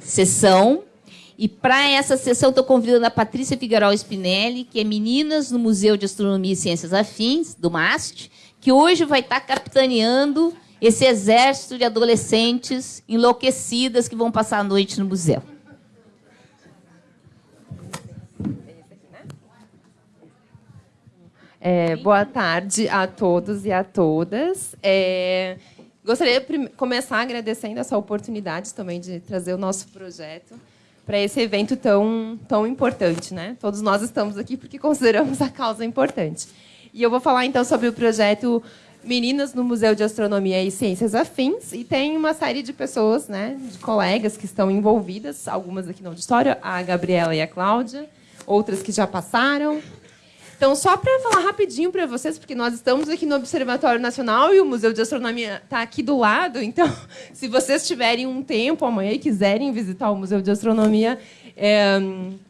sessão. E para essa sessão, estou convidando a Patrícia Figueiredo Spinelli, que é Meninas no Museu de Astronomia e Ciências Afins, do MAST, que hoje vai estar capitaneando esse exército de adolescentes enlouquecidas que vão passar a noite no museu. É, boa tarde a todos e a todas. É, gostaria de começar agradecendo essa oportunidade também de trazer o nosso projeto para esse evento tão, tão importante. Né? Todos nós estamos aqui porque consideramos a causa importante. E eu vou falar então sobre o projeto Meninas no Museu de Astronomia e Ciências Afins. E tem uma série de pessoas, né, de colegas que estão envolvidas, algumas aqui no auditório, a Gabriela e a Cláudia, outras que já passaram. Então, só para falar rapidinho para vocês, porque nós estamos aqui no Observatório Nacional e o Museu de Astronomia está aqui do lado. Então, se vocês tiverem um tempo amanhã e quiserem visitar o Museu de Astronomia, é,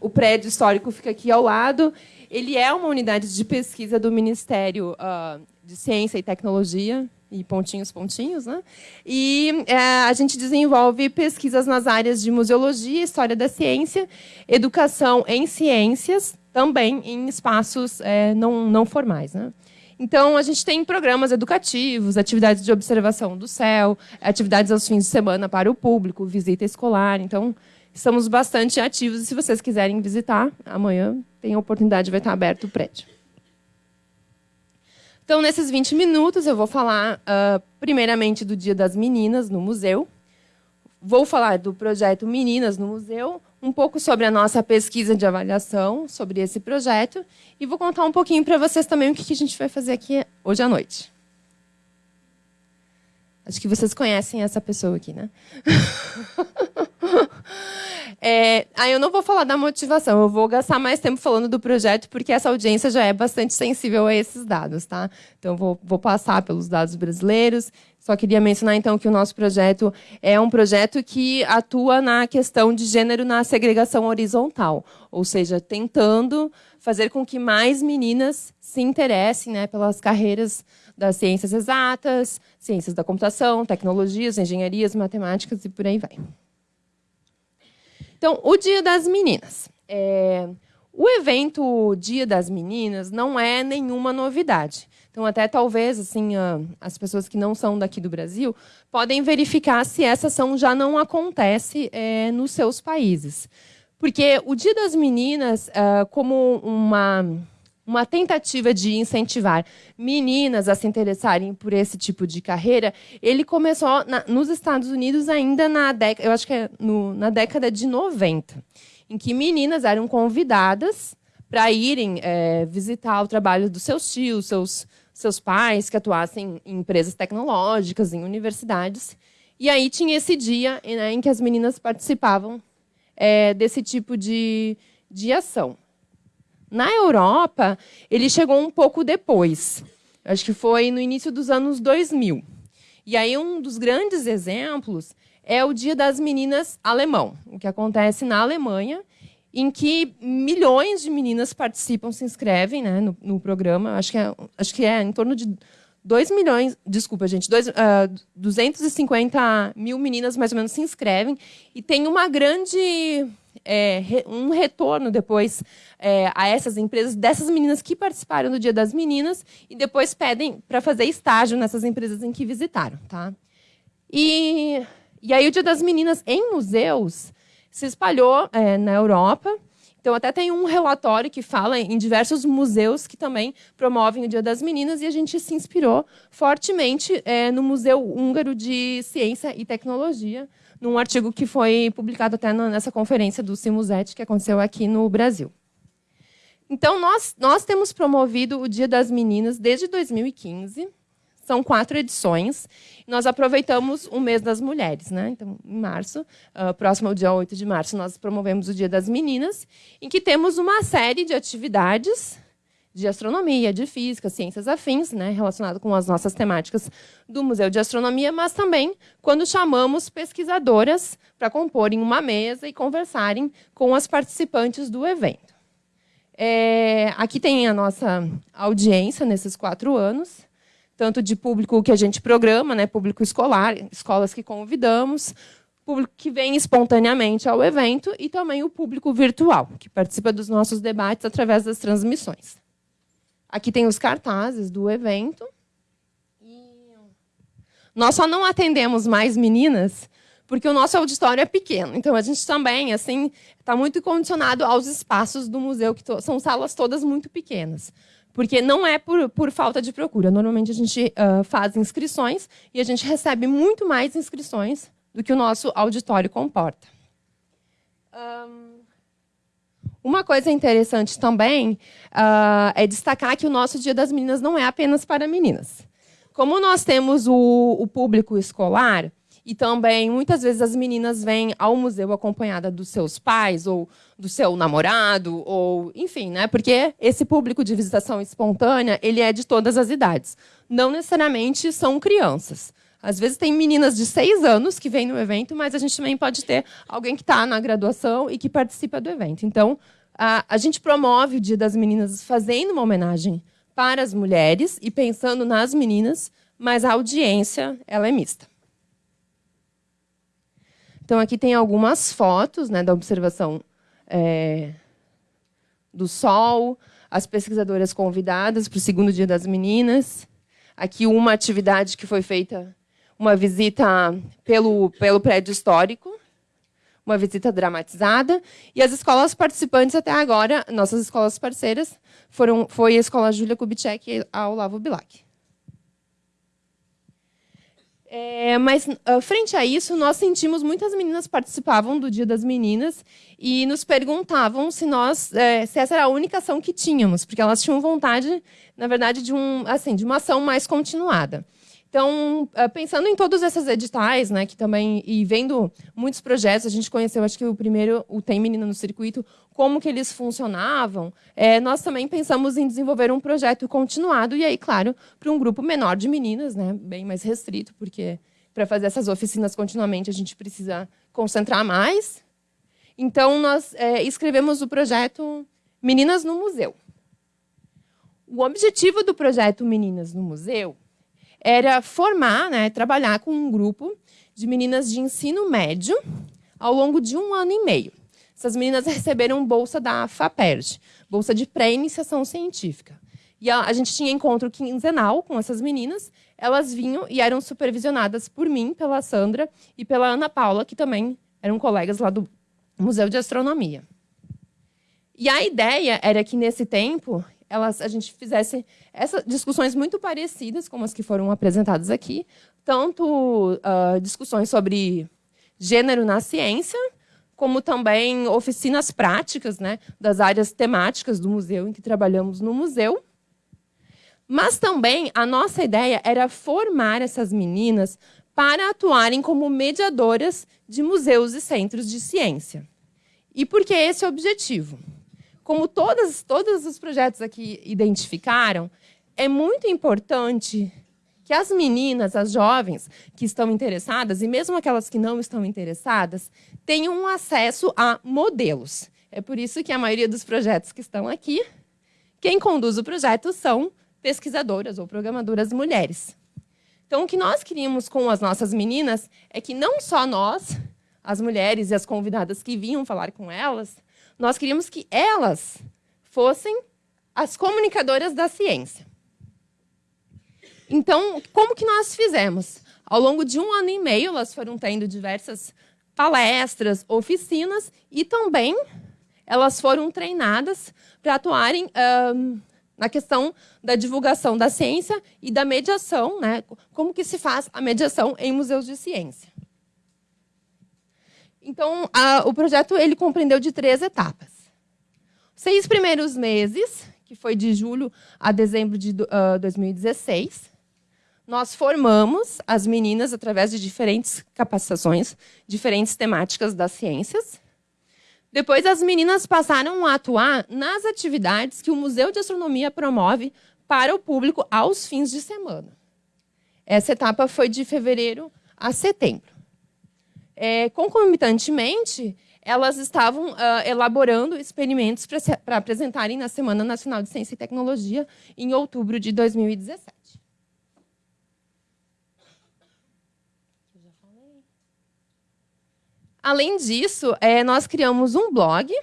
o prédio histórico fica aqui ao lado. Ele é uma unidade de pesquisa do Ministério uh, de Ciência e Tecnologia, e pontinhos, pontinhos, né? E é, a gente desenvolve pesquisas nas áreas de museologia, história da ciência, educação em ciências, também em espaços é, não, não formais. Né? Então, a gente tem programas educativos, atividades de observação do céu, atividades aos fins de semana para o público, visita escolar. Então, estamos bastante ativos. E se vocês quiserem visitar, amanhã tem a oportunidade, vai estar aberto o prédio. Então, nesses 20 minutos, eu vou falar, uh, primeiramente, do Dia das Meninas no museu. Vou falar do projeto Meninas no Museu, um pouco sobre a nossa pesquisa de avaliação, sobre esse projeto, e vou contar um pouquinho para vocês também o que a gente vai fazer aqui hoje à noite. Acho que vocês conhecem essa pessoa aqui, né? É, aí eu não vou falar da motivação, eu vou gastar mais tempo falando do projeto, porque essa audiência já é bastante sensível a esses dados, tá? Então, vou, vou passar pelos dados brasileiros. Só queria mencionar, então, que o nosso projeto é um projeto que atua na questão de gênero na segregação horizontal, ou seja, tentando fazer com que mais meninas se interessem né, pelas carreiras das ciências exatas, ciências da computação, tecnologias, engenharias, matemáticas e por aí vai. Então, o Dia das Meninas. É, o evento Dia das Meninas não é nenhuma novidade. Então, até talvez assim, as pessoas que não são daqui do Brasil podem verificar se essa ação já não acontece é, nos seus países. Porque o Dia das Meninas, é, como uma uma tentativa de incentivar meninas a se interessarem por esse tipo de carreira, ele começou na, nos Estados Unidos ainda na década, eu acho que é no, na década de 90, em que meninas eram convidadas para irem é, visitar o trabalho dos seus tios, seus, seus pais, que atuassem em empresas tecnológicas, em universidades. E aí tinha esse dia né, em que as meninas participavam é, desse tipo de, de ação. Na Europa, ele chegou um pouco depois. Acho que foi no início dos anos 2000. E aí um dos grandes exemplos é o Dia das Meninas alemão, o que acontece na Alemanha, em que milhões de meninas participam, se inscrevem né, no, no programa. Acho que, é, acho que é em torno de 2 milhões, desculpa, gente, dois, uh, ah, 250 mil meninas mais ou menos se inscrevem e tem uma grande é, um retorno depois é, a essas empresas, dessas meninas que participaram do Dia das Meninas e depois pedem para fazer estágio nessas empresas em que visitaram. Tá? E, e aí o Dia das Meninas em museus se espalhou é, na Europa. Então, até tem um relatório que fala em diversos museus que também promovem o Dia das Meninas, e a gente se inspirou fortemente é, no Museu Húngaro de Ciência e Tecnologia, num artigo que foi publicado até nessa conferência do Simuset, que aconteceu aqui no Brasil. Então, nós, nós temos promovido o Dia das Meninas desde 2015. São quatro edições. Nós aproveitamos o mês das mulheres. Né? Então, em março, uh, próximo ao dia 8 de março, nós promovemos o Dia das Meninas, em que temos uma série de atividades de astronomia, de física, ciências afins, né, relacionado com as nossas temáticas do Museu de Astronomia, mas também quando chamamos pesquisadoras para comporem uma mesa e conversarem com as participantes do evento. É, aqui tem a nossa audiência nesses quatro anos, tanto de público que a gente programa, né, público escolar, escolas que convidamos, público que vem espontaneamente ao evento e também o público virtual, que participa dos nossos debates através das transmissões. Aqui tem os cartazes do evento. Nós só não atendemos mais meninas porque o nosso auditório é pequeno. Então, a gente também assim está muito condicionado aos espaços do museu, que são salas todas muito pequenas. Porque não é por, por falta de procura. Normalmente, a gente uh, faz inscrições e a gente recebe muito mais inscrições do que o nosso auditório comporta. Um, uma coisa interessante também uh, é destacar que o nosso Dia das Meninas não é apenas para meninas. Como nós temos o, o público escolar, e também, muitas vezes, as meninas vêm ao museu acompanhada dos seus pais, ou do seu namorado, ou enfim, né? Porque esse público de visitação espontânea, ele é de todas as idades. Não necessariamente são crianças. Às vezes tem meninas de seis anos que vêm no evento, mas a gente também pode ter alguém que está na graduação e que participa do evento. Então, a, a gente promove o Dia das Meninas fazendo uma homenagem para as mulheres e pensando nas meninas, mas a audiência ela é mista. Então, aqui tem algumas fotos né, da observação é, do Sol, as pesquisadoras convidadas para o segundo dia das meninas. Aqui uma atividade que foi feita uma visita pelo, pelo prédio histórico, uma visita dramatizada, e as escolas participantes até agora, nossas escolas parceiras, foram, foi a Escola Júlia Kubitschek e a Olavo Bilac. É, mas, uh, frente a isso, nós sentimos muitas meninas participavam do Dia das Meninas e nos perguntavam se nós, é, se essa era a única ação que tínhamos, porque elas tinham vontade, na verdade, de, um, assim, de uma ação mais continuada. Então, eh, pensando em todos esses editais, né, que também e vendo muitos projetos, a gente conheceu, acho que o primeiro, o Tem Menina no Circuito, como que eles funcionavam, é, nós também pensamos em desenvolver um projeto continuado, e aí, claro, para um grupo menor de meninas, né, bem mais restrito, porque para fazer essas oficinas continuamente a gente precisa concentrar mais. Então, nós é, escrevemos o projeto Meninas no Museu. O objetivo do projeto Meninas no Museu era formar, né, trabalhar com um grupo de meninas de ensino médio ao longo de um ano e meio. Essas meninas receberam bolsa da FAPERJ, bolsa de pré-iniciação científica. E a, a, gente tinha encontro quinzenal com essas meninas. Elas vinham e eram supervisionadas por mim, pela Sandra e pela Ana Paula, que também eram colegas lá do Museu de Astronomia. E a ideia era que, nesse tempo, elas, a gente fizesse essas discussões muito parecidas com as que foram apresentadas aqui, tanto uh, discussões sobre gênero na ciência, como também oficinas práticas né, das áreas temáticas do museu em que trabalhamos no museu. Mas também a nossa ideia era formar essas meninas para atuarem como mediadoras de museus e centros de ciência. E por que esse objetivo? como todas, todos os projetos aqui identificaram, é muito importante que as meninas, as jovens que estão interessadas, e mesmo aquelas que não estão interessadas, tenham acesso a modelos. É por isso que a maioria dos projetos que estão aqui, quem conduz o projeto são pesquisadoras ou programadoras mulheres. Então, o que nós queríamos com as nossas meninas é que não só nós, as mulheres e as convidadas que vinham falar com elas, nós queríamos que elas fossem as comunicadoras da ciência. Então, como que nós fizemos? Ao longo de um ano e meio, elas foram tendo diversas palestras, oficinas e também elas foram treinadas para atuarem um, na questão da divulgação da ciência e da mediação, né? como que se faz a mediação em museus de ciência. Então, a, o projeto ele compreendeu de três etapas. Seis primeiros meses, que foi de julho a dezembro de uh, 2016, nós formamos as meninas através de diferentes capacitações, diferentes temáticas das ciências. Depois, as meninas passaram a atuar nas atividades que o Museu de Astronomia promove para o público aos fins de semana. Essa etapa foi de fevereiro a setembro. É, concomitantemente, elas estavam uh, elaborando experimentos para apresentarem na Semana Nacional de Ciência e Tecnologia em outubro de 2017. Além disso, é, nós criamos um blog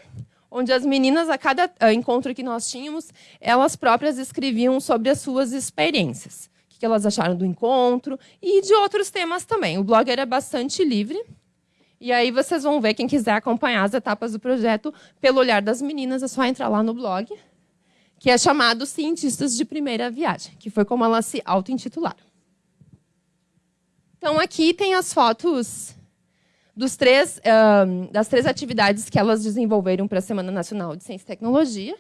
onde as meninas, a cada uh, encontro que nós tínhamos, elas próprias escreviam sobre as suas experiências. O que elas acharam do encontro e de outros temas também. O blog era bastante livre. E aí vocês vão ver, quem quiser acompanhar as etapas do projeto pelo olhar das meninas, é só entrar lá no blog, que é chamado Cientistas de Primeira Viagem, que foi como elas se auto-intitularam. Então, aqui tem as fotos dos três, uh, das três atividades que elas desenvolveram para a Semana Nacional de Ciência e Tecnologia.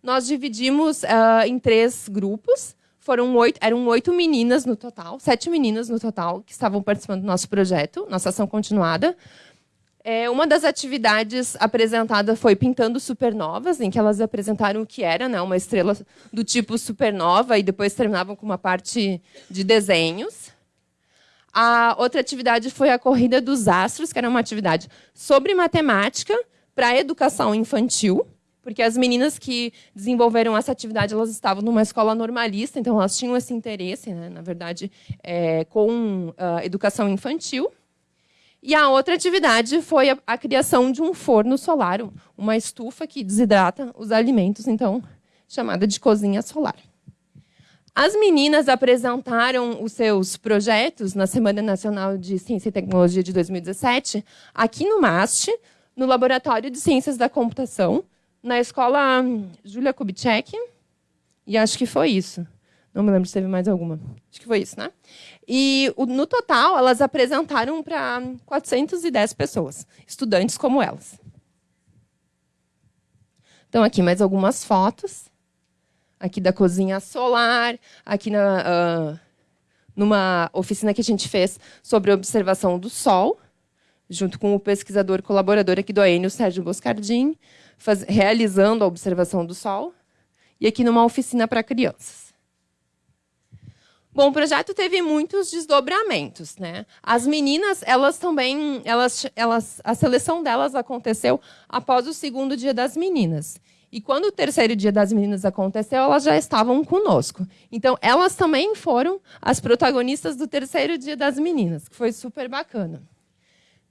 Nós dividimos uh, em três grupos. Foram oito, eram oito meninas no total, sete meninas no total, que estavam participando do nosso projeto, nossa ação continuada. É, uma das atividades apresentada foi Pintando Supernovas, em que elas apresentaram o que era né, uma estrela do tipo supernova e depois terminavam com uma parte de desenhos. A outra atividade foi a Corrida dos Astros, que era uma atividade sobre matemática para educação infantil, porque as meninas que desenvolveram essa atividade elas estavam numa escola normalista, então elas tinham esse interesse, né, na verdade, é, com uh, educação infantil. E a outra atividade foi a, a, criação de um forno solar, uma estufa que desidrata os alimentos, então chamada de cozinha solar. As meninas apresentaram os seus projetos na Semana Nacional de Ciência e Tecnologia de 2017, aqui no MAST, no Laboratório de Ciências da Computação, na escola Julia Kubitschek, e acho que foi isso. Não me lembro se teve mais alguma. Acho que foi isso, né? E no total, elas apresentaram para 410 pessoas, estudantes como elas. Então, aqui mais algumas fotos aqui da cozinha solar, aqui na, uh, numa oficina que a gente fez sobre observação do Sol, junto com o pesquisador colaborador aqui do AENio, Sérgio Boscardin, faz, realizando a observação do Sol, e aqui numa oficina para crianças. Bom, o projeto teve muitos desdobramentos, né? As meninas, elas também, elas, elas, a seleção delas aconteceu após o segundo dia das meninas. E quando o terceiro dia das meninas aconteceu, elas já estavam conosco. Então, elas também foram as protagonistas do terceiro dia das meninas, que foi super bacana.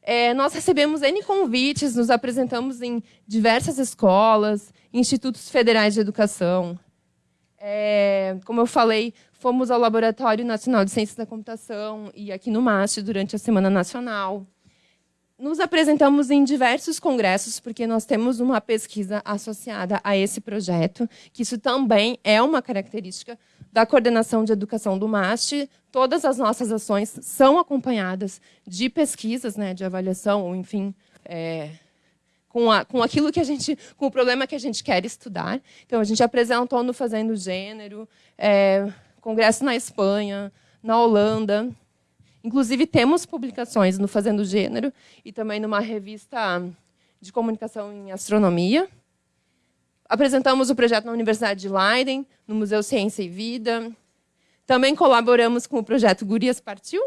É, nós recebemos N convites, nos apresentamos em diversas escolas, institutos federais de educação. É, como eu falei, fomos ao Laboratório Nacional de Ciências da Computação e aqui no MAST durante a Semana Nacional nos apresentamos em diversos congressos, porque nós temos uma pesquisa associada a esse projeto, que isso também é uma característica da coordenação de educação do MAST. Todas as nossas ações são acompanhadas de pesquisas, né, de avaliação, ou enfim, é, com, a, com aquilo que a gente, com o problema que a gente quer estudar. Então, a gente apresentou no Fazendo Gênero, é, congresso na Espanha, na Holanda, Inclusive, temos publicações no Fazendo Gênero e também numa revista de comunicação em astronomia. Apresentamos o projeto na Universidade de Leiden, no Museu Ciência e Vida. Também colaboramos com o projeto Gurias Partiu.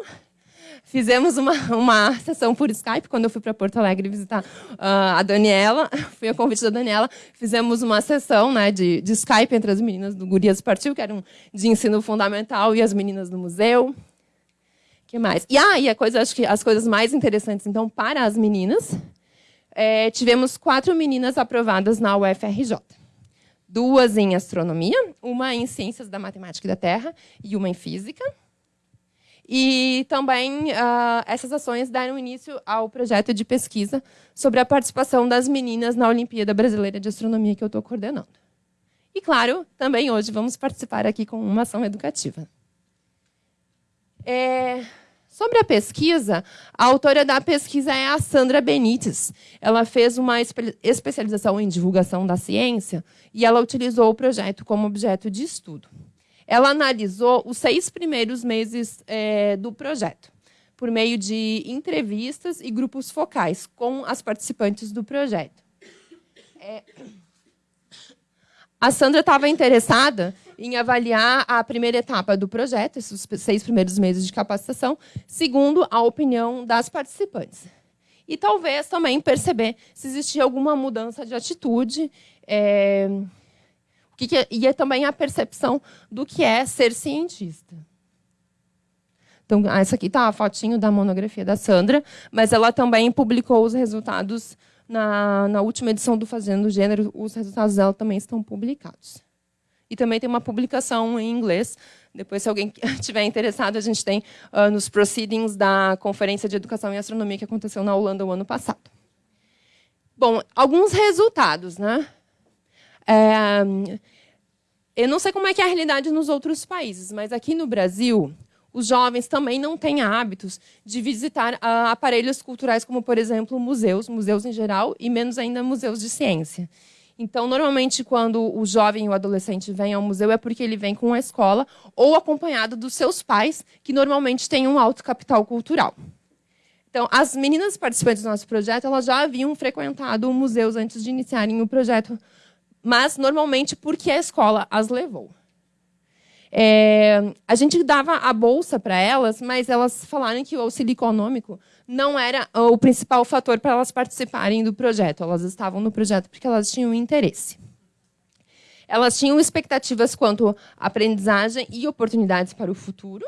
Fizemos uma, uma sessão por Skype, quando eu fui para Porto Alegre visitar uh, a Daniela, fui a convite da Daniela, fizemos uma sessão né, de, de Skype entre as meninas do Gurias Partiu, que era um de ensino fundamental, e as meninas do museu que mais? E aí, ah, a coisa, acho que as coisas mais interessantes, então, para as meninas, é, tivemos quatro meninas aprovadas na UFRJ. Duas em astronomia, uma em ciências da matemática e da Terra e uma em física. E também uh, essas ações deram início ao projeto de pesquisa sobre a participação das meninas na Olimpíada Brasileira de Astronomia que eu estou coordenando. E, claro, também hoje vamos participar aqui com uma ação educativa. É, Sobre a pesquisa, a autora da pesquisa é a Sandra Benites. Ela fez uma especialização em divulgação da ciência e ela utilizou o projeto como objeto de estudo. Ela analisou os seis primeiros meses é, do projeto, por meio de entrevistas e grupos focais com as participantes do projeto. É... A Sandra estava interessada em avaliar a primeira etapa do projeto, esses seis primeiros meses de capacitação, segundo a opinião das participantes. E talvez também perceber se existia alguma mudança de atitude, é, que que é, e é também a percepção do que é ser cientista. Então, essa aqui está a fotinho da monografia da Sandra, mas ela também publicou os resultados na, na última edição do Fazendo Gênero, os resultados dela também estão publicados. E também tem uma publicação em inglês. Depois, se alguém estiver interessado, a gente tem uh, nos proceedings da Conferência de Educação e Astronomia que aconteceu na Holanda o ano passado. Bom, alguns resultados. Né? É, eu não sei como é que é a realidade nos outros países, mas aqui no Brasil, os jovens também não têm hábitos de visitar uh, aparelhos culturais, como, por exemplo, museus, museus em geral, e menos ainda museus de ciência. Então, normalmente, quando o jovem ou o adolescente vem ao museu, é porque ele vem com a escola ou acompanhado dos seus pais, que normalmente têm um alto capital cultural. Então, as meninas participantes do nosso projeto, elas já haviam frequentado museus antes de iniciarem o projeto, mas normalmente porque a escola as levou. É, a gente dava a bolsa para elas, mas elas falaram que o auxílio econômico não era o principal fator para elas participarem do projeto. Elas estavam no projeto porque elas tinham interesse. Elas tinham expectativas quanto à aprendizagem e oportunidades para o futuro.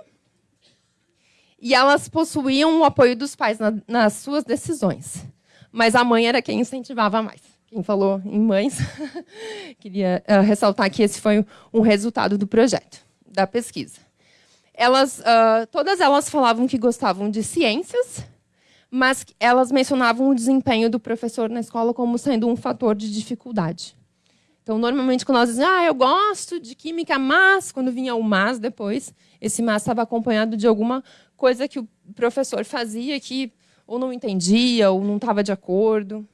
E elas possuíam o apoio dos pais na, nas suas decisões. Mas a mãe era quem incentivava mais. Quem falou em mães, queria uh, ressaltar que esse foi um resultado do projeto da pesquisa. Elas, uh, todas elas falavam que gostavam de ciências, mas elas mencionavam o desempenho do professor na escola como sendo um fator de dificuldade. Então, normalmente, quando elas dizem, ah, eu gosto de química, mas, quando vinha o mas depois, esse mas estava acompanhado de alguma coisa que o professor fazia que ou não entendia, ou não estava de acordo.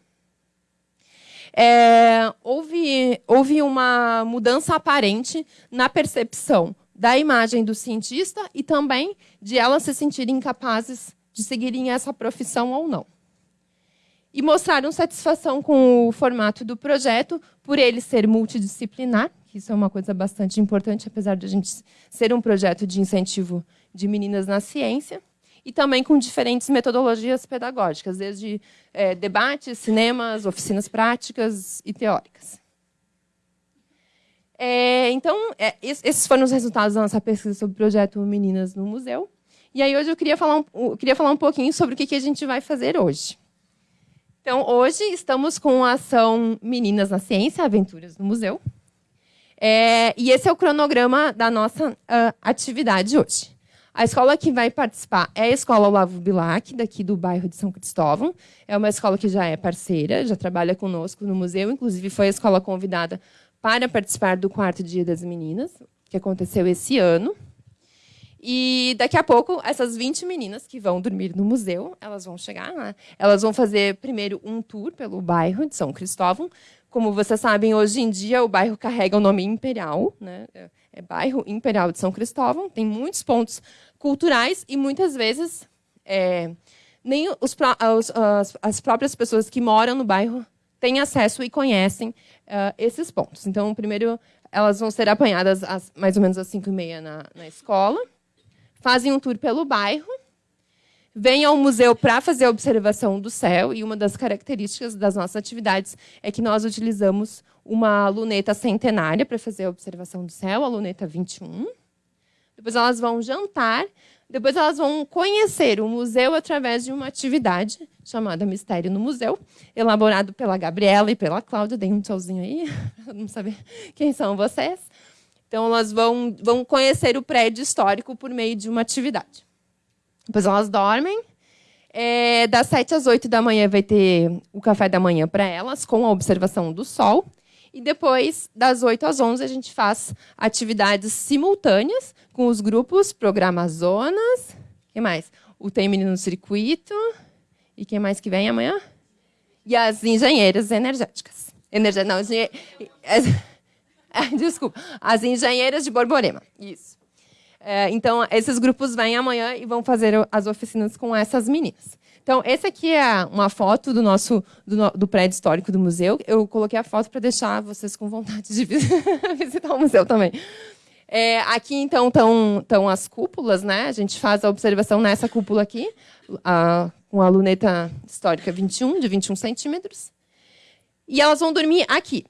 É, houve, houve uma mudança aparente na percepção da imagem do cientista e também de elas se sentirem capazes de seguirem essa profissão ou não. E mostraram satisfação com o formato do projeto, por ele ser multidisciplinar, que isso é uma coisa bastante importante, apesar de a gente ser um projeto de incentivo de meninas na ciência, e também com diferentes metodologias pedagógicas, desde é, debates, cinemas, oficinas práticas e teóricas. É, então, é, esses foram os resultados da nossa pesquisa sobre o projeto Meninas no Museu. E aí hoje eu queria falar um, queria falar um pouquinho sobre o que, que a gente vai fazer hoje. Então, hoje estamos com a ação Meninas na Ciência, Aventuras no Museu. É, e esse é o cronograma da nossa uh, atividade hoje. A escola que vai participar é a Escola Olavo Bilac, daqui do bairro de São Cristóvão. É uma escola que já é parceira, já trabalha conosco no museu, inclusive foi a escola convidada para participar do quarto dia das meninas, que aconteceu esse ano. E daqui a pouco, essas 20 meninas que vão dormir no museu, elas vão chegar lá. Elas vão fazer primeiro um tour pelo bairro de São Cristóvão. Como vocês sabem, hoje em dia o bairro carrega o nome Imperial, né? é bairro Imperial de São Cristóvão. Tem muitos pontos culturais e muitas vezes é, nem os, as, as próprias pessoas que moram no bairro têm acesso e conhecem uh, esses pontos. Então, primeiro, elas vão ser apanhadas às, mais ou menos às 5 e meia na, na escola, fazem um tour pelo bairro, vêm ao museu para fazer a observação do céu, e uma das características das nossas atividades é que nós utilizamos uma luneta centenária para fazer a observação do céu, a luneta 21. Depois elas vão jantar, depois elas vão conhecer o museu através de uma atividade chamada Mistério no Museu, elaborado pela Gabriela e pela Cláudia. Dei um tchauzinho aí, para não saber quem são vocês. Então, elas vão, vão conhecer o prédio histórico por meio de uma atividade. Depois elas dormem. É, das 7 às 8 da manhã vai ter o café da manhã para elas, com a observação do sol. E depois, das 8 às 11, a gente faz atividades simultâneas com os grupos Programa Zonas. que mais? O Tem Menino no Circuito. E quem mais que vem amanhã? E as engenheiras energéticas. Energia, não, engenhe... Desculpa. As engenheiras de Borborema. Isso. É, então, esses grupos vêm amanhã e vão fazer as oficinas com essas meninas. Então, esse aqui é uma foto do nosso do, do prédio histórico do museu. Eu coloquei a foto para deixar vocês com vontade de visitar o museu também. É, aqui, então, estão as cúpulas, né? A gente faz a observação nessa cúpula aqui, a, com a luneta histórica 21, de 21 centímetros. E elas vão dormir aqui?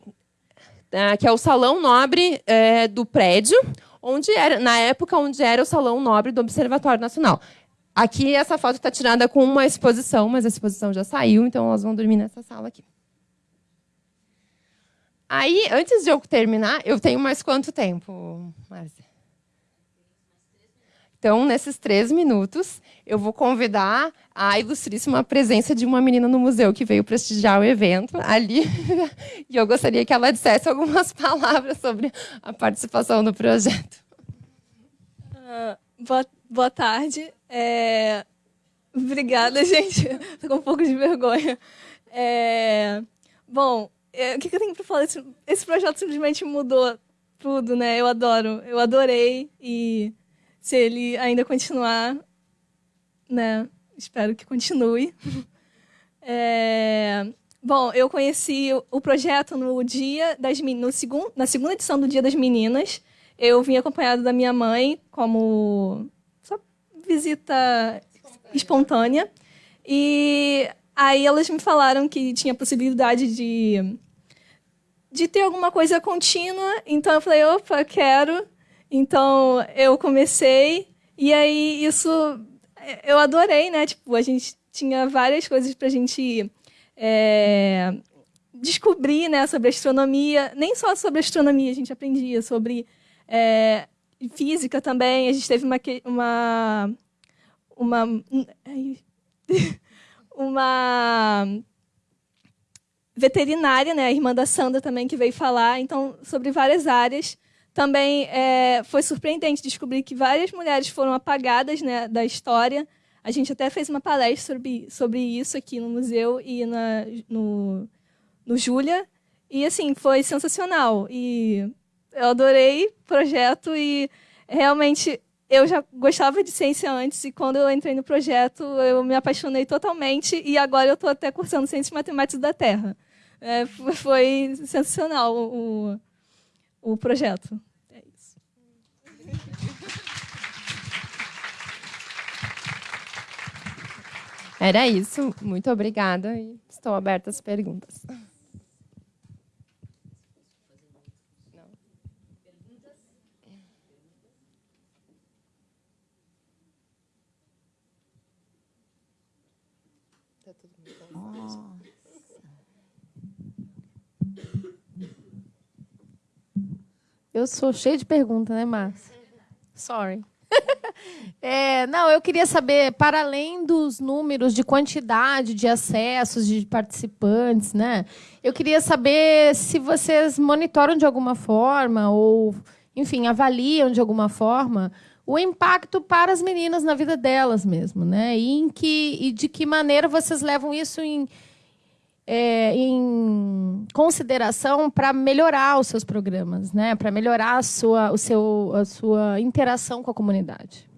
Que é o salão nobre é, do prédio, onde era, na época onde era o Salão Nobre do Observatório Nacional. Aqui essa foto está tirada com uma exposição, mas a exposição já saiu, então elas vão dormir nessa sala aqui. Aí, antes de eu terminar, eu tenho mais quanto tempo, Márcia? Então, nesses três minutos, eu vou convidar a ilustríssima presença de uma menina no museu que veio prestigiar o evento ali. e eu gostaria que ela dissesse algumas palavras sobre a participação no projeto. Uh, boa, boa tarde. É... Obrigada, gente. Estou com um pouco de vergonha. É... Bom, é, o que, eu tenho para falar? Esse projeto simplesmente mudou tudo, né? Eu adoro. Eu adorei e se ele ainda continuar, né? Espero que continue. É, bom, eu conheci o projeto no dia das no segundo, na segunda edição do Dia das Meninas. Eu vim acompanhado da minha mãe como só visita espontânea. espontânea. E aí elas me falaram que tinha possibilidade de de ter alguma coisa contínua. Então eu falei, opa, quero. Então eu comecei e aí isso eu adorei, né? Tipo, a gente tinha várias coisas para a gente é, descobrir, né, sobre astronomia. Nem só sobre astronomia a gente aprendia, sobre é, física também. A gente teve uma uma uma uma veterinária, né, a irmã da Sandra também que veio falar, então sobre várias áreas também é, foi surpreendente descobrir que várias mulheres foram apagadas né, da história. A gente até fez uma palestra sobre, sobre isso aqui no museu e na, no, no Júlia. E, assim, foi sensacional. E eu adorei o projeto e realmente eu já gostava de ciência antes e quando eu entrei no projeto eu me apaixonei totalmente e agora eu estou até cursando Ciências Matemáticas da Terra. É, foi sensacional o, o projeto. É isso. Era isso. Muito obrigada e estou aberta às perguntas. Eu sou cheia de perguntas, né, Márcia? Sorry. é, não, eu queria saber, para além dos números de quantidade de acessos, de participantes, né? Eu queria saber se vocês monitoram de alguma forma, ou, enfim, avaliam de alguma forma o impacto para as meninas na vida delas mesmo, né? E, em que, e de que maneira vocês levam isso em é, em consideração para melhorar os seus programas, né? para melhorar a sua, o seu, a sua interação com a comunidade?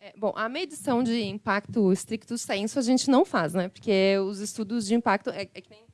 É, bom, a medição de impacto estricto senso a gente não faz, né? porque os estudos de impacto... É, é que nem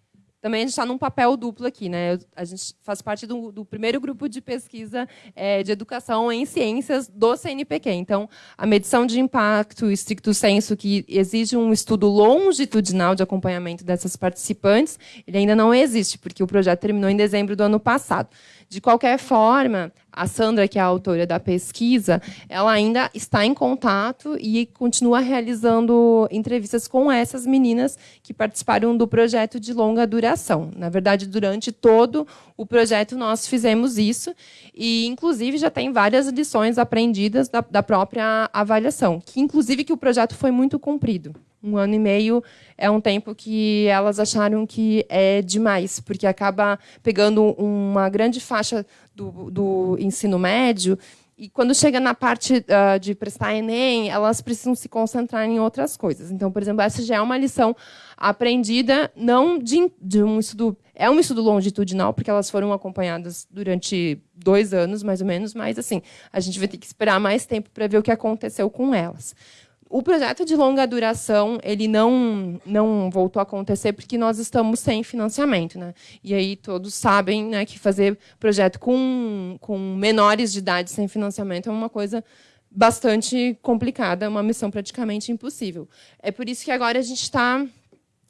também a gente está num papel duplo aqui. Né? A gente faz parte do, do primeiro grupo de pesquisa é, de educação em ciências do CNPq. Então, a medição de impacto estricto senso, que exige um estudo longitudinal de acompanhamento dessas participantes, ele ainda não existe, porque o projeto terminou em dezembro do ano passado. De qualquer forma, a Sandra, que é a autora da pesquisa, ela ainda está em contato e continua realizando entrevistas com essas meninas que participaram do projeto de longa duração. Na verdade, durante todo o projeto nós fizemos isso e, inclusive, já tem várias lições aprendidas da, da própria avaliação, que inclusive que o projeto foi muito cumprido. Um ano e meio é um tempo que elas acharam que é demais, porque acaba pegando uma grande faixa do, do ensino médio e quando chega na parte uh, de prestar Enem, elas precisam se concentrar em outras coisas. Então, por exemplo, essa já é uma lição aprendida, não de, de, um estudo... É um estudo longitudinal, porque elas foram acompanhadas durante dois anos, mais ou menos, mas assim, a gente vai ter que esperar mais tempo para ver o que aconteceu com elas. O projeto de longa duração ele não não voltou a acontecer porque nós estamos sem financiamento, né? E aí todos sabem, né, que fazer projeto com com menores de idade sem financiamento é uma coisa bastante complicada, uma missão praticamente impossível. É por isso que agora a gente está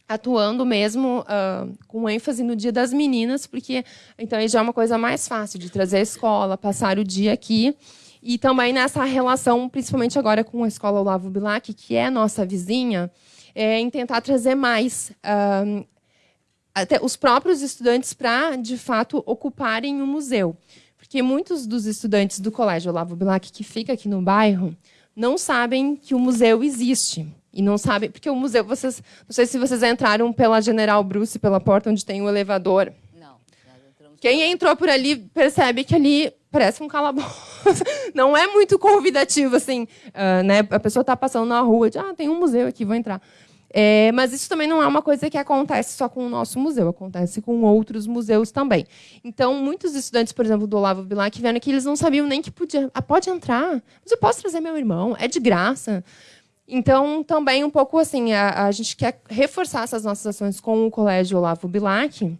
atuando mesmo uh, com ênfase no Dia das Meninas, porque então já é uma coisa mais fácil de trazer a escola, passar o dia aqui. E também nessa relação, principalmente agora com a Escola Olavo Bilac, que é nossa vizinha, é, em tentar trazer mais até os próprios estudantes para, de fato, ocuparem o museu. Porque muitos dos estudantes do Colégio Olavo Bilac, que fica aqui no bairro, não sabem que o museu existe. E não sabem, porque o museu, vocês, não sei se vocês entraram pela General Bruce, pela porta onde tem o elevador. Não. Quem entrou por ali percebe que ali parece um calabouço. Não é muito convidativo, assim. Uh, né? A pessoa está passando na rua, de, ah, tem um museu aqui, vou entrar. É, mas isso também não é uma coisa que acontece só com o nosso museu, acontece com outros museus também. Então, muitos estudantes, por exemplo, do Olavo Bilac, vieram aqui, eles não sabiam nem que podia. Ah, pode entrar, mas eu posso trazer meu irmão, é de graça. Então, também um pouco assim, a, a gente quer reforçar essas nossas ações com o Colégio Olavo Bilac,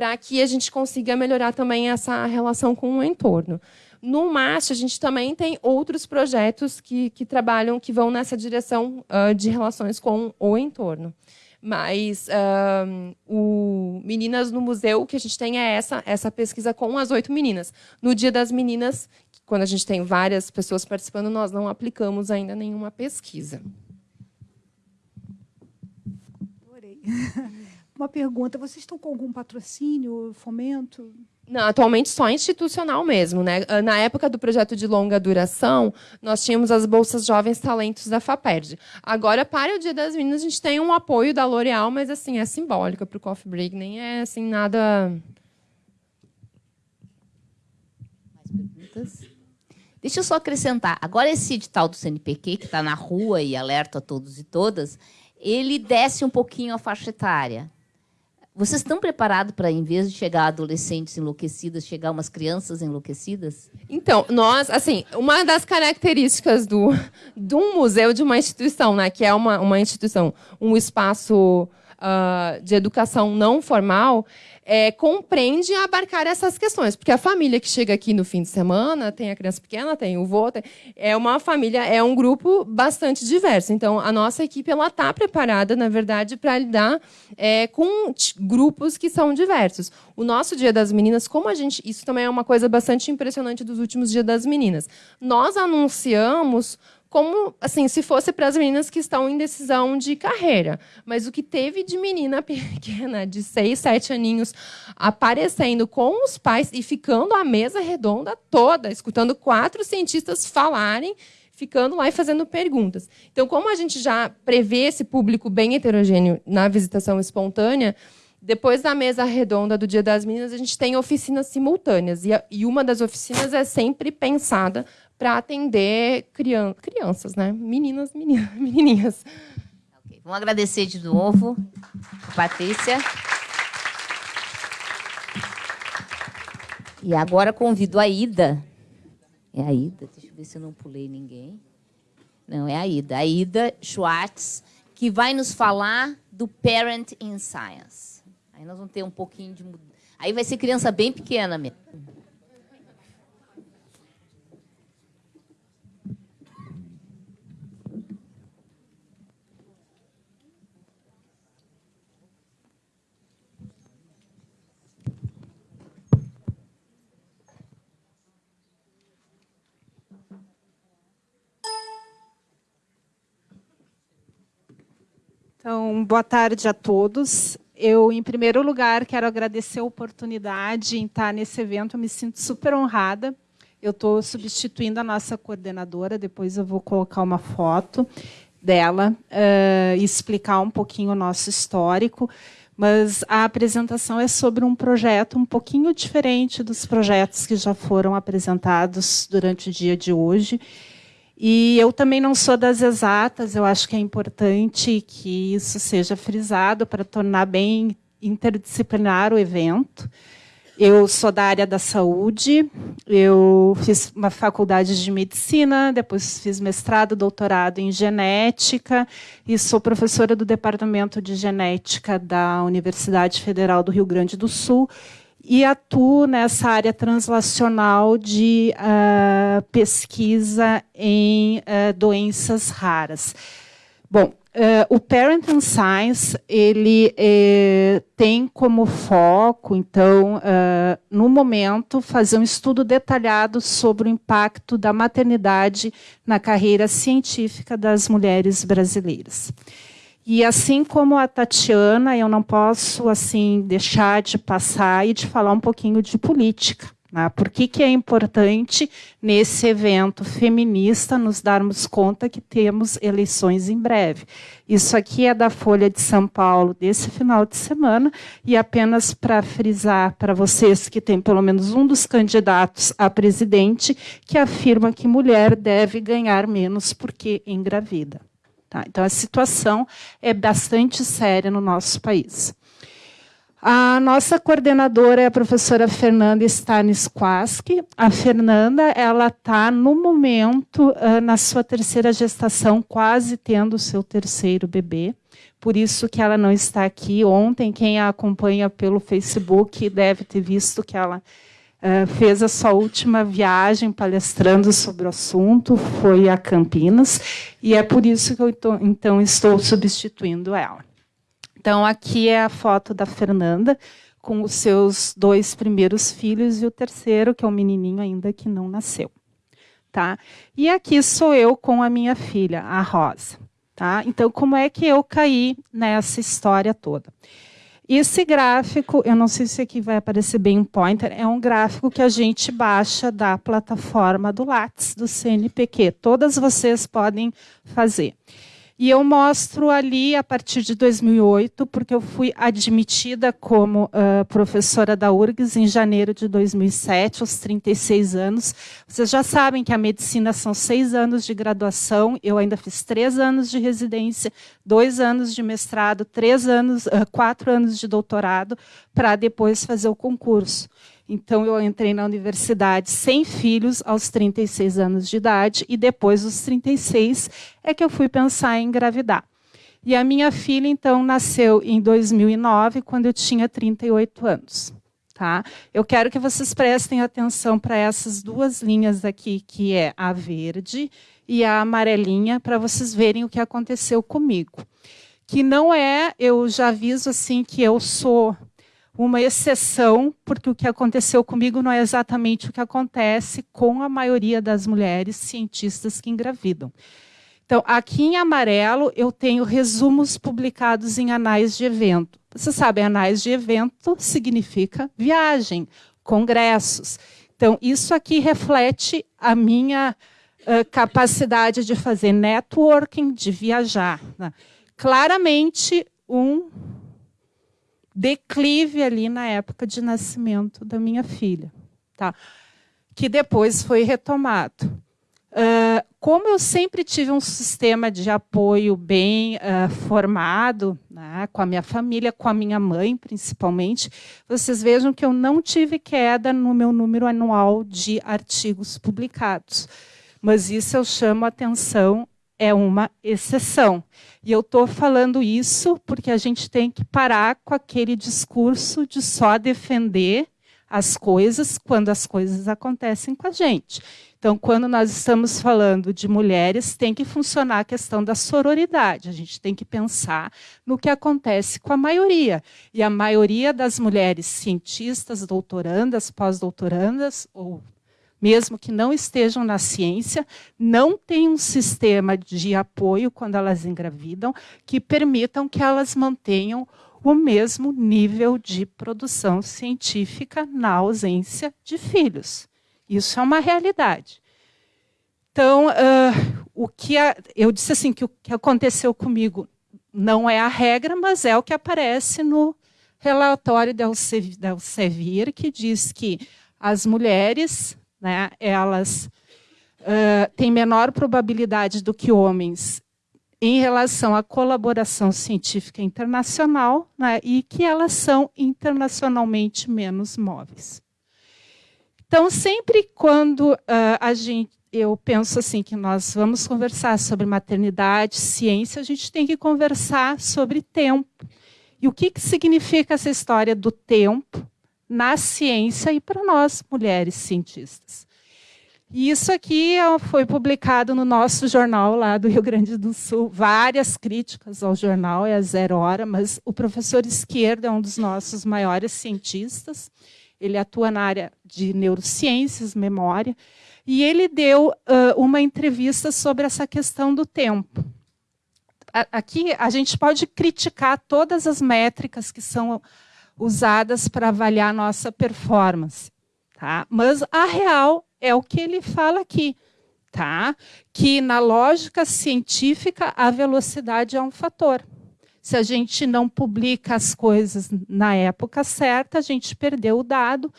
para que a gente consiga melhorar também essa relação com o entorno. No MAST, a gente também tem outros projetos que, que trabalham, que vão nessa direção uh, de relações com o entorno. Mas uh, o Meninas no Museu, que a gente tem é essa, essa pesquisa com as oito meninas. No Dia das Meninas, quando a gente tem várias pessoas participando, nós não aplicamos ainda nenhuma pesquisa. Adorei. Uma pergunta: vocês estão com algum patrocínio, fomento? Não, atualmente só institucional mesmo, né? Ah, na época do projeto de longa duração, nós tínhamos as bolsas Jovens Talentos da FAPERD. Agora, para o Dia das Meninas, a gente tem um apoio da L'Oréal, mas assim, é simbólico para o Coffee Break, nem é assim nada. Mais perguntas? Deixa eu só acrescentar. Agora, esse edital do CNPq, que está na rua e alerta a todos e todas, ele desce um pouquinho a faixa etária. Vocês estão preparados para, em vez de chegar adolescentes enlouquecidas, chegar umas crianças enlouquecidas? Então, nós, assim, uma das características do, de um museu, de uma instituição, né, que é uma, uma instituição, um espaço uh, de educação não formal, é, compreende abarcar essas questões. Porque a família que chega aqui no fim de semana, tem a criança pequena, tem o vô, tem, é uma família, é um grupo bastante diverso. Então, a nossa equipe está preparada, na verdade, para lidar é, com grupos que são diversos. O nosso Dia das Meninas, como a gente. Isso também é uma coisa bastante impressionante dos últimos Dias das Meninas. Nós anunciamos como assim, se fosse para as meninas que estão em decisão de carreira. Mas o que teve de menina pequena, de seis, sete aninhos, aparecendo com os pais e ficando a mesa redonda toda, escutando quatro cientistas falarem, ficando lá e fazendo perguntas. Então, como a gente já prevê esse público bem heterogêneo na visitação espontânea, depois da mesa redonda do Dia das Meninas, a gente tem oficinas simultâneas. E uma das oficinas é sempre pensada para atender crian crianças, né? Meninas, menininhas. Okay. Vamos agradecer de novo, Patrícia. E agora convido a Ida. É a Ida, deixa eu ver se eu não pulei ninguém. Não, é a Ida. A Ida Schwartz, que vai nos falar do Parent in Science. Aí nós vamos ter um pouquinho de. Aí vai ser criança bem pequena mesmo. Então, boa tarde a todos. Eu, em primeiro lugar, quero agradecer a oportunidade em estar nesse evento. Eu me sinto super honrada. Eu estou substituindo a nossa coordenadora, depois eu vou colocar uma foto dela uh, e explicar um pouquinho o nosso histórico. Mas a apresentação é sobre um projeto um pouquinho diferente dos projetos que já foram apresentados durante o dia de hoje. E eu também não sou das exatas, eu acho que é importante que isso seja frisado para tornar bem interdisciplinar o evento. Eu sou da área da saúde, eu fiz uma faculdade de medicina, depois fiz mestrado, doutorado em genética e sou professora do departamento de genética da Universidade Federal do Rio Grande do Sul e atuo nessa área translacional de uh, pesquisa em uh, doenças raras. Bom, Uh, o Parent and Science ele eh, tem como foco, então, uh, no momento, fazer um estudo detalhado sobre o impacto da maternidade na carreira científica das mulheres brasileiras. E assim como a Tatiana, eu não posso assim deixar de passar e de falar um pouquinho de política. Né? Por que, que é importante, nesse evento feminista, nos darmos conta que temos eleições em breve? Isso aqui é da Folha de São Paulo desse final de semana, e apenas para frisar para vocês que tem pelo menos um dos candidatos a presidente que afirma que mulher deve ganhar menos porque engravida. Tá? Então, a situação é bastante séria no nosso país. A nossa coordenadora é a professora Fernanda Stanisquaski. A Fernanda, ela está no momento na sua terceira gestação, quase tendo o seu terceiro bebê. Por isso que ela não está aqui. Ontem, quem a acompanha pelo Facebook deve ter visto que ela fez a sua última viagem palestrando sobre o assunto, foi a Campinas, e é por isso que eu tô, então estou substituindo ela. Então, aqui é a foto da Fernanda com os seus dois primeiros filhos e o terceiro, que é um menininho ainda que não nasceu. Tá? E aqui sou eu com a minha filha, a Rosa. Tá? Então, como é que eu caí nessa história toda? Esse gráfico, eu não sei se aqui vai aparecer bem um pointer, é um gráfico que a gente baixa da plataforma do Lattes, do CNPq. Todas vocês podem fazer. E eu mostro ali a partir de 2008, porque eu fui admitida como uh, professora da URGS em janeiro de 2007, aos 36 anos. Vocês já sabem que a medicina são seis anos de graduação, eu ainda fiz três anos de residência, dois anos de mestrado, três anos, uh, quatro anos de doutorado, para depois fazer o concurso. Então, eu entrei na universidade sem filhos aos 36 anos de idade e depois dos 36 é que eu fui pensar em engravidar. E a minha filha, então, nasceu em 2009, quando eu tinha 38 anos. Tá? Eu quero que vocês prestem atenção para essas duas linhas aqui, que é a verde e a amarelinha, para vocês verem o que aconteceu comigo. Que não é, eu já aviso assim que eu sou uma exceção, porque o que aconteceu comigo não é exatamente o que acontece com a maioria das mulheres cientistas que engravidam. Então, aqui em amarelo, eu tenho resumos publicados em anais de evento. Você sabe, anais de evento significa viagem, congressos. Então, isso aqui reflete a minha uh, capacidade de fazer networking, de viajar. Né? Claramente, um declive ali na época de nascimento da minha filha, tá? que depois foi retomado. Uh, como eu sempre tive um sistema de apoio bem uh, formado, né, com a minha família, com a minha mãe, principalmente, vocês vejam que eu não tive queda no meu número anual de artigos publicados. Mas isso eu chamo a atenção é uma exceção. E eu estou falando isso porque a gente tem que parar com aquele discurso de só defender as coisas quando as coisas acontecem com a gente. Então, quando nós estamos falando de mulheres, tem que funcionar a questão da sororidade. A gente tem que pensar no que acontece com a maioria. E a maioria das mulheres cientistas, doutorandas, pós-doutorandas ou mesmo que não estejam na ciência, não têm um sistema de apoio quando elas engravidam que permitam que elas mantenham o mesmo nível de produção científica na ausência de filhos. Isso é uma realidade. Então, uh, o que a, eu disse assim que o que aconteceu comigo não é a regra, mas é o que aparece no relatório da Elsevier, que diz que as mulheres né, elas uh, têm menor probabilidade do que homens em relação à colaboração científica internacional né, e que elas são internacionalmente menos móveis. Então, sempre quando uh, a gente, eu penso assim que nós vamos conversar sobre maternidade, ciência, a gente tem que conversar sobre tempo. E o que, que significa essa história do tempo na ciência e para nós, mulheres cientistas. E isso aqui foi publicado no nosso jornal lá do Rio Grande do Sul. Várias críticas ao jornal, é a zero hora, mas o professor Esquerda é um dos nossos maiores cientistas. Ele atua na área de neurociências, memória, e ele deu uh, uma entrevista sobre essa questão do tempo. Aqui a gente pode criticar todas as métricas que são usadas para avaliar nossa performance, tá? mas a real é o que ele fala aqui. Tá? Que na lógica científica a velocidade é um fator. Se a gente não publica as coisas na época certa, a gente perdeu o dado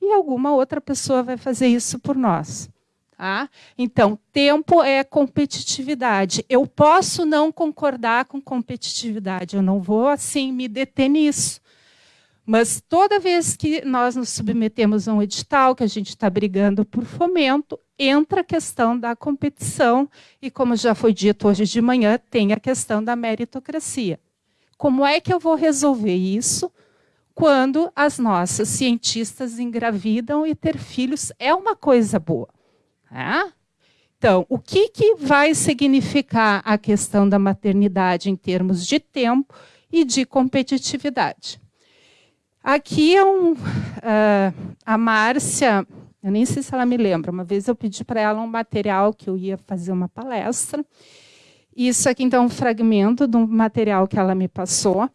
e alguma outra pessoa vai fazer isso por nós. Tá? Então, tempo é competitividade. Eu posso não concordar com competitividade, eu não vou assim me deter nisso. Mas toda vez que nós nos submetemos a um edital, que a gente está brigando por fomento, entra a questão da competição e, como já foi dito hoje de manhã, tem a questão da meritocracia. Como é que eu vou resolver isso quando as nossas cientistas engravidam e ter filhos é uma coisa boa? É? Então, o que, que vai significar a questão da maternidade em termos de tempo e de competitividade? Aqui é um, uh, a Márcia, eu nem sei se ela me lembra, uma vez eu pedi para ela um material que eu ia fazer uma palestra. Isso aqui, então, é um fragmento um material que ela me passou.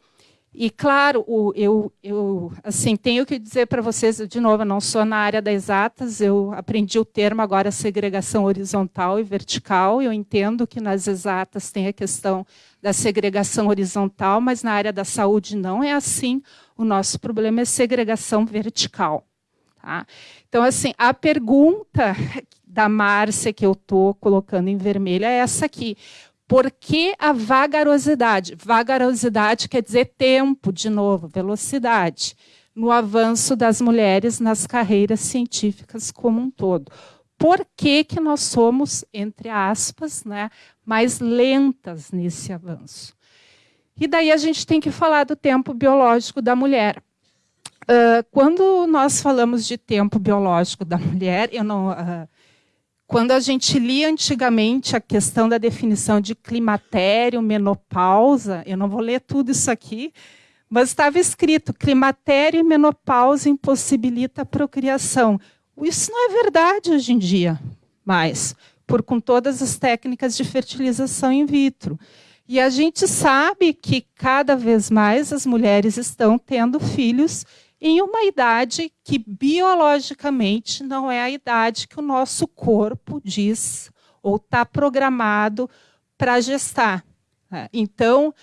E, claro, eu, eu assim, tenho que dizer para vocês, de novo, eu não sou na área das exatas, eu aprendi o termo agora segregação horizontal e vertical. Eu entendo que nas exatas tem a questão da segregação horizontal, mas na área da saúde não é assim. O nosso problema é segregação vertical. Tá? Então, assim, a pergunta da Márcia que eu estou colocando em vermelho é essa aqui. Por que a vagarosidade? Vagarosidade quer dizer tempo, de novo, velocidade, no avanço das mulheres nas carreiras científicas como um todo. Por que, que nós somos, entre aspas, né, mais lentas nesse avanço? E daí a gente tem que falar do tempo biológico da mulher. Uh, quando nós falamos de tempo biológico da mulher, não, uh, quando a gente lia antigamente a questão da definição de climatério, menopausa, eu não vou ler tudo isso aqui, mas estava escrito: climatério e menopausa impossibilita a procriação. Isso não é verdade hoje em dia, mais, por com todas as técnicas de fertilização in vitro. E a gente sabe que cada vez mais as mulheres estão tendo filhos em uma idade que biologicamente não é a idade que o nosso corpo diz ou está programado para gestar. É, então,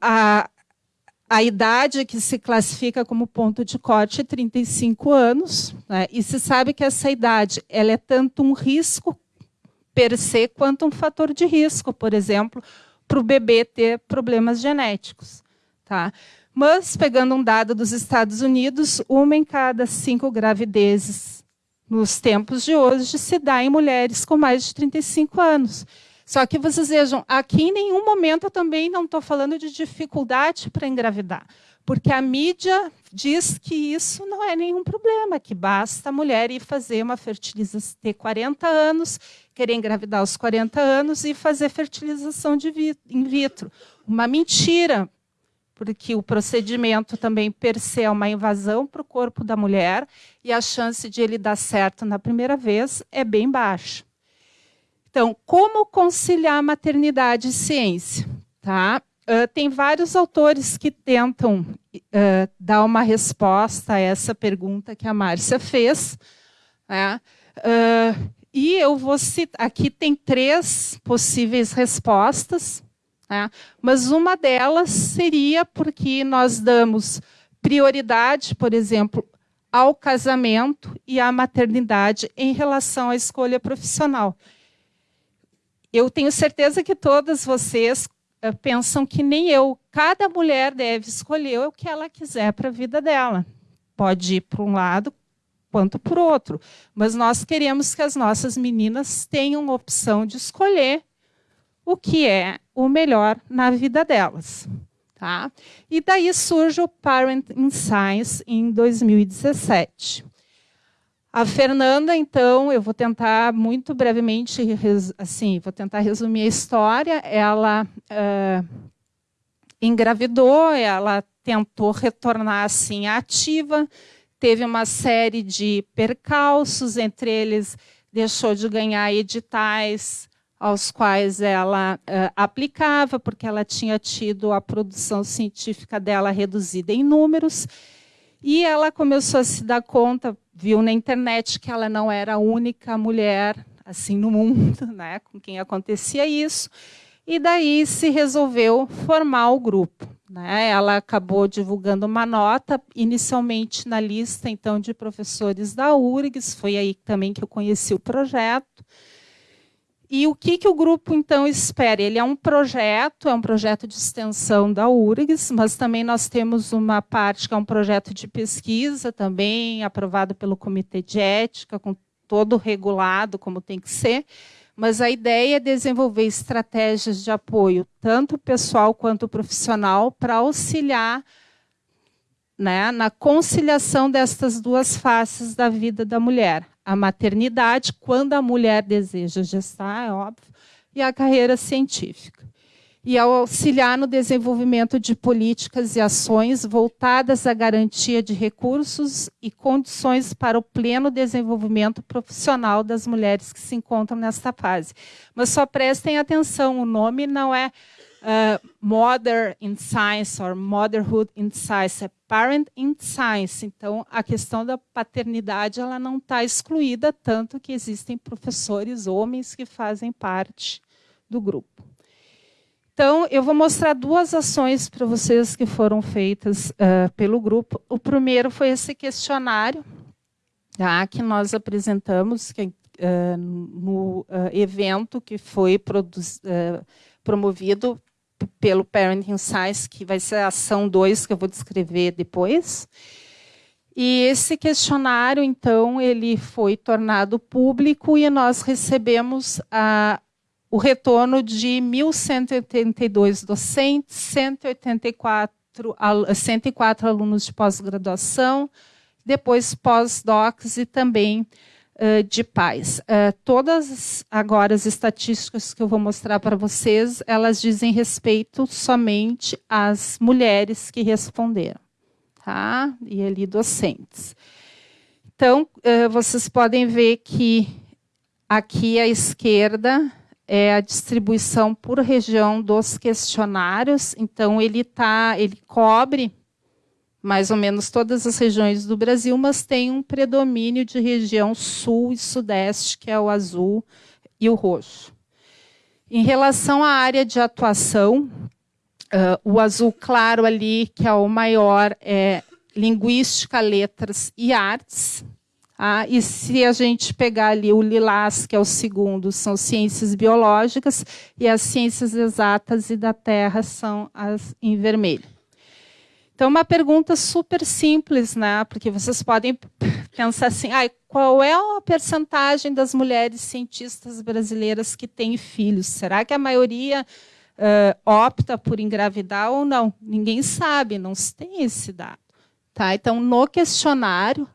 a, a idade que se classifica como ponto de corte é 35 anos, né? e se sabe que essa idade ela é tanto um risco per se quanto um fator de risco, por exemplo, para o bebê ter problemas genéticos. Tá? Mas, pegando um dado dos Estados Unidos, uma em cada cinco gravidezes nos tempos de hoje se dá em mulheres com mais de 35 anos. Só que vocês vejam, aqui em nenhum momento eu também não estou falando de dificuldade para engravidar, porque a mídia diz que isso não é nenhum problema, que basta a mulher ir fazer uma fertilização, ter 40 anos, querer engravidar aos 40 anos e fazer fertilização de in vitro. Uma mentira, porque o procedimento também per se é uma invasão para o corpo da mulher e a chance de ele dar certo na primeira vez é bem baixa. Então, como conciliar maternidade e ciência? Tá? Uh, tem vários autores que tentam uh, dar uma resposta a essa pergunta que a Márcia fez. Né? Uh, e eu vou citar, aqui tem três possíveis respostas, né? mas uma delas seria porque nós damos prioridade, por exemplo, ao casamento e à maternidade em relação à escolha profissional. Eu tenho certeza que todas vocês uh, pensam que nem eu. Cada mulher deve escolher o que ela quiser para a vida dela. Pode ir para um lado quanto o outro. Mas nós queremos que as nossas meninas tenham opção de escolher o que é o melhor na vida delas. Tá? E daí surge o Parent in Science em 2017. A Fernanda, então, eu vou tentar muito brevemente, assim, vou tentar resumir a história. Ela uh, engravidou, ela tentou retornar assim ativa, teve uma série de percalços, entre eles deixou de ganhar editais aos quais ela uh, aplicava, porque ela tinha tido a produção científica dela reduzida em números, e ela começou a se dar conta, viu na internet que ela não era a única mulher assim no mundo, né, com quem acontecia isso, e daí se resolveu formar o grupo. Né? Ela acabou divulgando uma nota, inicialmente na lista então de professores da URGS, foi aí também que eu conheci o projeto. E o que, que o grupo, então, espera? Ele é um projeto, é um projeto de extensão da URGS, mas também nós temos uma parte que é um projeto de pesquisa, também aprovado pelo Comitê de Ética, com todo regulado, como tem que ser. Mas a ideia é desenvolver estratégias de apoio, tanto pessoal quanto profissional, para auxiliar né, na conciliação destas duas faces da vida da mulher. A maternidade, quando a mulher deseja gestar, é óbvio, e a carreira científica. E auxiliar no desenvolvimento de políticas e ações voltadas à garantia de recursos e condições para o pleno desenvolvimento profissional das mulheres que se encontram nesta fase. Mas só prestem atenção, o nome não é uh, Mother in Science or Motherhood in Science, é Parent in Science. Então, a questão da paternidade ela não está excluída, tanto que existem professores homens que fazem parte do grupo. Então, eu vou mostrar duas ações para vocês que foram feitas uh, pelo grupo. O primeiro foi esse questionário tá, que nós apresentamos que, uh, no uh, evento que foi promovido pelo Parenting Science, que vai ser a ação 2, que eu vou descrever depois. E esse questionário, então, ele foi tornado público e nós recebemos a, o retorno de 1.182 docentes, 184, 104 alunos de pós-graduação, depois pós-docs e também de pais. todas agora as estatísticas que eu vou mostrar para vocês, elas dizem respeito somente às mulheres que responderam, tá? E ali docentes. Então, vocês podem ver que aqui à esquerda é a distribuição por região dos questionários. Então, ele tá, ele cobre mais ou menos todas as regiões do Brasil, mas tem um predomínio de região sul e sudeste, que é o azul e o roxo. Em relação à área de atuação, uh, o azul claro ali, que é o maior, é linguística, letras e artes. Ah, e se a gente pegar ali o lilás, que é o segundo, são ciências biológicas, e as ciências exatas e da terra são as em vermelho. Então, uma pergunta super simples, né? Porque vocês podem pensar assim, ah, qual é a percentagem das mulheres cientistas brasileiras que têm filhos? Será que a maioria uh, opta por engravidar ou não? Ninguém sabe, não se tem esse dado. Tá? Então, no questionário,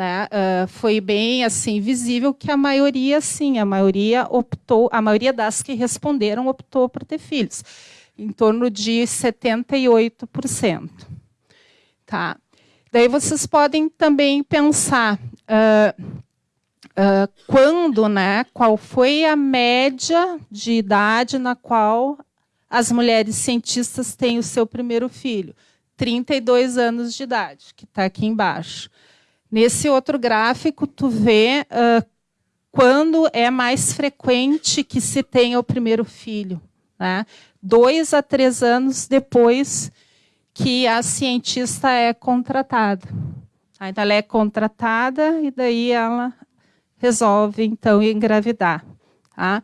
né, uh, foi bem assim visível que a maioria, sim, a maioria optou, a maioria das que responderam optou por ter filhos, em torno de 78%. Tá? Daí vocês podem também pensar uh, uh, quando, né, qual foi a média de idade na qual as mulheres cientistas têm o seu primeiro filho. 32 anos de idade, que está aqui embaixo. Nesse outro gráfico, tu vê uh, quando é mais frequente que se tenha o primeiro filho. Né? Dois a três anos depois que a cientista é contratada. Então, ela é contratada e daí ela resolve, então, engravidar. Tá?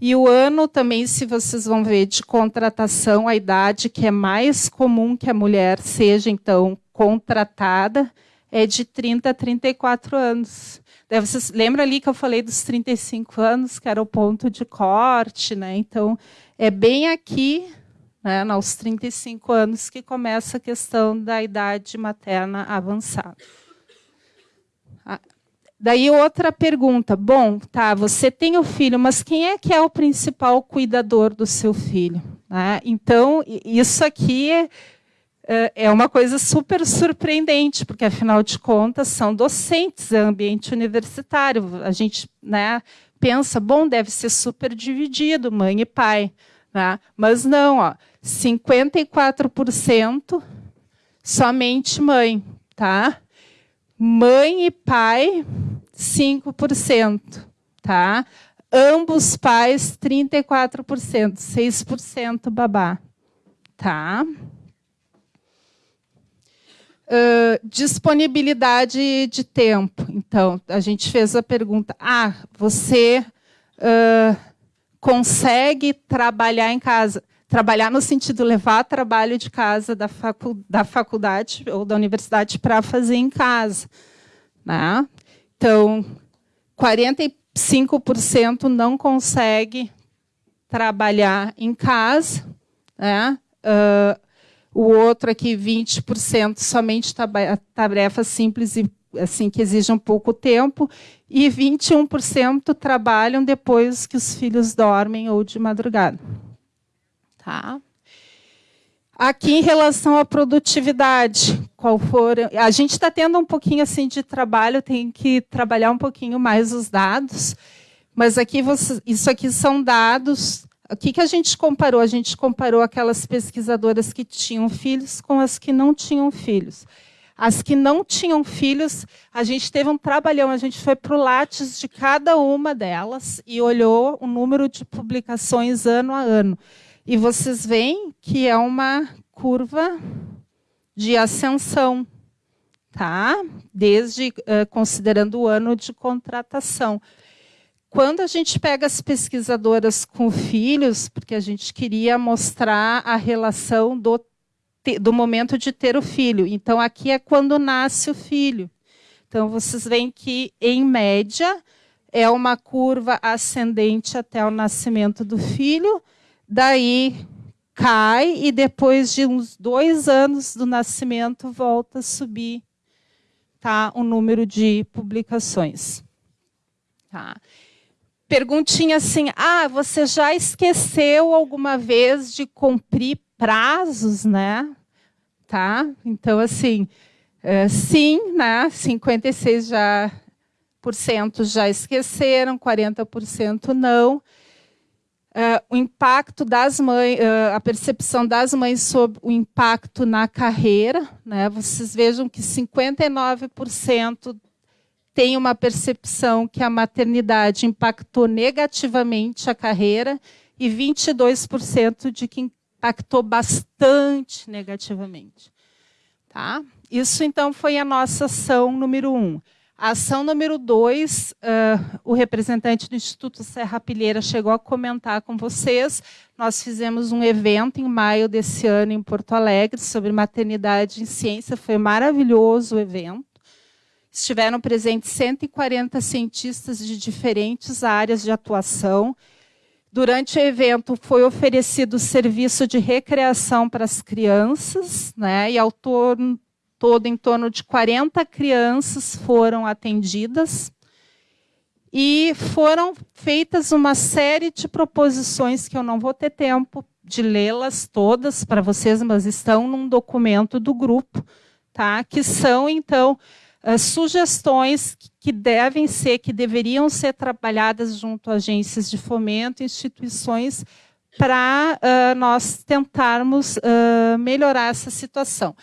E o ano também, se vocês vão ver, de contratação, a idade que é mais comum que a mulher seja, então, contratada, é de 30 a 34 anos. Daí vocês lembram ali que eu falei dos 35 anos, que era o ponto de corte, né? Então, é bem aqui né, aos 35 anos, que começa a questão da idade materna avançada. Daí outra pergunta. Bom, tá, você tem o filho, mas quem é que é o principal cuidador do seu filho? Né? Então, isso aqui é, é uma coisa super surpreendente, porque afinal de contas são docentes, é ambiente universitário. A gente né, pensa, bom, deve ser super dividido, mãe e pai. Né? Mas não, ó, 54% somente mãe, tá? Mãe e pai, 5%, tá? Ambos pais, 34%, 6% babá, tá? Uh, disponibilidade de tempo. Então, a gente fez a pergunta: ah, você uh, consegue trabalhar em casa? trabalhar no sentido de levar trabalho de casa da, facu da faculdade ou da universidade para fazer em casa. Né? Então, 45% não consegue trabalhar em casa. Né? Uh, o outro aqui, 20%, somente tarefas simples e assim que exigem pouco tempo. E 21% trabalham depois que os filhos dormem ou de madrugada. Tá? Aqui em relação à produtividade, qual for, a gente está tendo um pouquinho assim de trabalho, tem que trabalhar um pouquinho mais os dados, mas aqui você, isso aqui são dados. O que, que a gente comparou? A gente comparou aquelas pesquisadoras que tinham filhos com as que não tinham filhos. As que não tinham filhos, a gente teve um trabalhão, a gente foi para o Lattes de cada uma delas e olhou o número de publicações ano a ano. E vocês veem que é uma curva de ascensão, tá? Desde uh, considerando o ano de contratação. Quando a gente pega as pesquisadoras com filhos, porque a gente queria mostrar a relação do, do momento de ter o filho. Então, aqui é quando nasce o filho. Então, vocês veem que, em média, é uma curva ascendente até o nascimento do filho, daí cai e depois de uns dois anos do nascimento volta a subir tá, o número de publicações. Tá. Perguntinha assim, ah, você já esqueceu alguma vez de cumprir prazos, né? Tá? Então, assim, é, sim, né? 56 já, por cento já esqueceram, 40% não. Uh, o impacto das mães, uh, a percepção das mães sobre o impacto na carreira. Né? Vocês vejam que 59% tem uma percepção que a maternidade impactou negativamente a carreira e 22% de que impactou bastante negativamente. Tá? Isso, então, foi a nossa ação número um. A ação número dois, uh, o representante do Instituto Serra Pilheira chegou a comentar com vocês. Nós fizemos um evento em maio desse ano em Porto Alegre sobre maternidade em ciência. Foi maravilhoso o evento. Estiveram presentes 140 cientistas de diferentes áreas de atuação. Durante o evento foi oferecido serviço de recreação para as crianças, né? E ao torno todo, em torno de 40 crianças foram atendidas e foram feitas uma série de proposições que eu não vou ter tempo de lê-las todas para vocês, mas estão num documento do grupo, tá? Que são então uh, sugestões que devem ser, que deveriam ser trabalhadas junto a agências de fomento, instituições, para uh, nós tentarmos uh, melhorar essa situação.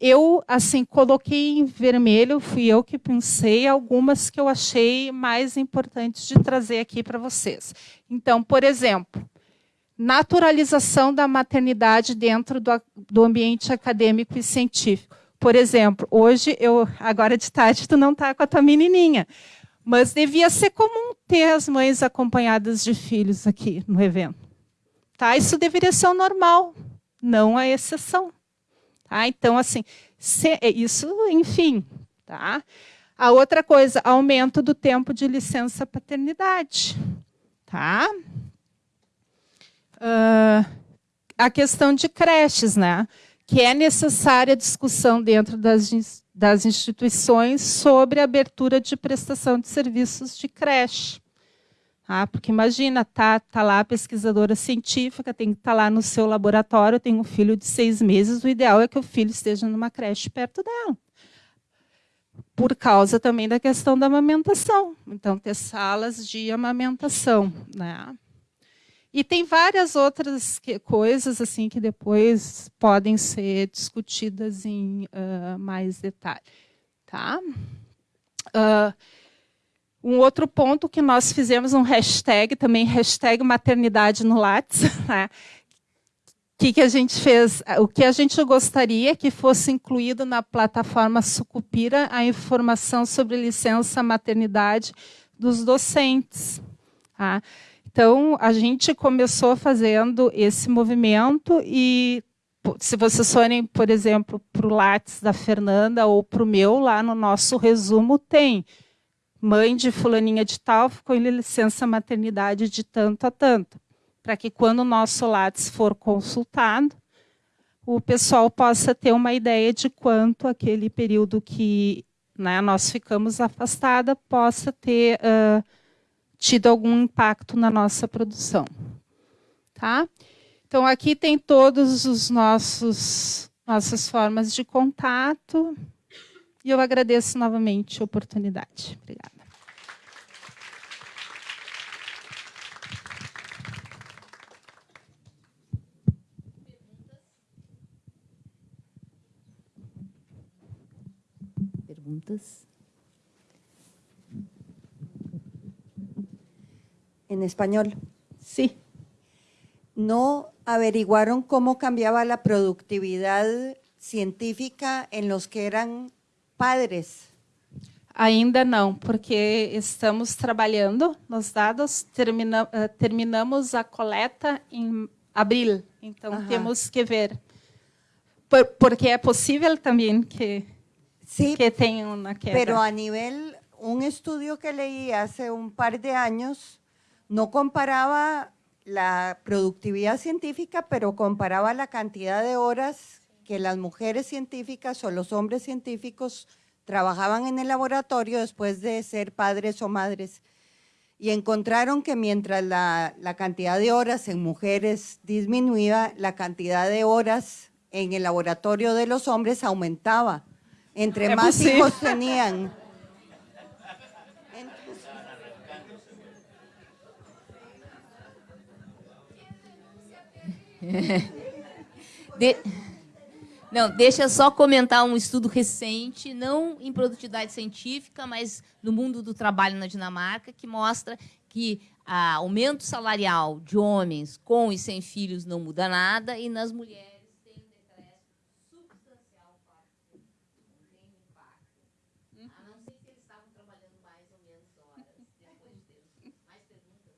Eu, assim, coloquei em vermelho, fui eu que pensei algumas que eu achei mais importantes de trazer aqui para vocês. Então, por exemplo, naturalização da maternidade dentro do, do ambiente acadêmico e científico. Por exemplo, hoje, eu agora de tarde, tu não está com a tua menininha, mas devia ser comum ter as mães acompanhadas de filhos aqui no evento. Tá? Isso deveria ser o normal, não a exceção. Tá? Então, assim, se, é isso, enfim. Tá? A outra coisa, aumento do tempo de licença paternidade. Tá? Uh, a questão de creches, né? Que é necessária discussão dentro das das instituições sobre a abertura de prestação de serviços de creche. Ah, porque imagina, tá, tá lá a pesquisadora científica, tem que estar tá lá no seu laboratório, tem um filho de seis meses, o ideal é que o filho esteja numa creche perto dela. Por causa também da questão da amamentação. Então, ter salas de amamentação. Né? E tem várias outras que, coisas assim que depois podem ser discutidas em uh, mais detalhe. Tá? Uh, um outro ponto que nós fizemos um hashtag, também hashtag maternidade no Lattes, né? que, que a gente fez? O que a gente gostaria que fosse incluído na plataforma Sucupira a informação sobre licença maternidade dos docentes. Tá? Então, a gente começou fazendo esse movimento e se vocês forem, por exemplo, para o Lattes da Fernanda ou para o meu, lá no nosso resumo tem. Mãe de fulaninha de tal ficou em licença maternidade de tanto a tanto, para que quando o nosso Lattes for consultado, o pessoal possa ter uma ideia de quanto aquele período que né, nós ficamos afastada possa ter uh, tido algum impacto na nossa produção. Tá? Então, aqui tem todos os nossos nossas formas de contato. E eu agradeço novamente a oportunidade. Obrigada. Perguntas? En español. Sí. ¿No averiguaron cómo cambiaba la productividad científica en los que eran padres? Ainda não, porque estamos trabalhando nos dados, termina, uh, terminamos a coleta em abril, então Ajá. temos que ver. Por, porque é possível também que, sí, que tenha uma queda. Pero a nivel, un estudio que leí hace un par de años no comparaba la productividad científica, pero comparaba la cantidad de horas que las mujeres científicas o los hombres científicos trabajaban en el laboratorio después de ser padres o madres y encontraron que mientras la, la, cantidad de horas en mujeres disminuía, la cantidad de horas en el laboratorio de los hombres aumentaba. Entre más hijos tenían. De... Não, deixa só comentar um estudo recente, não em produtividade científica, mas no mundo do trabalho na Dinamarca, que mostra que o aumento salarial de homens com e sem filhos não muda nada e nas mulheres tem um decréscimo substancial não tem impacto. A não ser que eles estavam trabalhando mais ou menos horas depois de ter mais perguntas.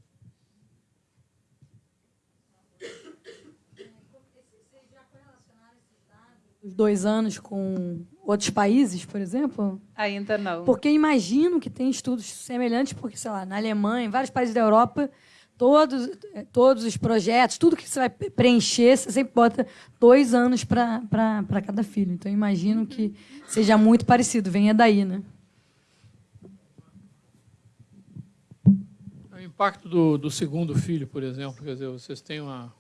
Os dois anos com outros países, por exemplo? Ainda não. Porque imagino que tem estudos semelhantes, porque, sei lá, na Alemanha, em vários países da Europa, todos, todos os projetos, tudo que você vai preencher, você sempre bota dois anos para cada filho. Então, imagino que seja muito parecido, venha daí, né? O impacto do, do segundo filho, por exemplo, quer dizer, vocês têm uma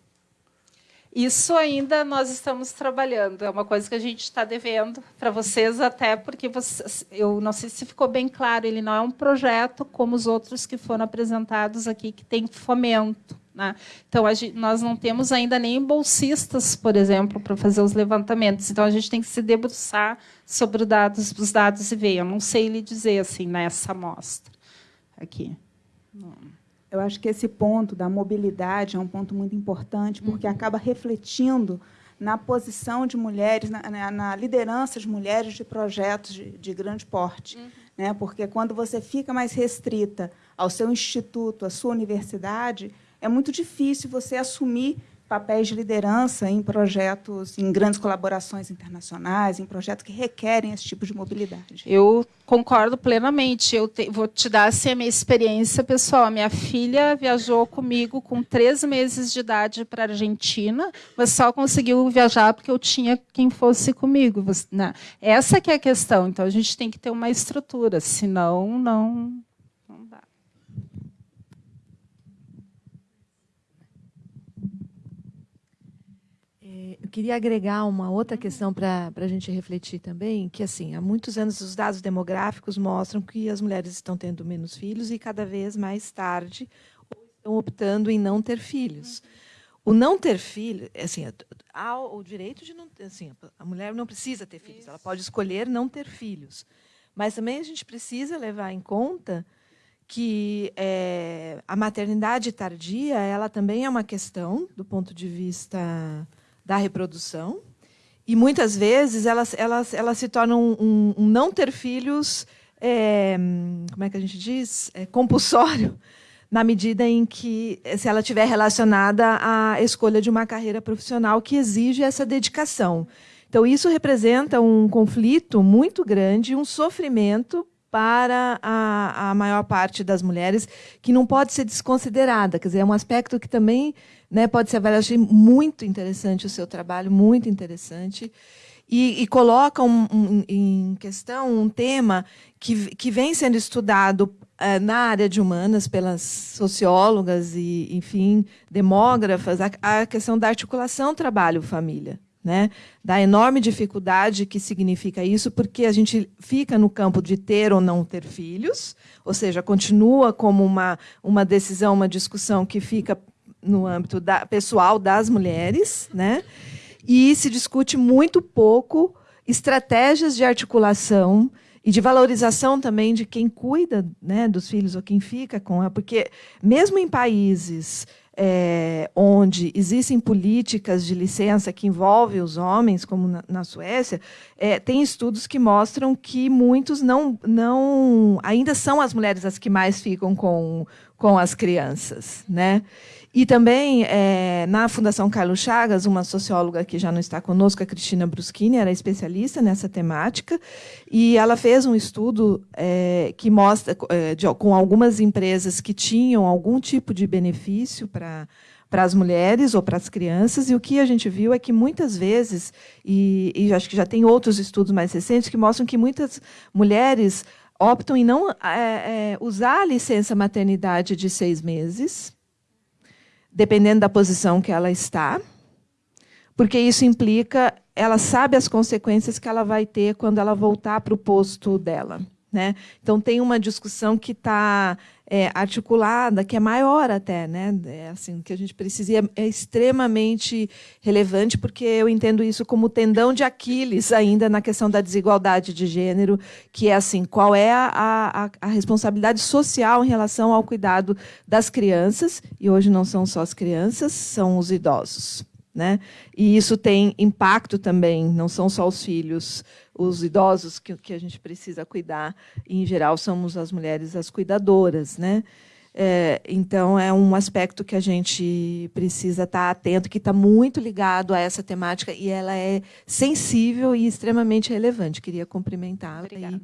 isso ainda nós estamos trabalhando. É uma coisa que a gente está devendo para vocês, até porque vocês, eu não sei se ficou bem claro, ele não é um projeto como os outros que foram apresentados aqui, que tem fomento. Né? Então, gente, nós não temos ainda nem bolsistas, por exemplo, para fazer os levantamentos. Então, a gente tem que se debruçar sobre os dados, os dados e ver. Eu não sei lhe dizer assim nessa amostra aqui. Não. Eu acho que esse ponto da mobilidade é um ponto muito importante, porque uhum. acaba refletindo na posição de mulheres, na, na, liderança de mulheres de projetos de, de grande porte. Uhum. Né? Porque quando você fica mais restrita ao seu instituto, à sua universidade, é muito difícil você assumir papéis de liderança em projetos, em grandes colaborações internacionais, em projetos que requerem esse tipo de mobilidade. Eu concordo plenamente. Eu te, vou te dar assim, a minha experiência pessoal. Minha filha viajou comigo com três meses de idade para a Argentina, mas só conseguiu viajar porque eu tinha quem fosse comigo. Né? Essa que é a questão. Então, a gente tem que ter uma estrutura, senão não Eu queria agregar uma outra questão para a gente refletir também, que assim, há muitos anos os dados demográficos mostram que as mulheres estão tendo menos filhos e cada vez mais tarde estão optando em não ter filhos. O não ter filho, assim, há o direito de não, assim, a mulher não precisa ter filhos, ela pode escolher não ter filhos. Mas também a gente precisa levar em conta que é, a maternidade tardia, ela também é uma questão do ponto de vista da reprodução. E muitas vezes elas, elas, elas se tornam um, um não ter filhos, é, como é que a gente diz? É, compulsório, na medida em que, se ela estiver relacionada à escolha de uma carreira profissional que exige essa dedicação. Então, isso representa um conflito muito grande, um sofrimento para a, a maior parte das mulheres, que não pode ser desconsiderada. Quer dizer, é um aspecto que também né, pode ser avaliado. Achei muito interessante o seu trabalho, muito interessante. E, e coloca um, um, em questão um tema que, que vem sendo estudado uh, na área de humanas pelas sociólogas e, enfim, demógrafas, a, a questão da articulação trabalho-família. Né, da enorme dificuldade que significa isso, porque a gente fica no campo de ter ou não ter filhos, ou seja, continua como uma, uma decisão, uma discussão que fica no âmbito da, pessoal das mulheres, né? e se discute muito pouco estratégias de articulação e de valorização também de quem cuida né, dos filhos ou quem fica com ela, porque mesmo em países é, onde existem políticas de licença que envolvem os homens, como na, na Suécia, é, tem estudos que mostram que muitos não, não ainda são as mulheres as que mais ficam com, com as crianças, né? E também, é, na Fundação Carlos Chagas, uma socióloga que já não está conosco, a Cristina Bruschini, era especialista nessa temática, e ela fez um estudo é, que mostra, é, de, com algumas empresas que tinham algum tipo de benefício para para as mulheres ou para as crianças, e o que a gente viu é que muitas vezes, e, e acho que já tem outros estudos mais recentes que mostram que muitas mulheres optam em não é, é, usar a licença maternidade de seis meses, dependendo da posição que ela está, porque isso implica, ela sabe as consequências que ela vai ter quando ela voltar para o posto dela. Né? Então, tem uma discussão que está é, articulada, que é maior até, né? É, assim, que a gente precisa, é, é, extremamente relevante, porque eu entendo isso como tendão de Aquiles ainda na questão da desigualdade de gênero, que é assim, qual é a, a, a responsabilidade social em relação ao cuidado das crianças, e hoje não são só as crianças, são os idosos. Né? E isso tem impacto também, não são só os filhos, os idosos que, que a gente precisa cuidar, e, em geral, somos as mulheres as cuidadoras. Né? É, então, é um aspecto que a gente precisa estar atento, que está muito ligado a essa temática, e ela é sensível e extremamente relevante. Queria cumprimentá-la. Obrigada.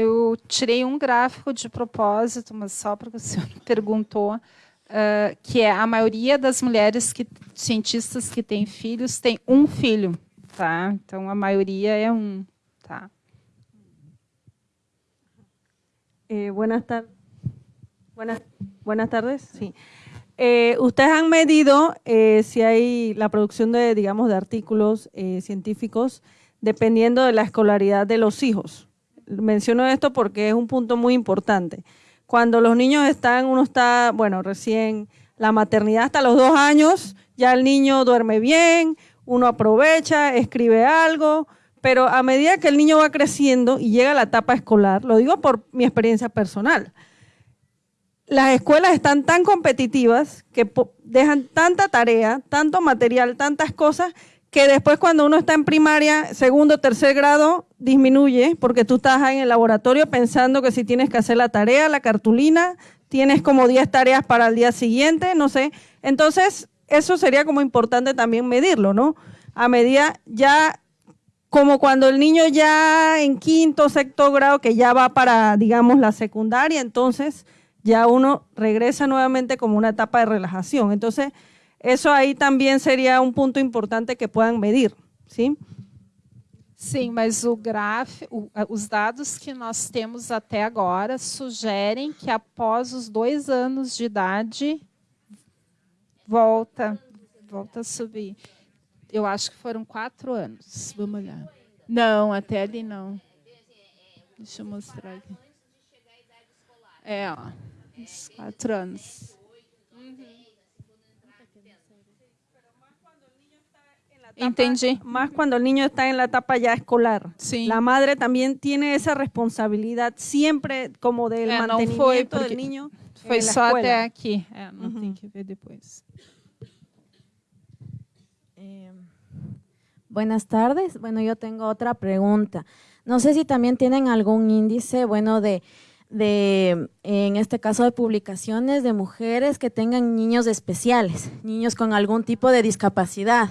Eu tirei um gráfico de propósito, mas só porque o senhor perguntou, uh, que é a maioria das mulheres que cientistas que têm filhos tem um filho, tá? Então a maioria é um, tá? Eh, buenas tardes. Buenas, buenas tardes. Sí. Eh, ustedes han medido eh, si hay la producción de, digamos, de artículos eh, científicos dependiendo de la escolaridad de los hijos menciono esto porque es un punto muy importante. Cuando los niños están, uno está, bueno, recién la maternidad hasta los dos años, ya el niño duerme bien, uno aprovecha, escribe algo, pero a medida que el niño va creciendo y llega a la etapa escolar, lo digo por mi experiencia personal, las escuelas están tan competitivas que dejan tanta tarea, tanto material, tantas cosas, que después cuando uno está en primaria, segundo, tercer grado, disminuye, porque tú estás en el laboratorio pensando que si tienes que hacer la tarea, la cartulina, tienes como 10 tareas para el día siguiente, no sé. Entonces, eso sería como importante también medirlo, ¿no? A medida ya, como cuando el niño ya en quinto, sexto grado, que ya va para, digamos, la secundaria, entonces ya uno regresa nuevamente como una etapa de relajación. Entonces, eso aí também seria um ponto importante que puedan medir, sim? Sim, mas o gráfico, os dados que nós temos até agora sugerem que após os dois anos de idade volta, volta a subir. Eu acho que foram quatro anos. Vamos olhar. Não, até ali não. Deixa eu mostrar aqui. É, ó, uns quatro anos. Entendí. Más cuando el niño está en la etapa ya escolar. Sí. La madre también tiene esa responsabilidad siempre como del É, não mantenimiento del niño. la só escuela. até aqui. É, não tem que ver depois. Buenas tardes. Bueno, yo tengo otra pregunta. No sé si también tienen algún índice, bueno, de, de, en este caso, de publicaciones de mujeres que tengan niños especiales, niños con algún tipo de discapacidad.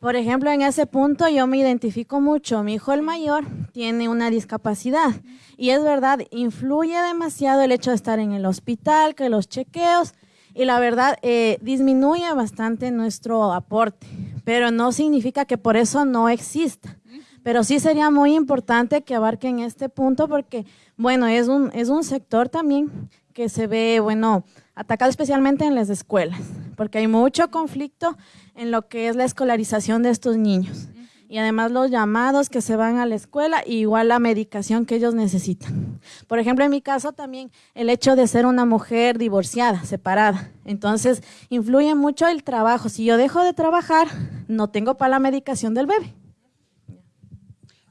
Por ejemplo, en ese punto yo me identifico mucho. Mi hijo el mayor tiene una discapacidad y es verdad, influye demasiado el hecho de estar en el hospital, que los chequeos y la verdad eh, disminuye bastante nuestro aporte, pero no significa que por eso no exista. Pero sí sería muy importante que abarquen este punto porque, bueno, es un, es un sector también que se ve, bueno, atacado especialmente en las escuelas, porque hay mucho conflicto en lo que es la escolarización de estos niños. Y además los llamados que se van a la escuela y igual la medicación que ellos necesitan. Por ejemplo, en mi caso también el hecho de ser una mujer divorciada, separada. Entonces, influye mucho el trabajo. Si yo dejo de trabajar, no tengo para la medicación del bebé.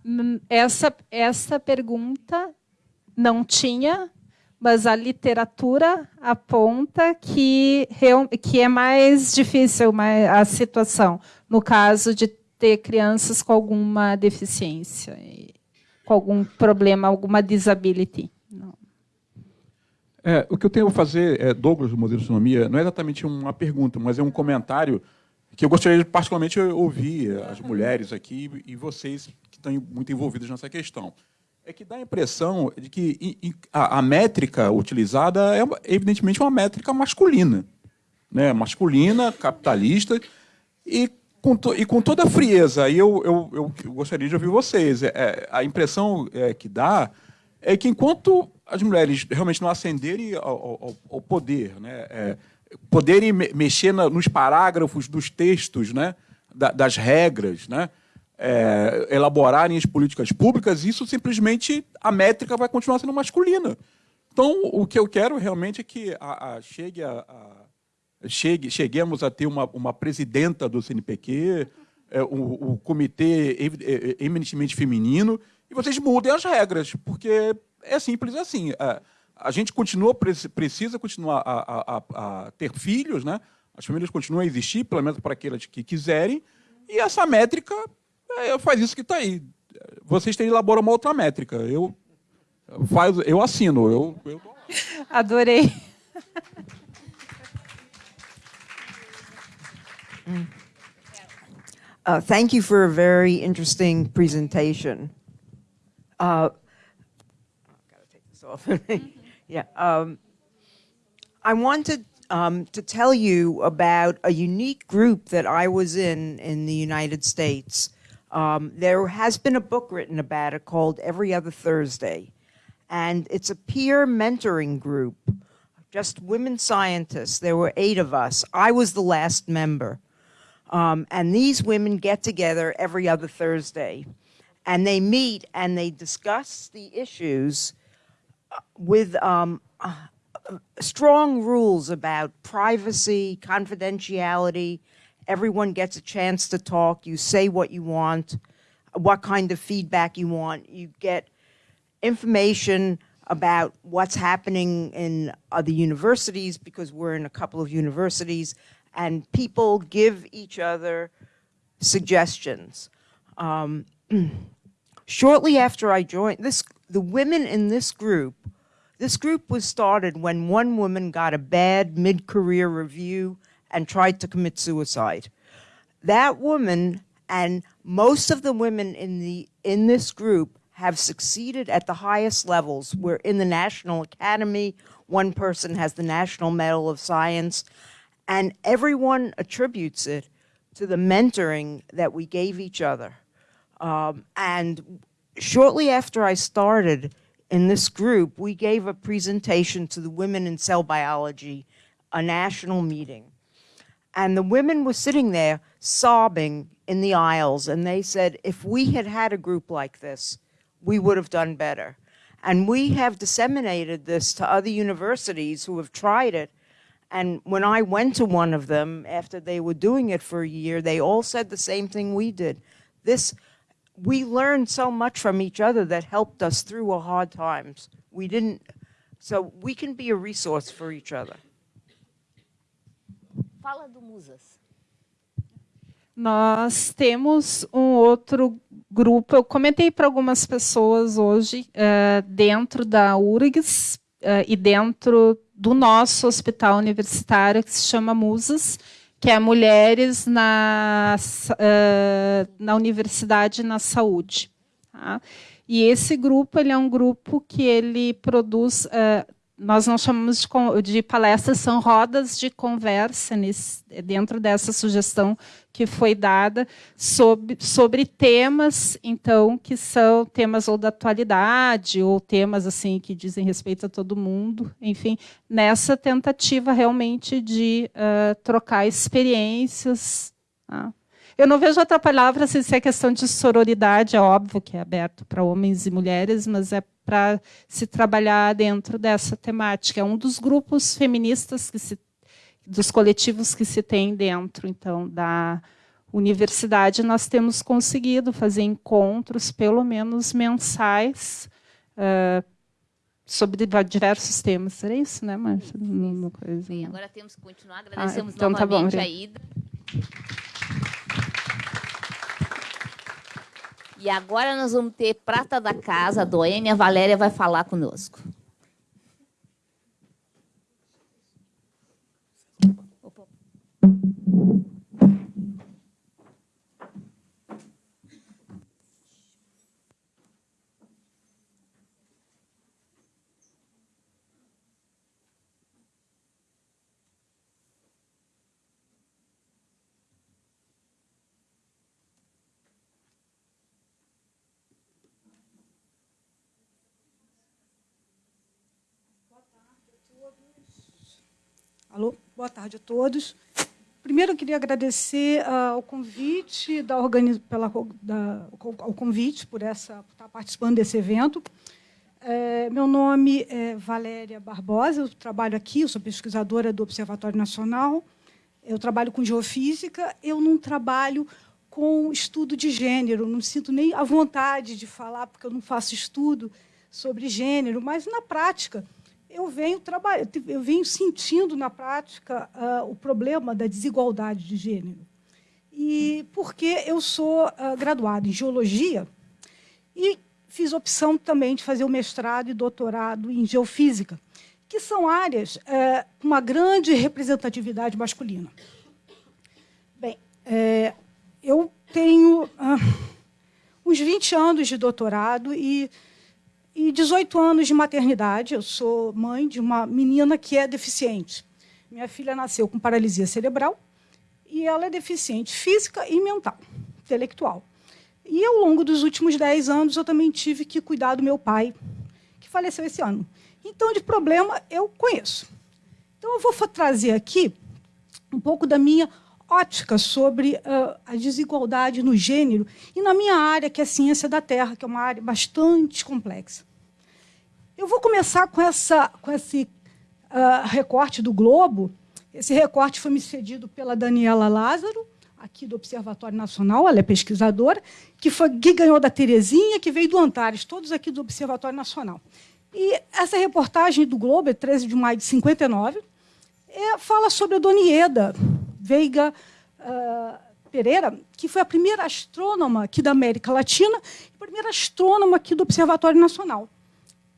Hum, Essa, essa pergunta não tinha, mas a literatura aponta que, que é mais difícil a situação no caso de ter crianças com alguma deficiência, com algum problema, alguma disability. É, o que eu tenho a fazer, é, Douglas, do Modelo de Autonomia, não é exatamente uma pergunta, mas é um comentário que eu gostaria de particularmente ouvir as mulheres aqui e vocês estão muito envolvidos nessa questão. É que dá a impressão de que a, métrica utilizada é evidentemente uma métrica masculina. Né? Masculina, capitalista, e com, to- e com toda a frieza. E eu, eu, eu, gostaria de ouvir vocês. É, é, a impressão é, que dá é que enquanto as mulheres realmente não ascenderem ao, ao- ao poder, né, é, poderem me- mexer na- nos parágrafos dos textos, né, da- das regras, né, é, elaborarem as políticas públicas, isso simplesmente a métrica vai continuar sendo masculina. Então, o que eu quero realmente é que a, a- chegue a, a- chegue, cheguemos a ter uma, uma presidenta do CNPq, é, o, o comitê é, é, eminentemente feminino, e vocês mudem as regras, porque é simples assim. A, a gente continua, preci- precisa continuar a, a- a- ter filhos, né? as famílias continuam a existir, pelo menos para aqueles que quiserem, e essa métrica é, faz isso que está aí. Vocês têm elaborar uma outra métrica. Eu, faz, eu assino. Eu, eu Adorei. Uh, thank you for a very interesting presentation. Uh, gotta take this off. yeah. Um, I wanted um, to tell you about a unique group that I was in in the United States. Um, there has been a book written about it called Every Other Thursday, and it's a peer mentoring group, just women scientists. There were eight of us. I was the last member. Um, and these women get together every other Thursday and they meet and they discuss the issues uh, with um, uh, uh, strong rules about privacy, confidentiality. Everyone gets a chance to talk. You say what you want, what kind of feedback you want. You get information about what's happening in other universities because we're in a couple of universities and people give each other suggestions. Um, shortly after I joined this, the women in this group, this group was started when one woman got a bad mid-career review and tried to commit suicide. That woman and most of the women in the in this group have succeeded at the highest levels. We're in the National Academy. One person has the National Medal of Science, and everyone attributes it to the mentoring that we gave each other. Um, and shortly after I started in this group, we gave a presentation to the women in cell biology, a national meeting. And the women were sitting there sobbing in the aisles, and they said, if we had had a group like this, we would have done better. And we have disseminated this to other universities who have tried it. And when I went to one of them after they were doing it for a year, they all said the same thing we did. This, we learned so much from each other that helped us through our hard times. We didn't, so we can be a resource for each other. Fala do Musas. Nós temos um outro grupo, eu comentei para algumas pessoas hoje, uh, dentro da URGS uh, e dentro do nosso hospital universitário, que se chama Musas, que é Mulheres na, uh, na Universidade e na Saúde. Tá? E esse grupo ele é um grupo que ele produz nós não chamamos de, de, palestras, são rodas de conversa nesse, dentro dessa sugestão que foi dada sobre, sobre temas, então, que são temas ou da atualidade, ou temas assim que dizem respeito a todo mundo, enfim, nessa tentativa realmente de uh, trocar experiências. Tá? Eu não vejo outra palavra sem ser questão de sororidade, é óbvio que é aberto para homens e mulheres, mas é para se trabalhar dentro dessa temática. É um dos grupos feministas que se, dos coletivos que se tem dentro, então, da universidade. Nós temos conseguido fazer encontros, pelo menos mensais, uh, sobre diversos temas. Será isso, né, Márcia? Sim, agora temos que continuar. Agradecemos ah, então novamente tá bom, a ida. E agora nós vamos ter prata da casa, a Doênia Valéria vai falar conosco. Alô, boa tarde a todos. Primeiro, eu queria agradecer uh, o convite da organiz... pela da... o convite por essa por estar participando desse evento. É, meu nome é Valéria Barbosa, eu trabalho aqui, eu sou pesquisadora do Observatório Nacional. Eu trabalho com geofísica. Eu não trabalho com estudo de gênero, não sinto nem a vontade de falar, porque eu não faço estudo sobre gênero, mas na prática eu venho trabalhando, eu venho sentindo na prática uh, o problema da desigualdade de gênero. E porque eu sou uh, graduada em geologia e fiz opção também de fazer o mestrado e doutorado em geofísica, que são áreas uh, com uma grande representatividade masculina. Bem, é, eu tenho ah, uns 20 anos de doutorado e e 18 anos de maternidade. Eu sou mãe de uma menina que é deficiente. Minha filha nasceu com paralisia cerebral e ela é deficiente física e mental, intelectual. E ao longo dos últimos 10 anos eu também tive que cuidar do meu pai, que faleceu esse ano. Então, de problema, eu conheço. Então, eu vou trazer aqui um pouco da minha ótica sobre uh, a desigualdade no gênero e na minha área, que é a ciência da Terra, que é uma área bastante complexa. Eu vou começar com, essa, com esse uh, recorte do Globo. Esse recorte foi me cedido pela Daniela Lázaro, aqui do Observatório Nacional, ela é pesquisadora, que, foi, que ganhou da Terezinha, que veio do Antares, todos aqui do Observatório Nacional. E essa reportagem do Globo, é 13 de maio de 59, é, fala sobre a Dona Ieda, Veiga uh, Pereira, que foi a primeira astrônoma aqui da América Latina, a primeira astrônoma aqui do Observatório Nacional.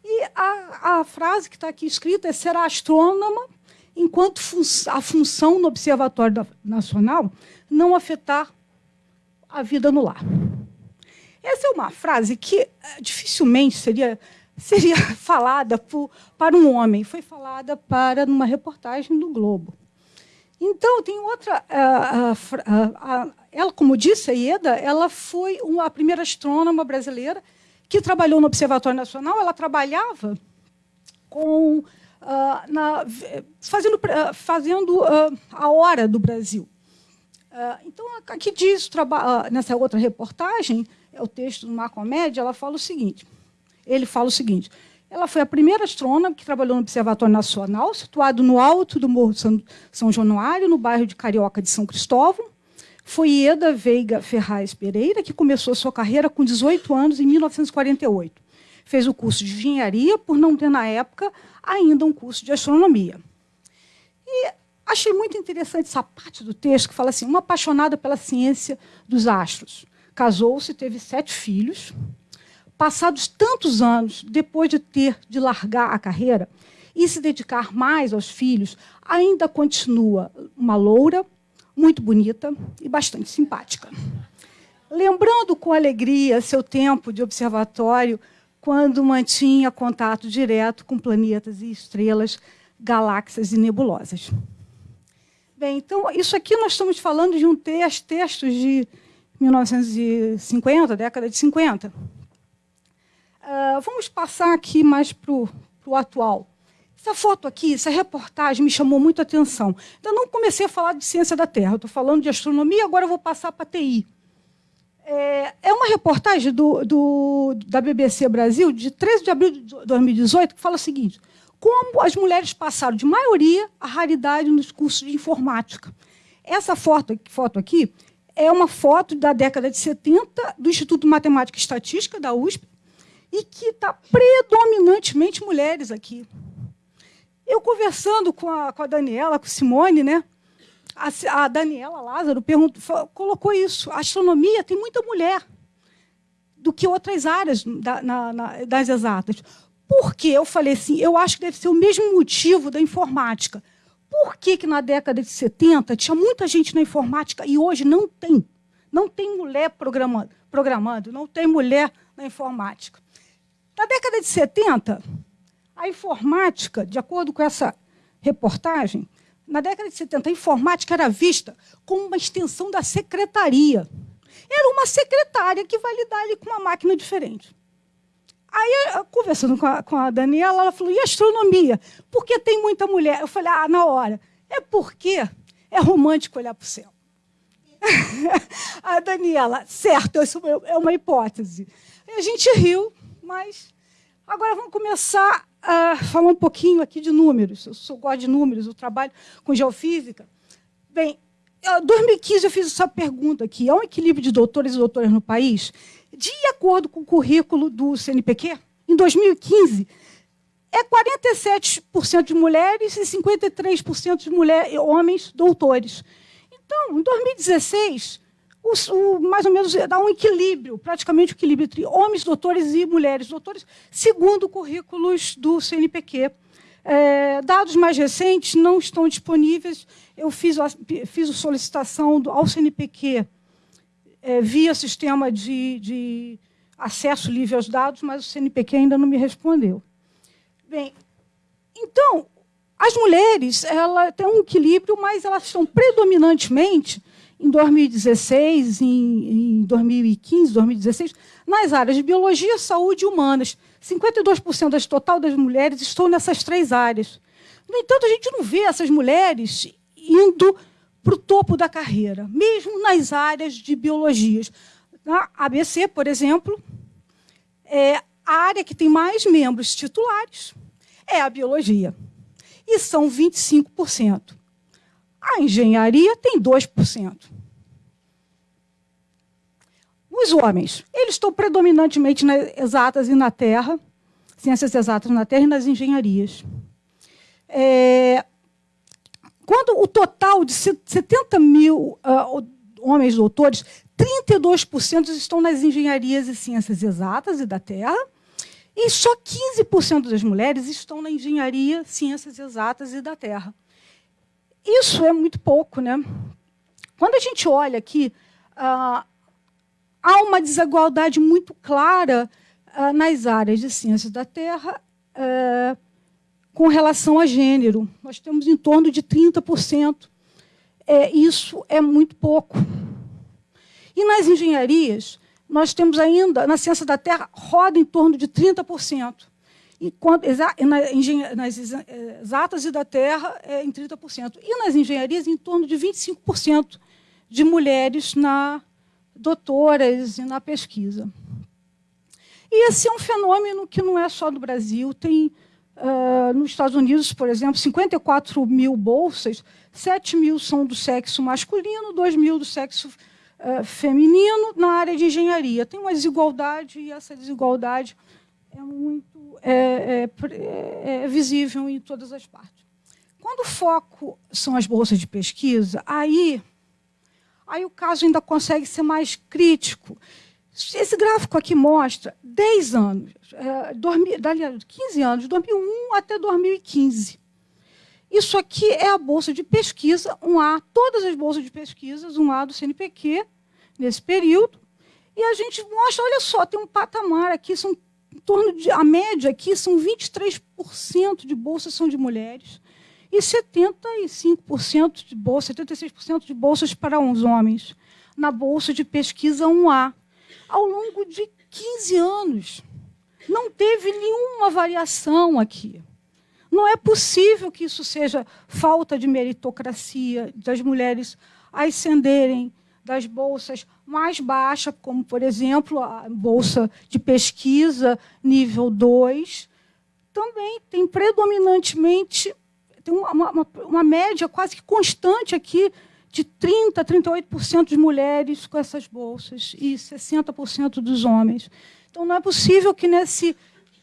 E a, a frase que está aqui escrita é: será astrônoma enquanto fun a função no Observatório Nacional não afetar a vida no lar. Essa é uma frase que eh, dificilmente seria, seria falada por, para um homem, foi falada para numa reportagem do Globo. Então, tem outra. Ela, como disse, a Ieda, ela foi uma, a primeira astrônoma brasileira que trabalhou no Observatório Nacional. Ela trabalhava com, uh, na, fazendo, uh, fazendo uh, a hora do Brasil. então, aqui diz, nessa outra reportagem, é o texto do Marco Média, ela fala o seguinte: ele fala o seguinte. Ela foi a primeira astrônoma que trabalhou no Observatório Nacional, situado no alto do Morro São, São Januário, no bairro de Carioca de São Cristóvão. Foi Ieda Veiga Ferraz Pereira, que começou sua carreira com 18 anos, em 1948. Fez o curso de engenharia, por não ter, na época, ainda um curso de astronomia. E achei muito interessante essa parte do texto, que fala assim, uma apaixonada pela ciência dos astros. Casou-se, teve sete filhos, passados tantos anos, depois de ter de largar a carreira e se dedicar mais aos filhos, ainda continua uma loura, muito bonita e bastante simpática. Lembrando com alegria seu tempo de observatório, quando mantinha contato direto com planetas e estrelas, galáxias e nebulosas. Bem, então, isso aqui nós estamos falando de um texto, textos de 1950, década de 50. Uh, vamos passar aqui mais para o atual. Essa foto aqui, essa reportagem me chamou muito a atenção. Ainda não comecei a falar de ciência da Terra, estou falando de astronomia, agora vou passar para TI. É, é, uma reportagem do, do, da BBC Brasil, de 13 de abril de 2018, que fala o seguinte: como as mulheres passaram, de maioria, a raridade nos cursos de informática. Essa foto, foto aqui é uma foto da década de 70 do Instituto de Matemática e Estatística, da USP, e que está predominantemente mulheres aqui. Eu conversando com a, com a Daniela, com Simone, né? A, a Daniela Lázaro perguntou, colocou isso. A astronomia tem muita mulher do que outras áreas da, na, na, das exatas. Por quê? Eu falei assim, eu acho que deve ser o mesmo motivo da informática. Por que, que na década de 70 tinha muita gente na informática e hoje não tem? Não tem mulher programando, programando não tem mulher na informática. Na década de 70, a informática, de acordo com essa reportagem, na década de 70, a informática era vista como uma extensão da secretaria. Era uma secretária que vai lidar ali com uma máquina diferente. Aí, conversando com a, com a Daniela, ela falou: e astronomia? Por que tem muita mulher? Eu falei: ah, na hora. É porque é romântico olhar para o céu. a Daniela, certo, isso é uma hipótese. A gente riu, mas agora vamos começar a falar um pouquinho aqui de números. Eu sou gosto de números, eu trabalho com geofísica. Bem, em 2015 eu fiz essa pergunta aqui. Há um equilíbrio de doutores e doutoras no país? De acordo com o currículo do CNPq, em 2015, é 47% de mulheres e 53% de mulher, homens doutores. Então, em 2016, o, o, mais ou menos dá um equilíbrio, praticamente um equilíbrio entre homens doutores e mulheres doutores, segundo currículos do CNPq. É, dados mais recentes não estão disponíveis. Eu fiz, fiz a solicitação do, ao CNPq é, via sistema de, de acesso livre aos dados, mas o CNPq ainda não me respondeu. Bem, então, as mulheres ela têm um equilíbrio, mas elas estão predominantemente em 2016, em, em 2015, 2016, nas áreas de biologia, saúde e humanas. 52% das total das mulheres estão nessas três áreas. No entanto, a gente não vê essas mulheres indo para o topo da carreira, mesmo nas áreas de biologias. Na ABC, por exemplo, é a área que tem mais membros titulares é a biologia. E são 25%. A engenharia tem 2%. Os homens, eles estão predominantemente nas exatas e na terra, ciências exatas na terra e nas engenharias. É, quando o total de 70 mil uh, homens doutores, 32% estão nas engenharias e ciências exatas e da Terra, e só 15% das mulheres estão na engenharia, ciências exatas e da Terra. Isso é muito pouco, né? Quando a gente olha aqui, ah, há uma desigualdade muito clara ah, nas áreas de ciências da Terra ah, com relação a gênero. Nós temos em torno de 30%. É, isso é muito pouco. E nas engenharias, nós temos ainda, na ciência da Terra, roda em torno de 30%. Enquanto, nas exatas e da Terra, é em 30%. E nas engenharias, em torno de 25% de mulheres na doutoras e na pesquisa. E esse é um fenômeno que não é só do Brasil. Tem, uh, nos Estados Unidos, por exemplo, 54 mil bolsas, 7 mil são do sexo masculino, 2 mil do sexo uh, feminino na área de engenharia. Tem uma desigualdade, e essa desigualdade é muito é, é, é visível em todas as partes. Quando o foco são as bolsas de pesquisa, aí, aí o caso ainda consegue ser mais crítico. Esse gráfico aqui mostra 10 anos, é, 15 anos, de 2001 até 2015. Isso aqui é a bolsa de pesquisa, um A, todas as bolsas de pesquisas, um A do CNPq, nesse período. E a gente mostra, olha só, tem um patamar aqui, são torno de, a média aqui são 23% de bolsas são de mulheres e 75% de bolsas, 76% de bolsas para os homens na bolsa de pesquisa 1A. Ao longo de 15 anos, não teve nenhuma variação aqui. Não é possível que isso seja falta de meritocracia das mulheres ascenderem das bolsas mais baixas, como, por exemplo, a bolsa de pesquisa nível 2, também tem predominantemente tem uma, uma, uma média quase que constante aqui de 30%, 38% de mulheres com essas bolsas e 60% dos homens. Então, não é possível que nesse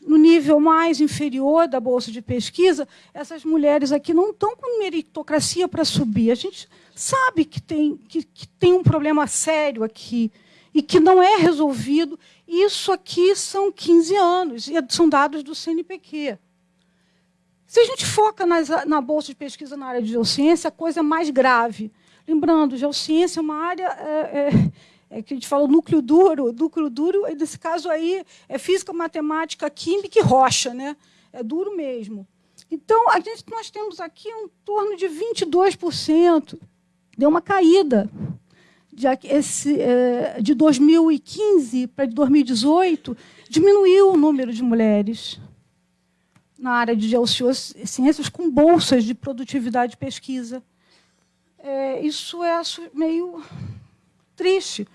no nível mais inferior da bolsa de pesquisa, essas mulheres aqui não estão com meritocracia para subir. A gente sabe que tem, que, que tem um problema sério aqui e que não é resolvido. Isso aqui são 15 anos, e são dados do CNPq. Se a gente foca nas, na bolsa de pesquisa na área de geociência, a coisa é mais grave. Lembrando, geociência é uma área é, é, é que a gente fala núcleo duro. Núcleo duro, nesse caso aí, é física, matemática, química e rocha. Né? É duro mesmo. Então, a gente, nós temos aqui um torno de 22% deu uma caída. De, esse, é, de 2015 para 2018, diminuiu o número de mulheres na área de geociências com bolsas de produtividade de pesquisa. É, isso é meio triste.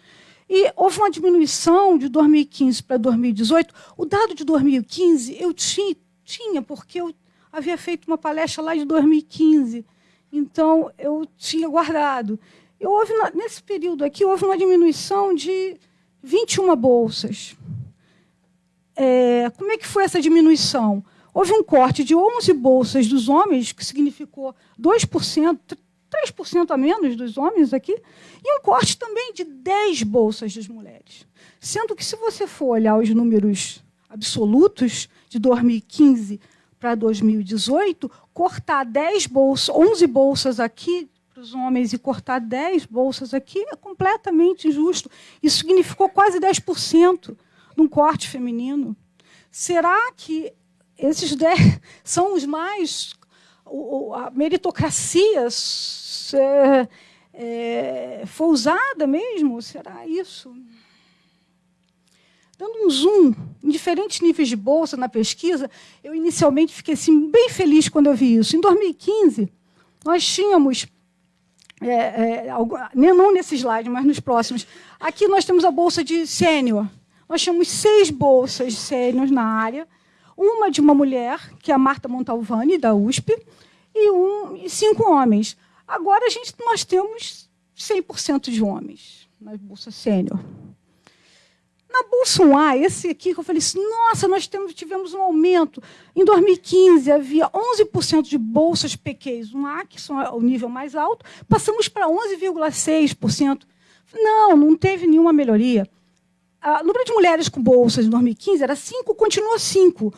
E houve uma diminuição de 2015 para 2018. O dado de 2015 eu tinha, tinha porque eu havia feito uma palestra lá de 2015 então, eu tinha guardado. E houve, nesse período aqui, houve uma diminuição de 21 bolsas. É, como é que foi essa diminuição? Houve um corte de 11 bolsas dos homens, que significou 2%, 3% a menos dos homens aqui, e um corte também de 10 bolsas das mulheres. Sendo que, se você for olhar os números absolutos de 2015 para 2018, cortar 10 bolsas, 11 bolsas aqui para os homens e cortar 10 bolsas aqui é completamente injusto. Isso significou quase 10% de um corte feminino. Será que esses 10 são os mais. A meritocracia é, é, foi usada mesmo? Será isso? Dando um zoom em diferentes níveis de bolsa na pesquisa, eu inicialmente fiquei assim, bem feliz quando eu vi isso. Em 2015, nós tínhamos, é, é, não nesse slide, mas nos próximos, aqui nós temos a bolsa de sênior. Nós tínhamos seis bolsas sênior na área, uma de uma mulher, que é a Marta Montalvani, da USP, e, um, e cinco homens. Agora a gente, nós temos 100% de homens na bolsa sênior. Na Bolsa 1A, esse aqui que eu falei assim, nossa, nós temos, tivemos um aumento. Em 2015 havia 11% de bolsas PQs 1A, que são o nível mais alto, passamos para 11,6%. Não, não teve nenhuma melhoria. O número de mulheres com bolsas em 2015 era 5, continua 5.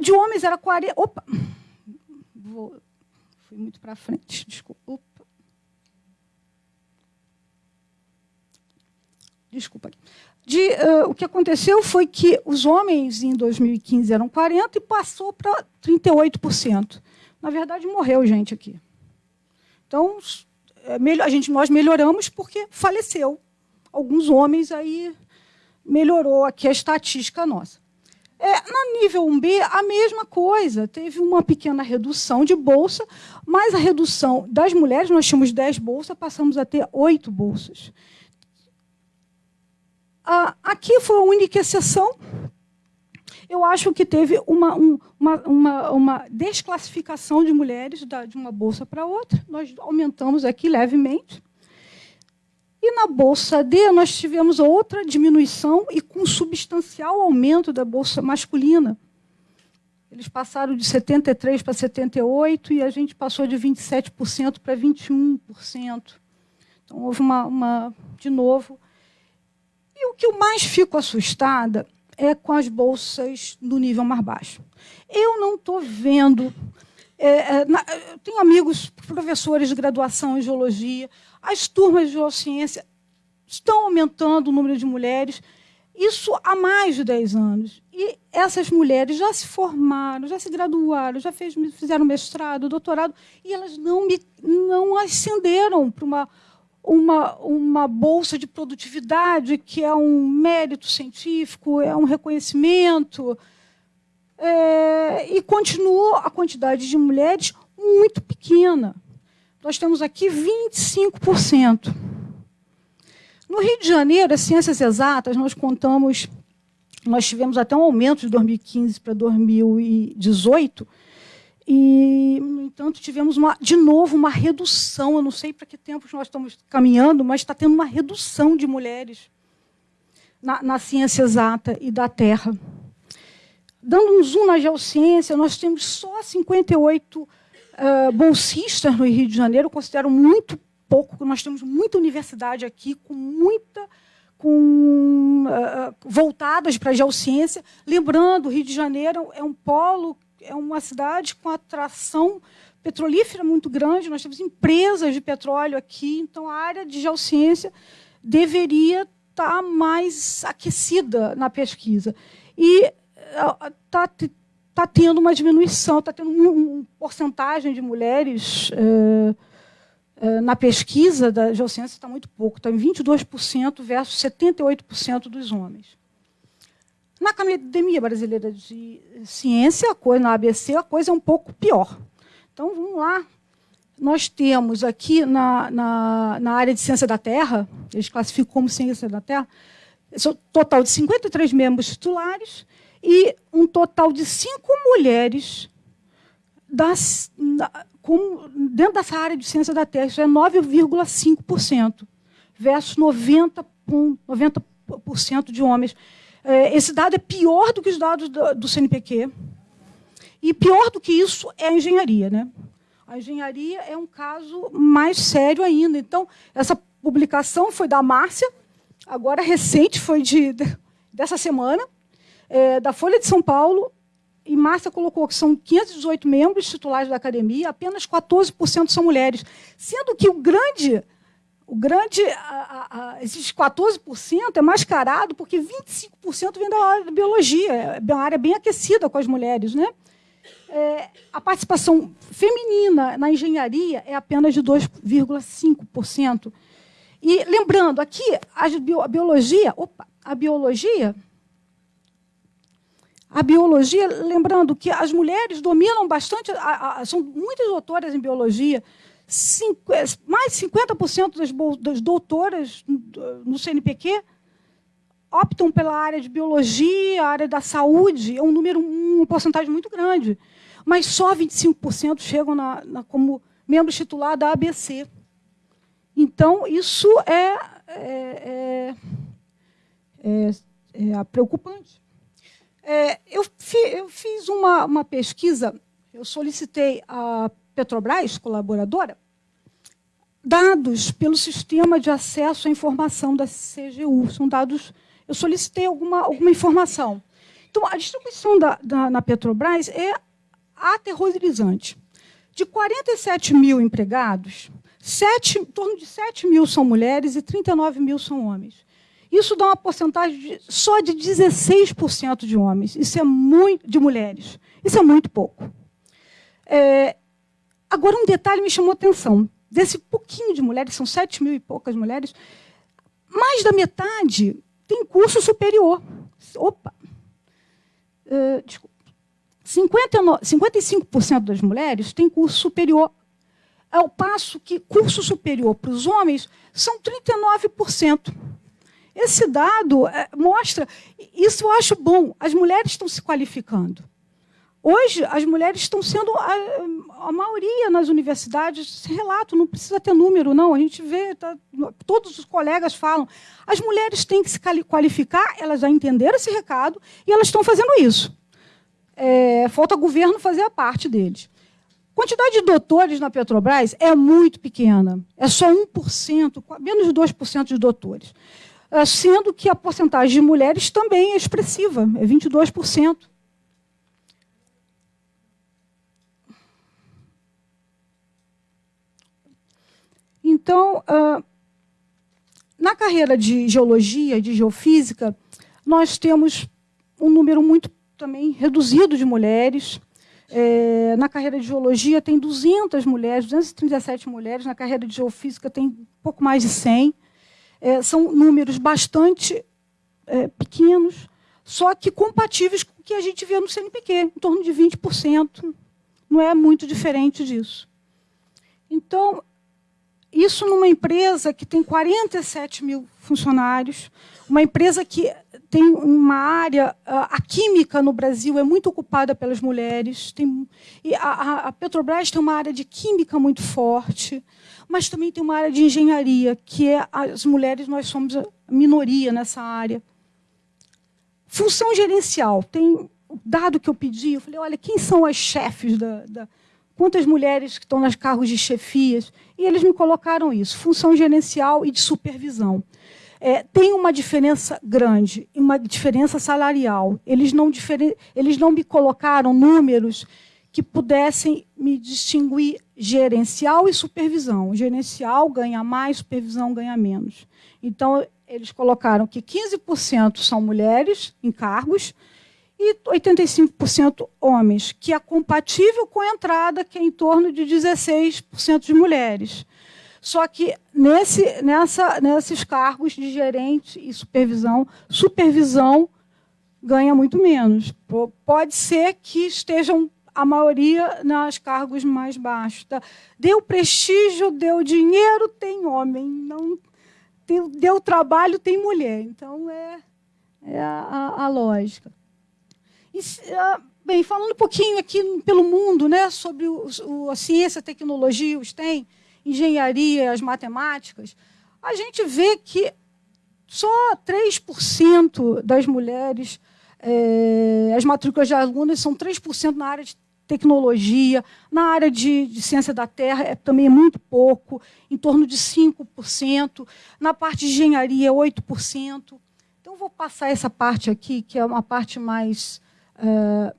De homens era 40. Opa! Vou, fui muito para frente, desculpa. Opa. Desculpa. De, uh, o que aconteceu foi que os homens em 2015 eram 40% e passou para 38%. Na verdade, morreu gente aqui. Então, é, a gente, nós melhoramos porque faleceu. Alguns homens aí melhorou aqui a estatística nossa. É, na nível 1B, a mesma coisa. Teve uma pequena redução de bolsa, mas a redução das mulheres, nós tínhamos 10 bolsas, passamos a ter 8 bolsas. Ah, aqui foi a única exceção. Eu acho que teve uma, um, uma, uma, uma, desclassificação de mulheres de uma bolsa para outra. Nós aumentamos aqui levemente. E na bolsa D nós tivemos outra diminuição e com substancial aumento da bolsa masculina. Eles passaram de 73 para 78 e a gente passou de 27% para 21%. Então houve uma, uma de novo e o que eu mais fico assustada é com as bolsas do nível mais baixo. Eu não estou vendo. É, é, na, eu tenho amigos professores de graduação em geologia, as turmas de geociência estão aumentando o número de mulheres, isso há mais de 10 anos. E essas mulheres já se formaram, já se graduaram, já fez, fizeram mestrado, doutorado, e elas não, me, não ascenderam para uma uma, uma bolsa de produtividade, que é um mérito científico, é um reconhecimento. É, e continua a quantidade de mulheres muito pequena. Nós temos aqui 25%. No Rio de Janeiro, as ciências exatas, nós contamos, nós tivemos até um aumento de 2015 para 2018, e, no entanto, tivemos uma, de novo uma redução. Eu não sei para que tempos nós estamos caminhando, mas está tendo uma redução de mulheres na, na ciência exata e da Terra. Dando um zoom na geociência, nós temos só 58 uh, bolsistas no Rio de Janeiro. Eu considero muito pouco, nós temos muita universidade aqui, com muita com, uh, voltadas para a geociência. Lembrando, o Rio de Janeiro é um polo é uma cidade com atração petrolífera muito grande, nós temos empresas de petróleo aqui, então a área de geociência deveria estar mais aquecida na pesquisa. E está eh, tá tendo uma diminuição, está tendo uma um porcentagem de mulheres é, é, na pesquisa da geociência está muito pouco, está em 22% versus 78% dos homens. Na Academia Brasileira de Ciência, a coisa, na ABC, a coisa é um pouco pior. Então, vamos lá. Nós temos aqui na, na, na área de Ciência da Terra, eles classificam como Ciência da Terra, total de 53 membros titulares e um total de cinco mulheres das, com, dentro dessa área de ciência da Terra. Isso é 9,5%, versus 90%, 90 de homens. É, esse dado é pior do que os dados do, CNPq. E pior do que isso é a engenharia. Né? A engenharia é um caso mais sério ainda. Então, essa publicação foi da Márcia, agora recente, foi de, dessa semana, é, da Folha de São Paulo, e Márcia colocou que são 518 membros titulares da academia, apenas 14% são mulheres, sendo que o grande o grande, a, a, esses 14% é mascarado porque 25% vem da área da biologia, é uma área bem aquecida com as mulheres. Né? É, a participação feminina na engenharia é apenas de 2,5%. E lembrando, aqui a, biologia, opa, a biologia, a biologia, lembrando que as mulheres dominam bastante, são muitas doutoras em biologia, é, mais de 50% das, doutoras no CNPq optam pela área de biologia, área da saúde, é um número, uma porcentagem muito grande. Mas só 25% chegam na, na, como membros titulares da ABC. Então, isso é, é, é, é, é preocupante. É, eu, fi, eu, fiz uma, uma pesquisa, eu solicitei a Petrobras, colaboradora, dados pelo sistema de acesso à informação da CGU. São dados. Eu solicitei alguma, alguma informação. Então, a distribuição da, da, na Petrobras é aterrorizante. De 47 mil empregados, 7, em torno de 7 mil são mulheres e 39 mil são homens. Isso dá uma porcentagem de, só de 16% de homens. Isso é muito de mulheres. Isso é muito pouco. É, agora, um detalhe me chamou a atenção. Desse pouquinho de mulheres, são 7 mil e poucas mulheres, mais da metade tem curso superior. Opa! Uh, desculpa. 59, 55% das mulheres têm curso superior, ao passo que curso superior para os homens são 39%. Esse dado é, mostra, isso eu acho bom, as mulheres estão se qualificando. Hoje, as mulheres estão sendo a, a maioria nas universidades, relato, não precisa ter número, não, a gente vê, tá, todos os colegas falam. As mulheres têm que se qualificar, elas já entenderam esse recado e elas estão fazendo isso. É, falta governo fazer a parte deles. Quantidade de doutores na Petrobras é muito pequena. É só 1%, menos de 2% de doutores. É, sendo que a porcentagem de mulheres também é expressiva, é 22%. Então, na carreira de geologia de geofísica, nós temos um número muito também reduzido de mulheres. É, na carreira de geologia tem 200 mulheres, 237 mulheres. Na carreira de geofísica tem pouco mais de 100. É, são números bastante é, pequenos, só que compatíveis com o que a gente vê no CNPq, em torno de 20%. Não é muito diferente disso. Então, isso numa empresa que tem 47 mil funcionários, uma empresa que tem uma área, a química no Brasil é muito ocupada pelas mulheres, tem, e a, a Petrobras tem uma área de química muito forte, mas também tem uma área de engenharia, que é as mulheres, nós somos a minoria nessa área. Função gerencial, tem dado que eu pedi, eu falei, olha, quem são as chefes da, da quantas mulheres que estão nas cargos de chefias, e eles me colocaram isso, função gerencial e de supervisão é, tem uma diferença grande, uma diferença salarial. Eles não, eles não me colocaram números que pudessem me distinguir gerencial e supervisão. Gerencial ganha mais, supervisão ganha menos. Então, eles colocaram que 15% são mulheres em cargos e 85% homens, que é compatível com a entrada, que é em torno de 16% de mulheres. Só que nesse, nessa, nesses cargos de gerente e supervisão, supervisão ganha muito menos. Pode ser que estejam a maioria nos cargos mais baixos. Tá? Deu prestígio, deu dinheiro, tem homem. Não deu trabalho, tem mulher. Então é, é a, a, a lógica. E, ah, bem, falando um pouquinho aqui pelo mundo, né, sobre o, o, a ciência, a tecnologia, os tem engenharia, as matemáticas, a gente vê que só 3% das mulheres, é, as matrículas de alunas são 3% na área de tecnologia, na área de, de, ciência da terra é, também é muito pouco, em torno de 5%, na parte de engenharia 8%. Então, vou passar essa parte aqui, que é uma parte mais, é,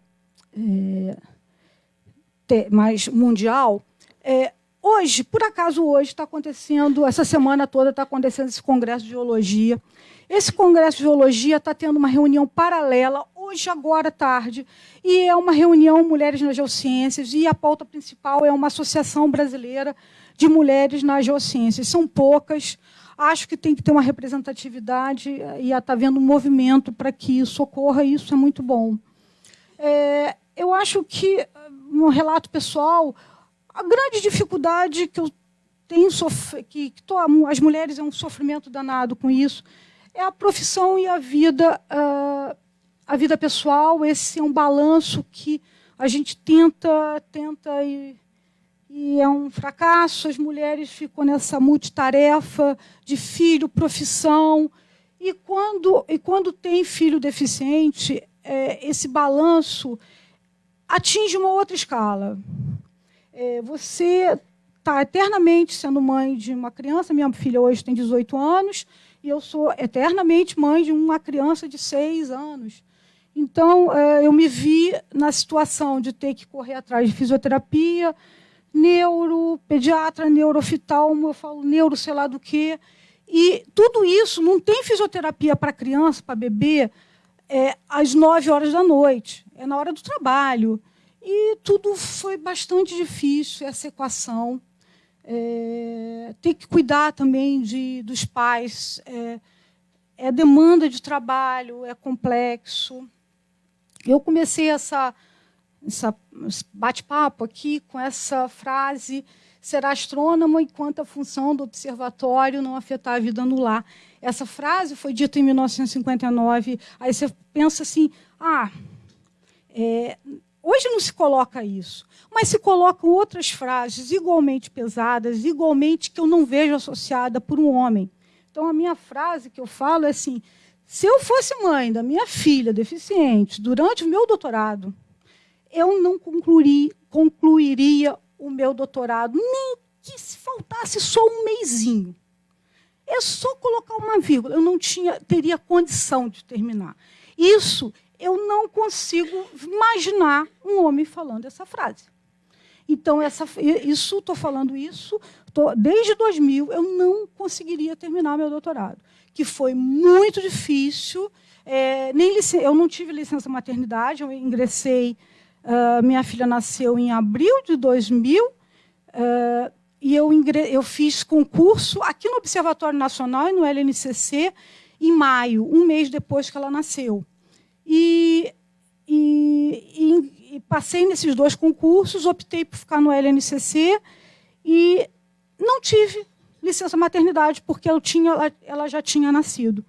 é, mais mundial. É, Hoje, por acaso hoje, está acontecendo, essa semana toda está acontecendo esse congresso de geologia. Esse congresso de geologia está tendo uma reunião paralela, hoje, agora, tarde, e é uma reunião Mulheres nas Geociências, e a pauta principal é uma associação brasileira de mulheres nas geociências. São poucas, acho que tem que ter uma representatividade, e está havendo um movimento para que isso ocorra, e isso é muito bom. É, eu acho que, no relato pessoal, a grande dificuldade que eu tenho que, que as mulheres é um sofrimento danado com isso é a profissão e a vida uh, a vida pessoal. Esse é um balanço que a gente tenta tenta e, e é um fracasso. As mulheres ficam nessa multitarefa de filho profissão. E quando e quando tem filho deficiente é, esse balanço atinge uma outra escala é, você tá eternamente sendo mãe de uma criança. Minha filha hoje tem 18 anos e eu sou eternamente mãe de uma criança de 6 anos. Então, é, eu me vi na situação de ter que correr atrás de fisioterapia, neuro, pediatra, neuroftalmo, eu falo neuro, sei lá do quê. E tudo isso, não tem fisioterapia para criança, para bebê, é, às 9 horas da noite. É na hora do trabalho. E tudo foi bastante difícil, essa equação. É, ter que cuidar também de, dos pais. É, é demanda de trabalho, é complexo. Eu comecei essa, essa bate-papo aqui com essa frase: será astrônomo enquanto a função do observatório não afetar a vida no lar. Essa frase foi dita em 1959. Aí você pensa assim: ah, é, Hoje não se coloca isso, mas se colocam outras frases igualmente pesadas, igualmente que eu não vejo associada por um homem. Então, a minha frase que eu falo é assim: se eu fosse mãe da minha filha deficiente durante o meu doutorado, eu não concluiria, o meu doutorado, nem que se faltasse só um meizinho. É só colocar uma vírgula. Eu não tinha, teria condição de terminar. Isso eu não consigo imaginar um homem falando essa frase. Então, essa, isso, estou falando isso, tô, desde 2000, eu não conseguiria terminar meu doutorado, que foi muito difícil. É, nem eu não tive licença maternidade, eu ingressei, uh, minha filha nasceu em abril de 2000, uh, ah, e eu, eu fiz concurso aqui no Observatório Nacional e no LNCC em maio, um mês depois que ela nasceu. E, e, e, e, passei nesses dois concursos, optei por ficar no LNCC e não tive licença maternidade, porque eu tinha, ela já tinha nascido.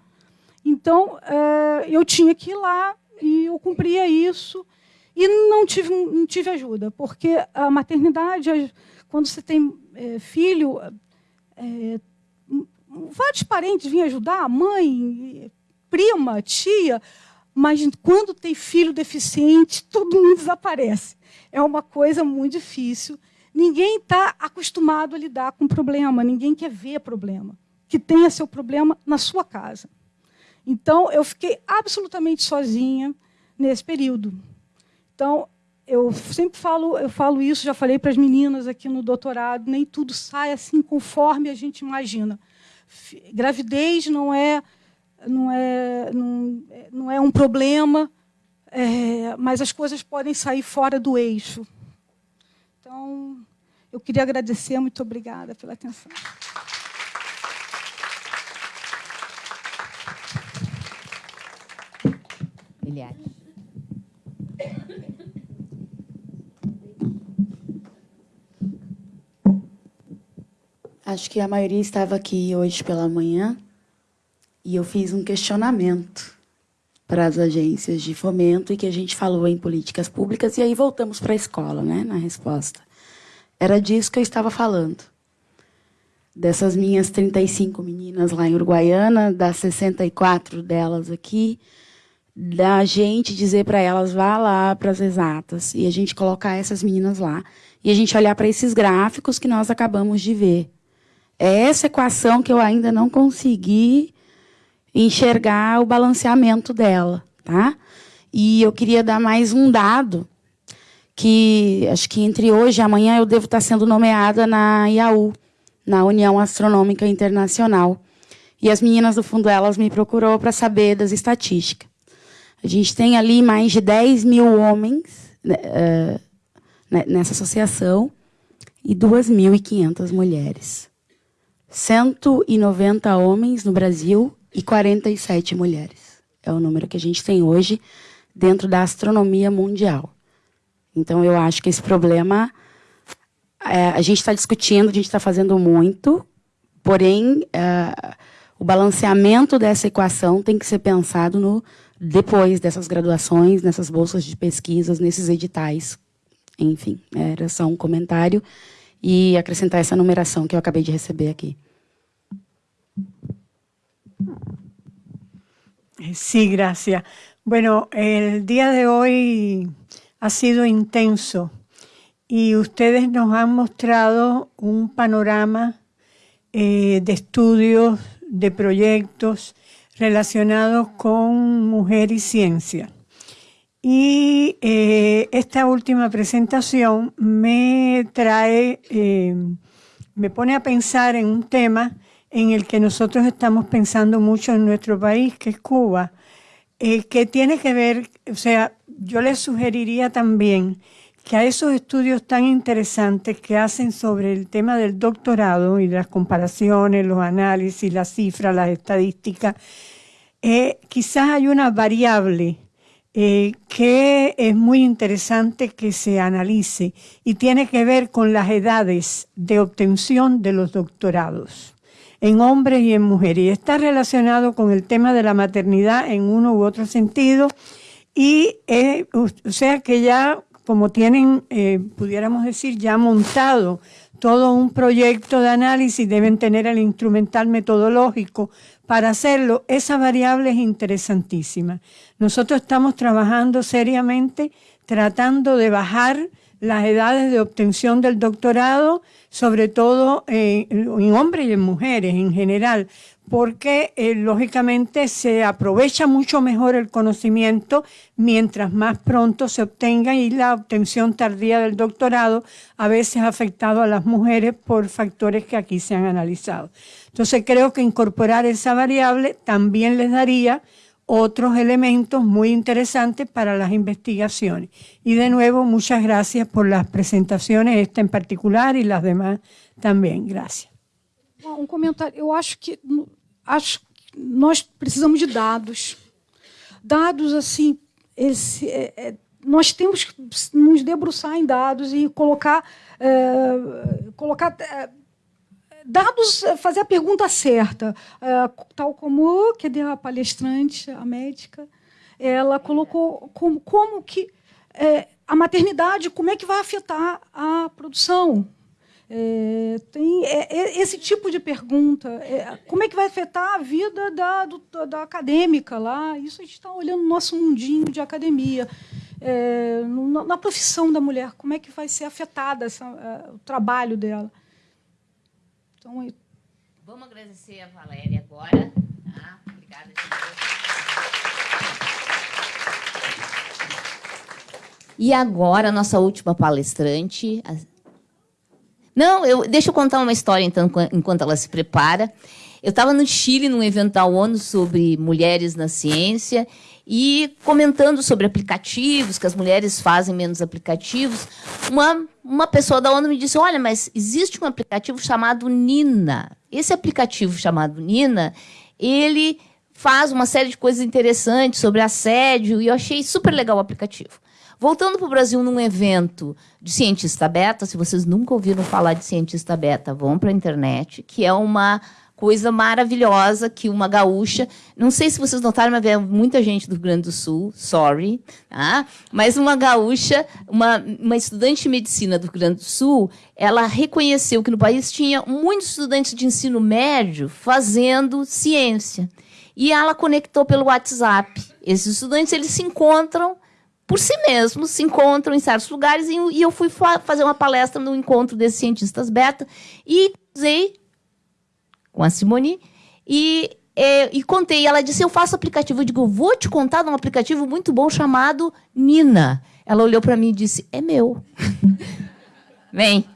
Então, é, eu tinha que ir lá e eu cumpria isso. E não tive, não tive ajuda, porque a maternidade, quando você tem é, filho, é, vários parentes vinham ajudar, mãe, prima, tia, mas quando tem filho deficiente, todo mundo desaparece. É uma coisa muito difícil. Ninguém está acostumado a lidar com problema, ninguém quer ver problema. Que tenha seu problema na sua casa. Então, eu fiquei absolutamente sozinha nesse período. Então, eu sempre falo, eu falo isso, já falei para as meninas aqui no doutorado, nem tudo sai assim conforme a gente imagina. Gravidez não é não é, não, não é um problema, é, mas as coisas podem sair fora do eixo. Então, eu queria agradecer, muito obrigada pela atenção. Eliade. Acho que a maioria estava aqui hoje pela manhã e eu fiz um questionamento para as agências de fomento e que a gente falou em políticas públicas e aí voltamos para a escola, né, na resposta. Era disso que eu estava falando. Dessas minhas 35 meninas lá em Uruguaiana, das 64 delas aqui, da gente dizer para elas vá lá para as exatas e a gente colocar essas meninas lá e a gente olhar para esses gráficos que nós acabamos de ver. É essa equação que eu ainda não consegui enxergar o balanceamento dela, tá? E eu queria dar mais um dado que acho que entre hoje e amanhã eu devo estar sendo nomeada na IAU, na União Astronômica Internacional. E as meninas do fundo elas me procurou para saber das estatísticas. A gente tem ali mais de 10 mil homens uh, nessa associação e 2.500 mulheres. 190 homens no Brasil e 47 mulheres. É o número que a gente tem hoje dentro da astronomia mundial. Então, eu acho que esse problema é, a gente está discutindo, a gente está fazendo muito, porém, é, o balanceamento dessa equação tem que ser pensado no depois dessas graduações, nessas bolsas de pesquisas, nesses editais. Enfim, era só um comentário e acrescentar essa numeração que eu acabei de receber aqui. Sí, gracias. Bueno, el día de hoy ha sido intenso y ustedes nos han mostrado un panorama eh, de estudios, de proyectos relacionados con mujer y ciencia. Y eh, esta última presentación me trae, eh, me pone a pensar en un tema en el que nosotros estamos pensando mucho en nuestro país, que es Cuba, eh, que tiene que ver, o sea, yo les sugeriría también que a esos estudios tan interesantes que hacen sobre el tema del doctorado y las comparaciones, los análisis, las cifras, las estadísticas, quizás hay una variable eh, que es muy interesante que se analice y tiene que ver con las edades de obtención de los doctorados en hombres y en mujeres. Y está relacionado con el tema de la maternidad en uno u otro sentido. Y eh, o sea que ya, como tienen, eh, pudiéramos decir, ya montado todo un proyecto de análisis, deben tener el instrumental metodológico para hacerlo. Esa variable es interesantísima. Nosotros estamos trabajando seriamente tratando de bajar las edades de obtención del doctorado, sobre todo en hombres y en mujeres en general, porque eh, lógicamente se aprovecha mucho mejor el conocimiento mientras más pronto se obtenga y la obtención tardía del doctorado a veces ha afectado a las mujeres por factores que aquí se han analizado. Entonces creo que incorporar esa variable también les daría otros elementos muy interesantes para las investigaciones. Y de nuevo, muchas gracias por las presentaciones, esta en particular y las demás también. Gracias. Um comentário. Eu acho que acho que nós precisamos de dados. Dados assim, esse, é, é, nós temos que nos debruçar em dados e colocar, é, colocar é, dados, é, fazer a pergunta certa, é, tal como que a palestrante, a médica, ela colocou como, como que é, a maternidade, como é que vai afetar a produção? É, tem é, esse tipo de pergunta. Como é que vai afetar a vida da, do, da acadêmica lá? Isso a gente está olhando no nosso mundinho de academia. Na profissão da mulher, como é que vai ser afetada essa, o trabalho dela? Então, eu... Vamos agradecer a Valéria agora. Tá? Obrigada. E agora, a nossa última palestrante. Não, eu, deixa eu contar uma história, então, enquanto ela se prepara. Eu estava no Chile, num evento da ONU sobre mulheres na ciência, e comentando sobre aplicativos, que as mulheres fazem menos aplicativos, uma, uma pessoa da ONU me disse: Olha, mas existe um aplicativo chamado Nina. Esse aplicativo chamado Nina, ele faz uma série de coisas interessantes sobre assédio, e eu achei super legal o aplicativo. Voltando para o Brasil num evento de cientista beta, se vocês nunca ouviram falar de cientista beta, vão para a internet, que é uma coisa maravilhosa que uma gaúcha, não sei se vocês notaram, mas é muita gente do Rio Grande do Sul, sorry, tá? mas uma gaúcha, uma, uma estudante de medicina do Rio Grande do Sul, ela reconheceu que no país tinha muitos estudantes de ensino médio fazendo ciência. E ela conectou pelo WhatsApp. Esses estudantes eles se encontram por si mesmos, se encontram em certos lugares, e eu fui fazer uma palestra no encontro desses cientistas beta e usei com a Simone. E, é, e contei. Ela disse: Eu faço aplicativo. Eu digo: Vou te contar de um aplicativo muito bom chamado Nina. Ela olhou para mim e disse: É meu. Vem.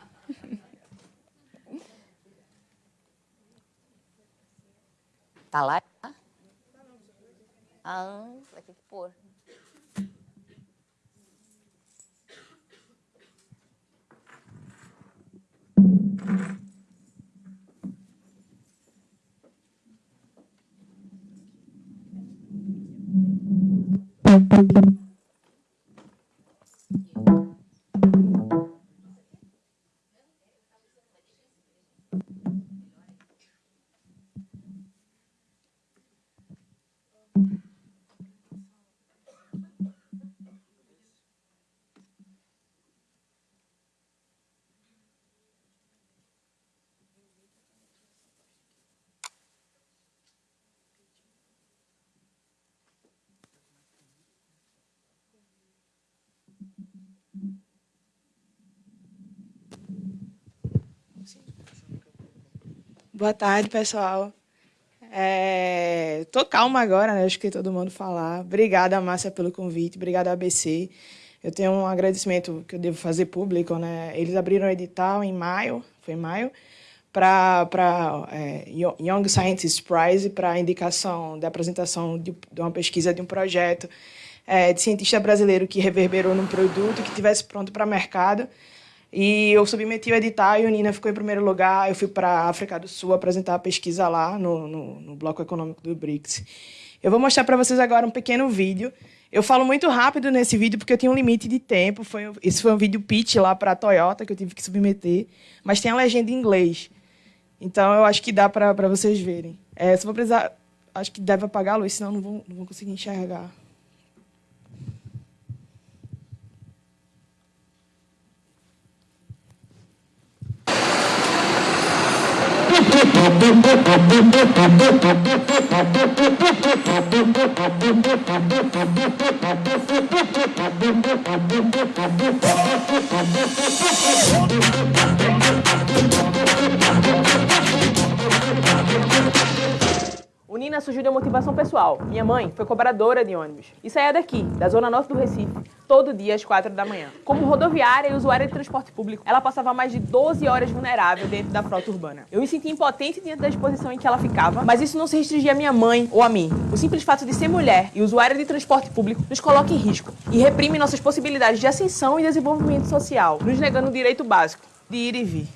Tá lá? Ah, vai ter que pôr. Thank you. Boa tarde, pessoal. É, tô calma agora, né? Acho que todo mundo falar. Obrigada, Márcia, pelo convite. Obrigada, ABC. Eu tenho um agradecimento que eu devo fazer público, né? Eles abriram o edital em maio, foi em maio, para é, Young Scientist Prize, para indicação da apresentação de, de, uma pesquisa de um projeto é, de cientista brasileiro que reverberou num produto que tivesse pronto para mercado. E eu submeti o edital e o Nina ficou em primeiro lugar. Eu fui para a África do Sul apresentar a pesquisa lá no, no, no Bloco Econômico do BRICS. Eu vou mostrar para vocês agora um pequeno vídeo. Eu falo muito rápido nesse vídeo porque eu tinha um limite de tempo. Foi, esse foi um vídeo pitch lá para a Toyota que eu tive que submeter. Mas tem a legenda em inglês. Então eu acho que dá para vocês verem. É, se vou precisar. Acho que deve apagar a luz, senão não vou, não vou conseguir enxergar. O Nina surgiu de uma motivação pessoal. Minha mãe foi cobradora de ônibus e saía daqui, da zona norte do Recife, todo dia às quatro da manhã. Como rodoviária e usuária de transporte público, ela passava mais de 12 horas vulnerável dentro da frota urbana. Eu me sentia impotente diante da exposição em que ela ficava, mas isso não se restringia a minha mãe ou a mim. O simples fato de ser mulher e usuária de transporte público nos coloca em risco e reprime nossas possibilidades de ascensão e desenvolvimento social, nos negando o direito básico de ir e vir.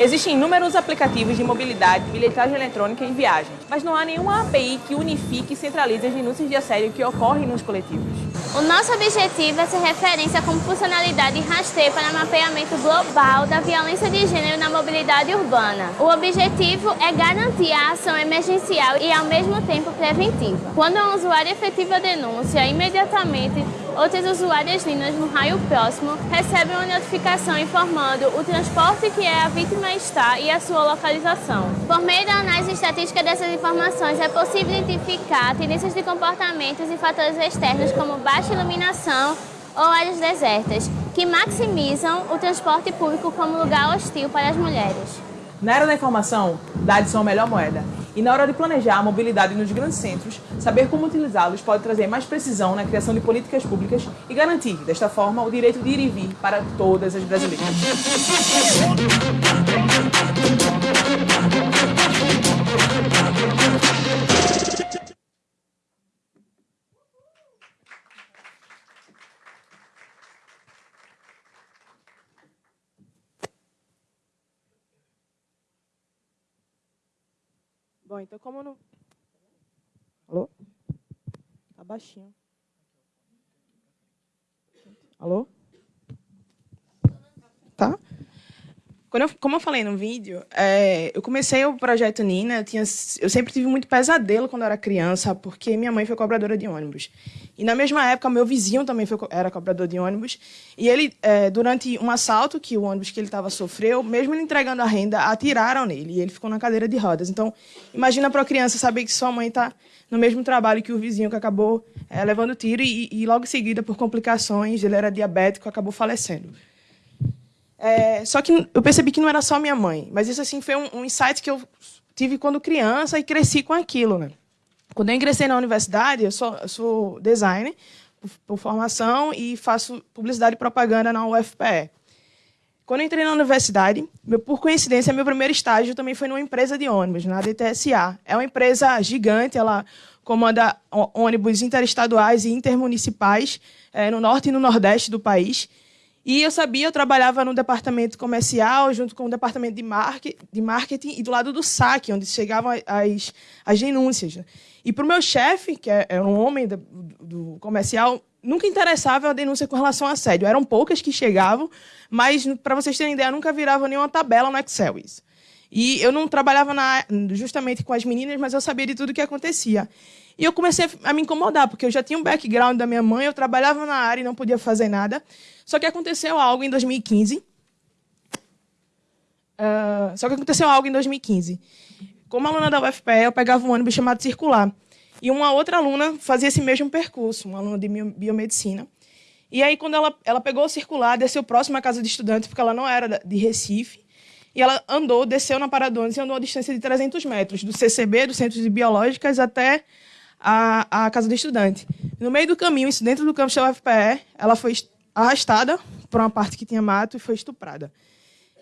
Existem inúmeros aplicativos de mobilidade, bilhetagem eletrônica e viagens, mas não há nenhuma API que unifique e centralize as denúncias de assédio que ocorrem nos coletivos. O nosso objetivo é ser referência como funcionalidade e para mapeamento global da violência de gênero na mobilidade urbana. O objetivo é garantir a ação emergencial e, ao mesmo tempo, preventiva. Quando um usuário efetiva a denúncia, imediatamente outras usuárias lindas no raio próximo recebem uma notificação informando o transporte que é a vítima está e a sua localização. Por meio da análise estatística dessas informações, é possível identificar tendências de comportamentos e fatores externos como baixa iluminação ou áreas desertas, que maximizam o transporte público como lugar hostil para as mulheres. Na era da informação, dados são a melhor moeda. E na hora de planejar a mobilidade nos grandes centros, saber como utilizá-los pode trazer mais precisão na criação de políticas públicas e garantir, desta forma, o direito de ir e vir para todas as brasileiras. Bom, então como não... Alô? Tá baixinho. Alô? Tá? Quando eu, como eu falei no vídeo, é, eu comecei o projeto Nina, eu, tinha, eu sempre tive muito pesadelo quando eu era criança, porque minha mãe foi cobradora de ônibus. E na mesma época, meu vizinho também foi, era cobrador de ônibus. E ele, é, durante um assalto que o ônibus que ele estava sofreu, mesmo ele entregando a renda, atiraram nele. E ele ficou na cadeira de rodas. Então, imagina para a criança saber que sua mãe está no mesmo trabalho que o vizinho que acabou é, levando tiro e, e logo em seguida, por complicações, ele era diabético, acabou falecendo. É, só que eu percebi que não era só minha mãe, mas isso assim foi um, um insight que eu tive quando criança e cresci com aquilo, né? Quando eu ingressei na universidade, eu sou, eu sou designer por, por, formação e faço publicidade e propaganda na UFPE. Quando eu entrei na universidade, meu, por coincidência, meu primeiro estágio também foi numa empresa de ônibus, na DTSA. É uma empresa gigante, ela comanda ônibus interestaduais e intermunicipais é, no norte e no nordeste do país. E eu sabia, eu trabalhava no departamento comercial, junto com o departamento de, market, de marketing, e do lado do saque, onde chegavam as, as denúncias. E para o meu chefe, que era é, é um homem do, do comercial, nunca interessava a denúncia com relação a assédio. Eram poucas que chegavam, mas, para vocês terem ideia, nunca virava nenhuma tabela no Excel isso. E eu não trabalhava na, justamente com as meninas, mas eu sabia de tudo o que acontecia. E eu comecei a me incomodar, porque eu já tinha um background da minha mãe, eu trabalhava na área e não podia fazer nada. Só que aconteceu algo em 2015. Uh, ah, só que aconteceu algo em 2015. Como aluna da UFPE, eu pegava um ônibus chamado Circular. E uma outra aluna fazia esse mesmo percurso, uma aluna de biomedicina. E aí, quando ela, ela pegou o circular, desceu próximo à casa de estudantes, porque ela não era de Recife, e ela andou, desceu na Paradones e andou a distância de 300 metros, do CCB, do Centro de Biológicas, até a, a casa do estudante. No meio do caminho, isso dentro do campus da UFPE, ela foi arrastada para uma parte que tinha mato e foi estuprada.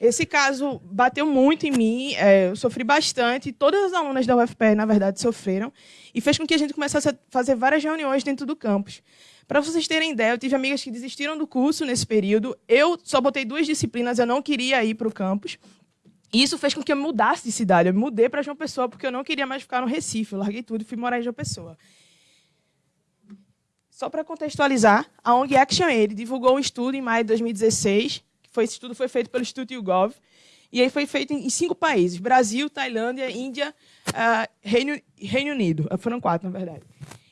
Esse caso bateu muito em mim, é, eu sofri bastante, todas as alunas da UFPE, na verdade, sofreram, e fez com que a gente começasse a fazer várias reuniões dentro do campus. Para vocês terem ideia, eu tive amigas que desistiram do curso nesse período, eu só botei duas disciplinas, eu não queria ir para o campus, e isso fez com que eu mudasse de cidade, eu mudei para João Pessoa, porque eu não queria mais ficar no Recife, eu larguei tudo e fui morar em João Pessoa. Só para contextualizar, a ONG Action Aid divulgou um estudo em maio de 2016, foi, esse estudo foi feito pelo Instituto YouGov, e aí foi feito em cinco países: Brasil, Tailândia, Índia, uh, Reino, Reino Unido. Foram quatro, na verdade.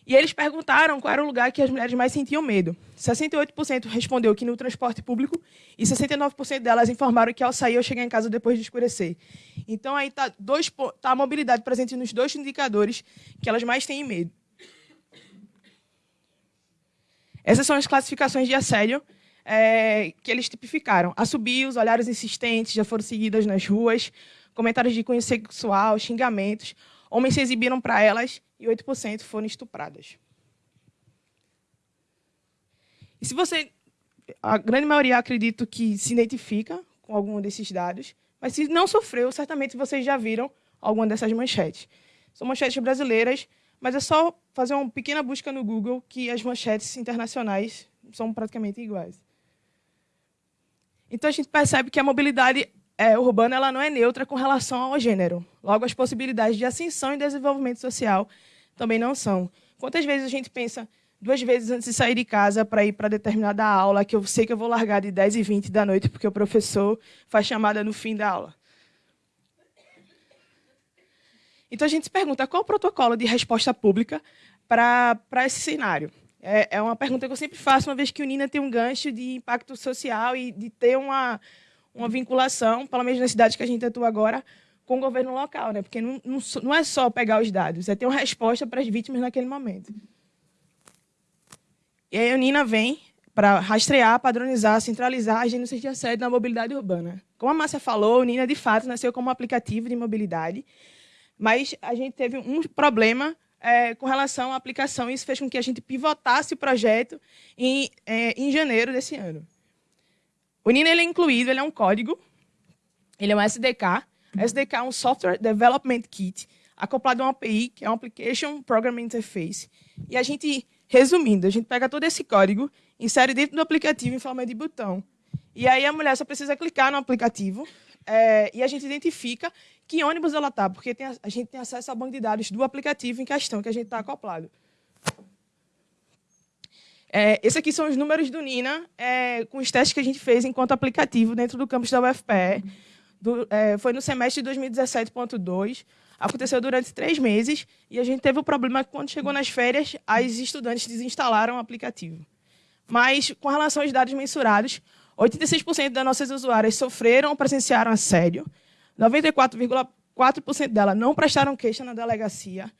E eles perguntaram qual era o lugar que as mulheres mais sentiam medo. 68% respondeu que no transporte público e 69% delas informaram que ao sair ou chegar em casa depois de escurecer. Então aí está tá a mobilidade presente nos dois indicadores que elas mais têm medo. Essas são as classificações de assédio é, que eles tipificaram. Assobios, olhares insistentes, já foram seguidas nas ruas, comentários de cunho sexual, xingamentos. Homens se exibiram para elas e 8% foram estupradas. E se você... A grande maioria, acredito que se identifica com algum desses dados, mas se não sofreu, certamente vocês já viram alguma dessas manchetes. São manchetes brasileiras mas é só fazer uma pequena busca no Google que as manchetes internacionais são praticamente iguais. Então a gente percebe que a mobilidade é, urbana ela não é neutra com relação ao gênero. Logo, as possibilidades de ascensão e desenvolvimento social também não são. Quantas vezes a gente pensa duas vezes antes de sair de casa para ir para determinada aula, que eu sei que eu vou largar de 10 e 20 da noite porque o professor faz chamada no fim da aula? Então a gente se pergunta qual o protocolo de resposta pública para esse cenário. É, é, uma pergunta que eu sempre faço, uma vez que o Nina tem um gancho de impacto social e de ter uma, uma vinculação, pelo menos na cidade que a gente atua agora, com o governo local, né? porque não, não, não é só pegar os dados, é ter uma resposta para as vítimas naquele momento. E aí a Nina vem para rastrear, padronizar, centralizar as denúncias de assédio na mobilidade urbana. Como a Márcia falou, o Nina, de fato, nasceu como um aplicativo de mobilidade, mas a gente teve um problema é, com relação à aplicação, e isso fez com que a gente pivotasse o projeto em, é, em janeiro desse ano. O Nina ele é incluído, ele é um código, ele é um SDK. SDK é um Software Development Kit, acoplado a uma API, que é um Application Programming Interface. E a gente, resumindo, a gente pega todo esse código, insere dentro do aplicativo em forma de botão. E aí a mulher só precisa clicar no aplicativo é, e a gente identifica que ônibus ela está, porque tem, a gente tem acesso ao banco de dados do aplicativo em questão que a gente está acoplado. É, esses aqui são os números do Nina, é, com os testes que a gente fez enquanto aplicativo dentro do campus da UFPE. Do, é, foi no semestre de 2017.2, aconteceu durante três meses, e a gente teve o problema que quando chegou nas férias, as estudantes desinstalaram o aplicativo. Mas, com relação aos dados mensurados, 86% das nossas usuárias sofreram ou presenciaram assédio, 94,4% delas não prestaram queixa na delegacia,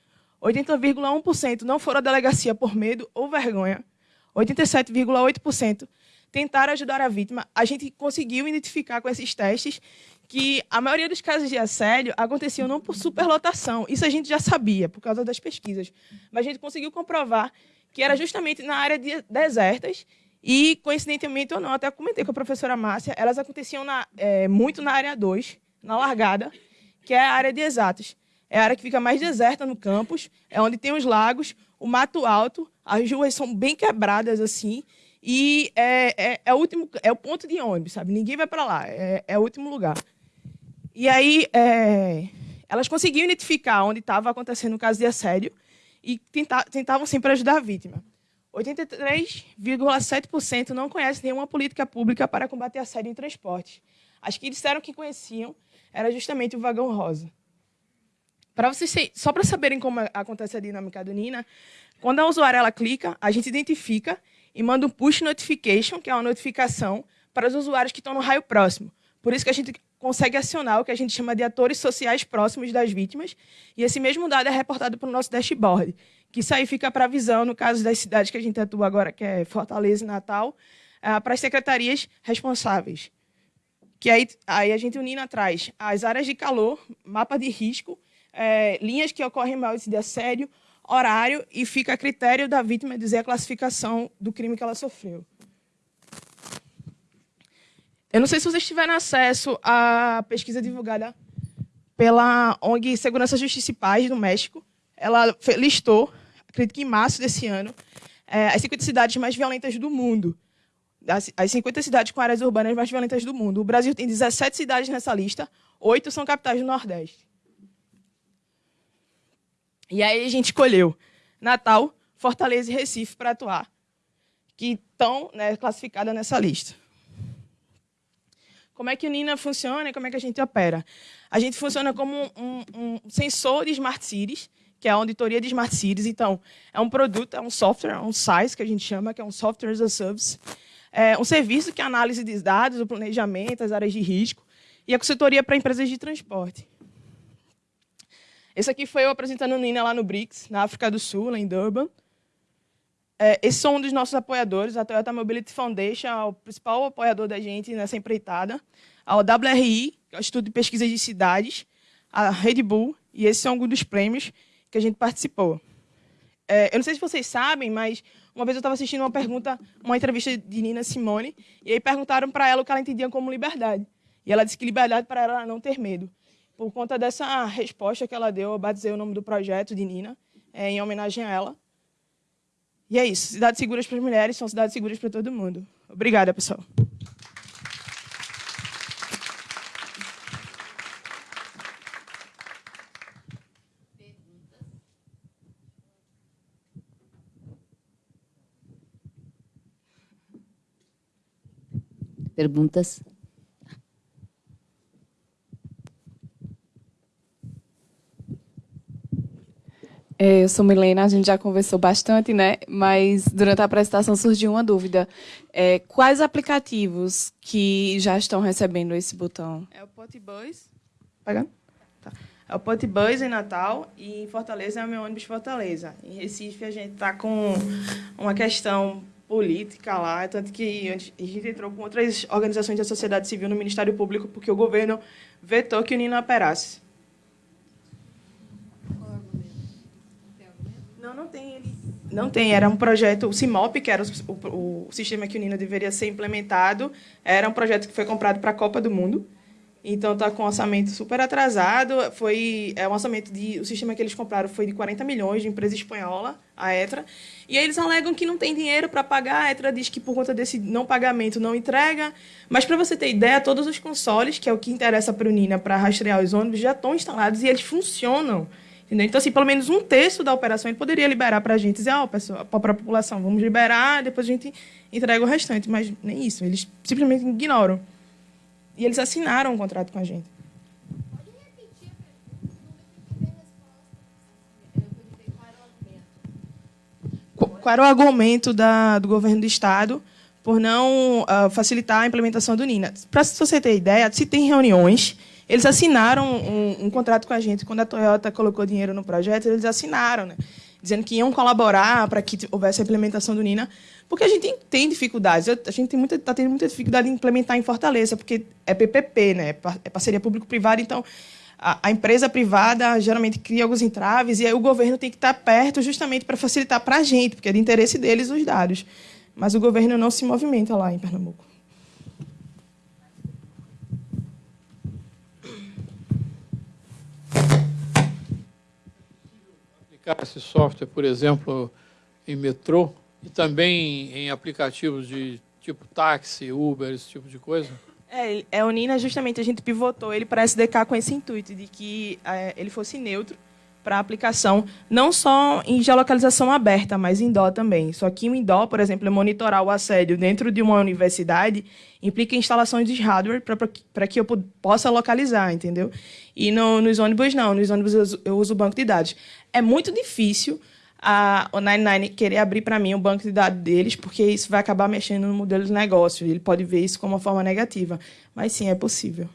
80,1% não foram à delegacia por medo ou vergonha, 87,8% tentaram ajudar a vítima. A gente conseguiu identificar com esses testes que a maioria dos casos de assédio aconteciam não por superlotação. Isso a gente já sabia, por causa das pesquisas. Mas a gente conseguiu comprovar que era justamente na área de desertas e, coincidentemente ou não, até comentei com a professora Márcia, elas aconteciam na, é, muito na área 2, na largada, que é a área de exatos. É a área que fica mais deserta no campus, é onde tem os lagos, o mato alto, as ruas são bem quebradas assim, e é, é, é o, último, é o ponto de ônibus, sabe? Ninguém vai para lá, é, é, o último lugar. E aí, é, elas conseguiam identificar onde estava acontecendo o caso de assédio e tenta, tentavam sempre ajudar a vítima. 83,7% não conhecem nenhuma política pública para combater assédio em transporte. As que disseram que conheciam era justamente o vagão rosa. Para vocês, só para saberem como acontece a dinâmica do Nina, quando a usuária ela clica, a gente identifica e manda um push notification, que é uma notificação para os usuários que estão no raio próximo. Por isso que a gente consegue acionar o que a gente chama de atores sociais próximos das vítimas, e esse mesmo dado é reportado para o nosso dashboard, que isso aí fica para visão, no caso das cidades que a gente atua agora, que é Fortaleza e Natal, uh, para as secretarias responsáveis. Que aí, aí a gente unindo atrás as áreas de calor, mapa de risco, é, linhas que ocorrem maior de assédio, horário e fica a critério da vítima dizer a classificação do crime que ela sofreu. Eu não sei se vocês tiveram acesso à pesquisa divulgada pela ONG Segurança Justiça e Paz do México. Ela listou, acredito que em março desse ano, é, as 50 cidades mais violentas do mundo. As, as 50 cidades com áreas urbanas mais violentas do mundo. O Brasil tem 17 cidades nessa lista, oito são capitais do Nordeste. E aí a gente escolheu Natal, Fortaleza e Recife para atuar, que estão né, classificadas nessa lista. Como é que o Nina funciona e como é que a gente opera? A gente funciona como um, um, sensor de Smart Cities, que é a auditoria de Smart Cities. Então, é um produto, é um software, é um SaaS, que a gente chama, que é um Software as a Service. É um serviço que análise de dados, o planejamento, as áreas de risco, e a consultoria para empresas de transporte. Esse aqui foi eu apresentando o Nina lá no BRICS, na África do Sul, lá em Durban. É, esses são um dos nossos apoiadores, a Toyota Mobility Foundation, é o principal apoiador da gente nessa empreitada. A WRI, que é o Estudo de Pesquisa de Cidades, a Red Bull, e esses são alguns dos prêmios que a gente participou. É, eu não sei se vocês sabem, mas uma vez eu estava assistindo uma pergunta, uma entrevista de Nina Simone, e aí perguntaram para ela o que ela entendia como liberdade. E ela disse que liberdade para ela era não ter medo. Por conta dessa resposta que ela deu, eu batizei o nome do projeto de Nina, é, em homenagem a ela. E é isso. Cidades seguras para as mulheres são cidades seguras para todo mundo. Obrigada, pessoal. Perguntas? É, eu sou Milena, a gente já conversou bastante, né? Mas durante a apresentação surgiu uma dúvida. É, quais aplicativos que já estão recebendo esse botão? É o Potibus. Pegando? Tá. É o Potibus em Natal e em Fortaleza é o meu ônibus Fortaleza. Em Recife a gente está com uma questão política lá, tanto que a gente entrou com outras organizações da sociedade civil no Ministério Público porque o governo vetou que o Nino operasse. Não, não tem. Ele... Não tem. Era um projeto, o CIMOP, que era o, o, o sistema que o Nina deveria ser implementado, era um projeto que foi comprado para a Copa do Mundo. Então está com um orçamento super atrasado. Foi é um orçamento de o sistema que eles compraram foi de 40 milhões de empresa espanhola, a Etra. E aí eles alegam que não tem dinheiro para pagar. A Etra diz que por conta desse não pagamento não entrega. Mas para você ter ideia, todos os consoles, que é o que interessa para o Nina para rastrear os ônibus, já estão instalados e eles funcionam. Entendeu? Então, assim, pelo menos um terço da operação ele poderia liberar para a gente, dizer, ó, oh, para a população, vamos liberar, depois a gente entrega o restante. Mas nem isso, eles simplesmente ignoram. E eles assinaram um contrato com a gente. Qual era o argumento da, do governo do Estado por não uh, facilitar a implementação do NINA? Para você ter ideia, se tem reuniões eles assinaram um, um, contrato com a gente. Quando a Toyota colocou dinheiro no projeto, eles assinaram, né? Dizendo que iam colaborar para que houvesse a implementação do Nina, porque a gente tem, dificuldades. A gente está tendo muita dificuldade em implementar em Fortaleza, porque é PPP, né? é parceria público-privada, então a, empresa privada geralmente cria alguns entraves e aí o governo tem que estar perto justamente para facilitar para a gente, porque é de interesse deles os dados. Mas o governo não se movimenta lá em Pernambuco. Aplicar esse software, por exemplo, em metrô e também em aplicativos de tipo táxi, Uber, esse tipo de coisa? É, é o Nina, justamente, a gente pivotou ele para SDK com esse intuito de que é, ele fosse neutro para aplicação, não só em geolocalização aberta, mas em DO também. Só que o INDO, por exemplo, é monitorar o assédio dentro de uma universidade implica instalações de hardware para que eu possa localizar, entendeu? E no, nos ônibus, não. Nos ônibus eu uso, eu uso banco de dados. É muito difícil a, o 99 querer abrir para mim o banco de dados deles, porque isso vai acabar mexendo no modelo de negócio. Ele pode ver isso como uma forma negativa. Mas sim, é possível.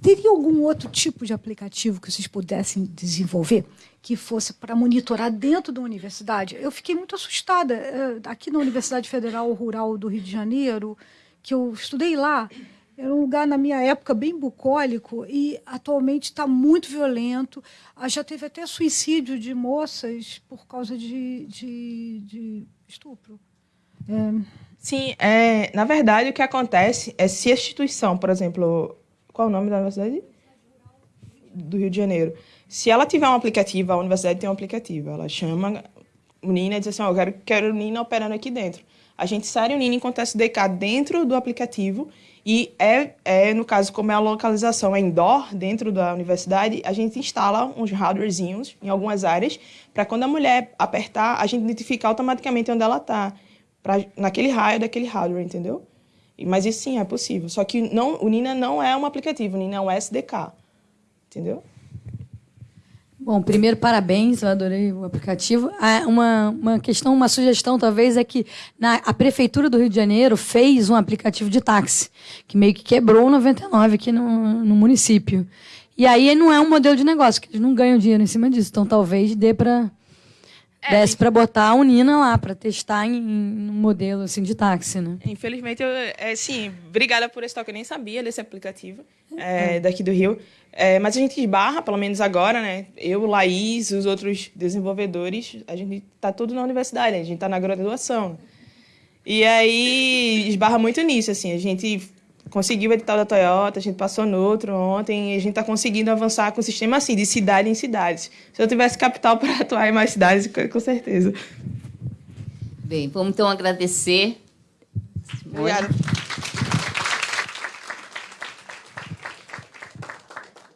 Teria algum outro tipo de aplicativo que vocês pudessem desenvolver que fosse para monitorar dentro da universidade? Eu fiquei muito assustada. eh, Aqui na Universidade Federal Rural do Rio de Janeiro, que eu estudei lá, era um lugar, na minha época, bem bucólico e atualmente está muito violento. Ah, Já teve até suicídio de moças por causa de, de, de estupro. É, Sim, é, na verdade, o que acontece é se a instituição, por exemplo, qual é o nome da universidade? Do Rio de Janeiro. Se ela tiver um aplicativo, a universidade tem um aplicativo. Ela chama o Nina e diz assim, ó, eu quero, quero o Nina operando aqui dentro. A gente insere o Nina enquanto SDK dentro do aplicativo e é, é, no caso, como é a localização é indoor, dentro da universidade, a gente instala uns hardwarezinhos em algumas áreas para quando a mulher apertar, a gente identificar automaticamente onde ela está, naquele raio daquele hardware, entendeu? Mas isso sim é possível. Só que não, o Nina não é um aplicativo, o Nina é um SDK. Entendeu? Bom, primeiro, parabéns, eu adorei o aplicativo. Ah, Uma, uma questão, uma sugestão, talvez, é que na, a Prefeitura do Rio de Janeiro fez um aplicativo de táxi, que meio que quebrou o 99 aqui no, no município. E aí não é um modelo de negócio, que eles não ganham dinheiro em cima disso. Então, talvez dê para desse para botar a Unina lá, para testar em, em um modelo assim, de táxi, né? Infelizmente, eu, é, sim, obrigada por esse toque. Eu nem sabia desse aplicativo é, daqui do Rio. É, mas a gente esbarra, pelo menos agora, né? Eu, Laís, os outros desenvolvedores, a gente está tudo na universidade, né? a gente está na graduação. E aí esbarra muito nisso, assim. A gente conseguiu o edital da Toyota, a gente passou no outro ontem, e a gente está conseguindo avançar com o sistema assim, de cidade em cidades. Se eu tivesse capital para atuar em mais cidades, com com certeza. Bem, vamos então agradecer. Obrigada.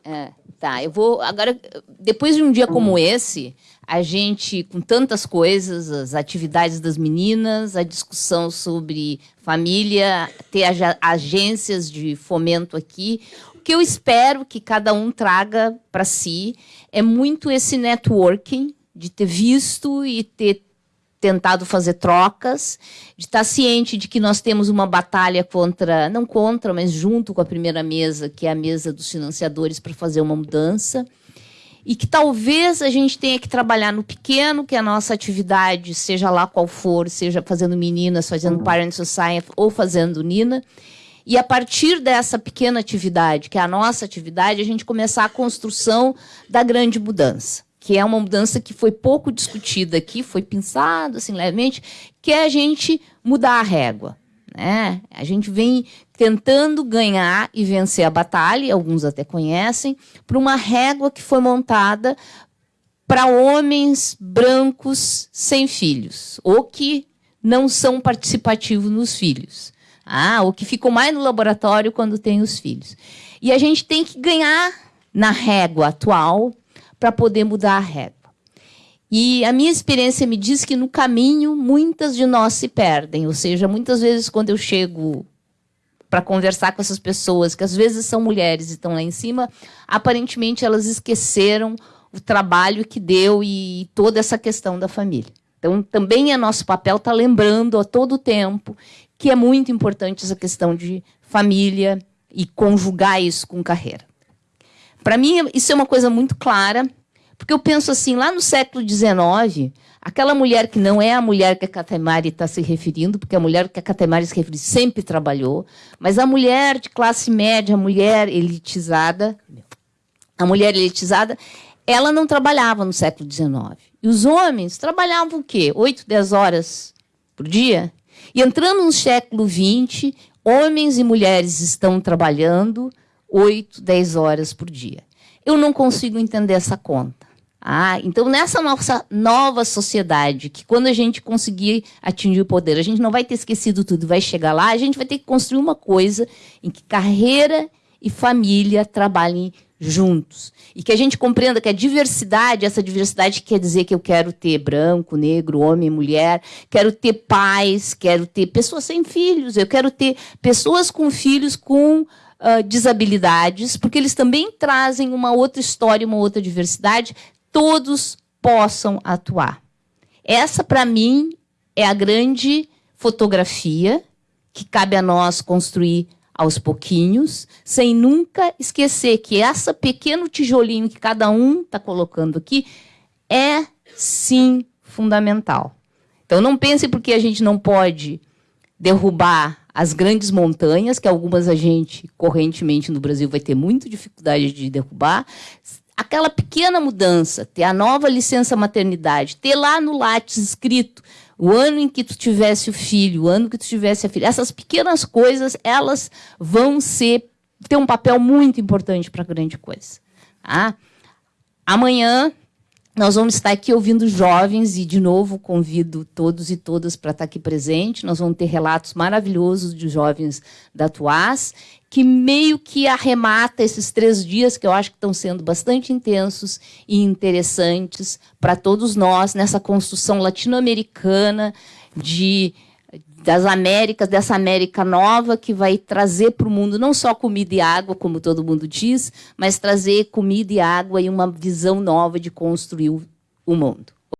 É, tá, eu vou. Agora, depois de um dia como esse, a gente, com tantas coisas, as atividades das meninas, a discussão sobre família, ter ag- agências de fomento aqui. O que eu espero que cada um traga para si é muito esse networking, de ter visto e ter tentado fazer trocas, de estar ciente de que nós temos uma batalha contra, não contra, mas junto com a primeira mesa, que é a mesa dos financiadores, para fazer uma mudança. E que talvez a gente tenha que trabalhar no pequeno, que a nossa atividade, seja lá qual for, seja fazendo meninas, fazendo Parent Society ou fazendo Nina. E a partir dessa pequena atividade, que é a nossa atividade, a gente começar a construção da grande mudança que é uma mudança que foi pouco discutida aqui, foi pensado assim levemente, que é a gente mudar a régua. Né? A gente vem tentando ganhar e vencer a batalha, alguns até conhecem, por uma régua que foi montada para homens brancos sem filhos, ou que não são participativos nos filhos. Ah, ou que ficam mais no laboratório quando têm os filhos. E a gente tem que ganhar na régua atual para poder mudar a régua. E a minha experiência me diz que no caminho muitas de nós se perdem, ou seja, muitas vezes quando eu chego para conversar com essas pessoas, que às vezes são mulheres e estão lá em cima, aparentemente elas esqueceram o trabalho que deu e toda essa questão da família. Então, também é nosso papel estar lembrando a todo tempo que é muito importante essa questão de família e conjugar isso com carreira. Para mim, isso é uma coisa muito clara, porque eu penso assim, lá no século XIX, aquela mulher que não é a mulher que a Catemari está se referindo, porque a mulher que a Catemari se refere sempre trabalhou, mas a mulher de classe média, a mulher elitizada, a mulher elitizada, ela não trabalhava no século XIX. E os homens trabalhavam o quê? 8, 10 horas por dia? E entrando no século XX, homens e mulheres estão trabalhando 8, 10 horas por dia. Eu não consigo entender essa conta. Ah, então, nessa nossa nova sociedade, que quando a gente conseguir atingir o poder, a gente não vai ter esquecido tudo, vai chegar lá, a gente vai ter que construir uma coisa em que carreira e família trabalhem juntos. E que a gente compreenda que a diversidade, essa diversidade quer dizer que eu quero ter branco, negro, homem, mulher, quero ter pais, quero ter pessoas sem filhos, eu quero ter pessoas com filhos com uh, desabilidades, porque eles também trazem uma outra história, uma outra diversidade, todos possam atuar. Essa, para mim, é a grande fotografia que cabe a nós construir aos pouquinhos, sem nunca esquecer que essa pequeno tijolinho que cada um está colocando aqui é sim fundamental. Então não pense porque a gente não pode derrubar as grandes montanhas, que algumas a gente correntemente no Brasil vai ter muita dificuldade de derrubar. Aquela pequena mudança, ter a nova licença maternidade, ter lá no Lattes escrito o ano em que tu tivesse o filho, o ano que tu tivesse a filha, essas pequenas coisas, elas vão ser ter um papel muito importante para a grande coisa. Tá? Amanhã nós vamos estar aqui ouvindo jovens e, de novo, convido todos e todas para estar aqui presente. Nós vamos ter relatos maravilhosos de jovens da Tuás, que meio que arremata esses três dias, que eu acho que estão sendo bastante intensos e interessantes para todos nós nessa construção latino-americana de das Américas, dessa América nova que vai trazer para o mundo não só comida e água, como todo mundo diz, mas trazer comida e água e uma visão nova de construir o mundo.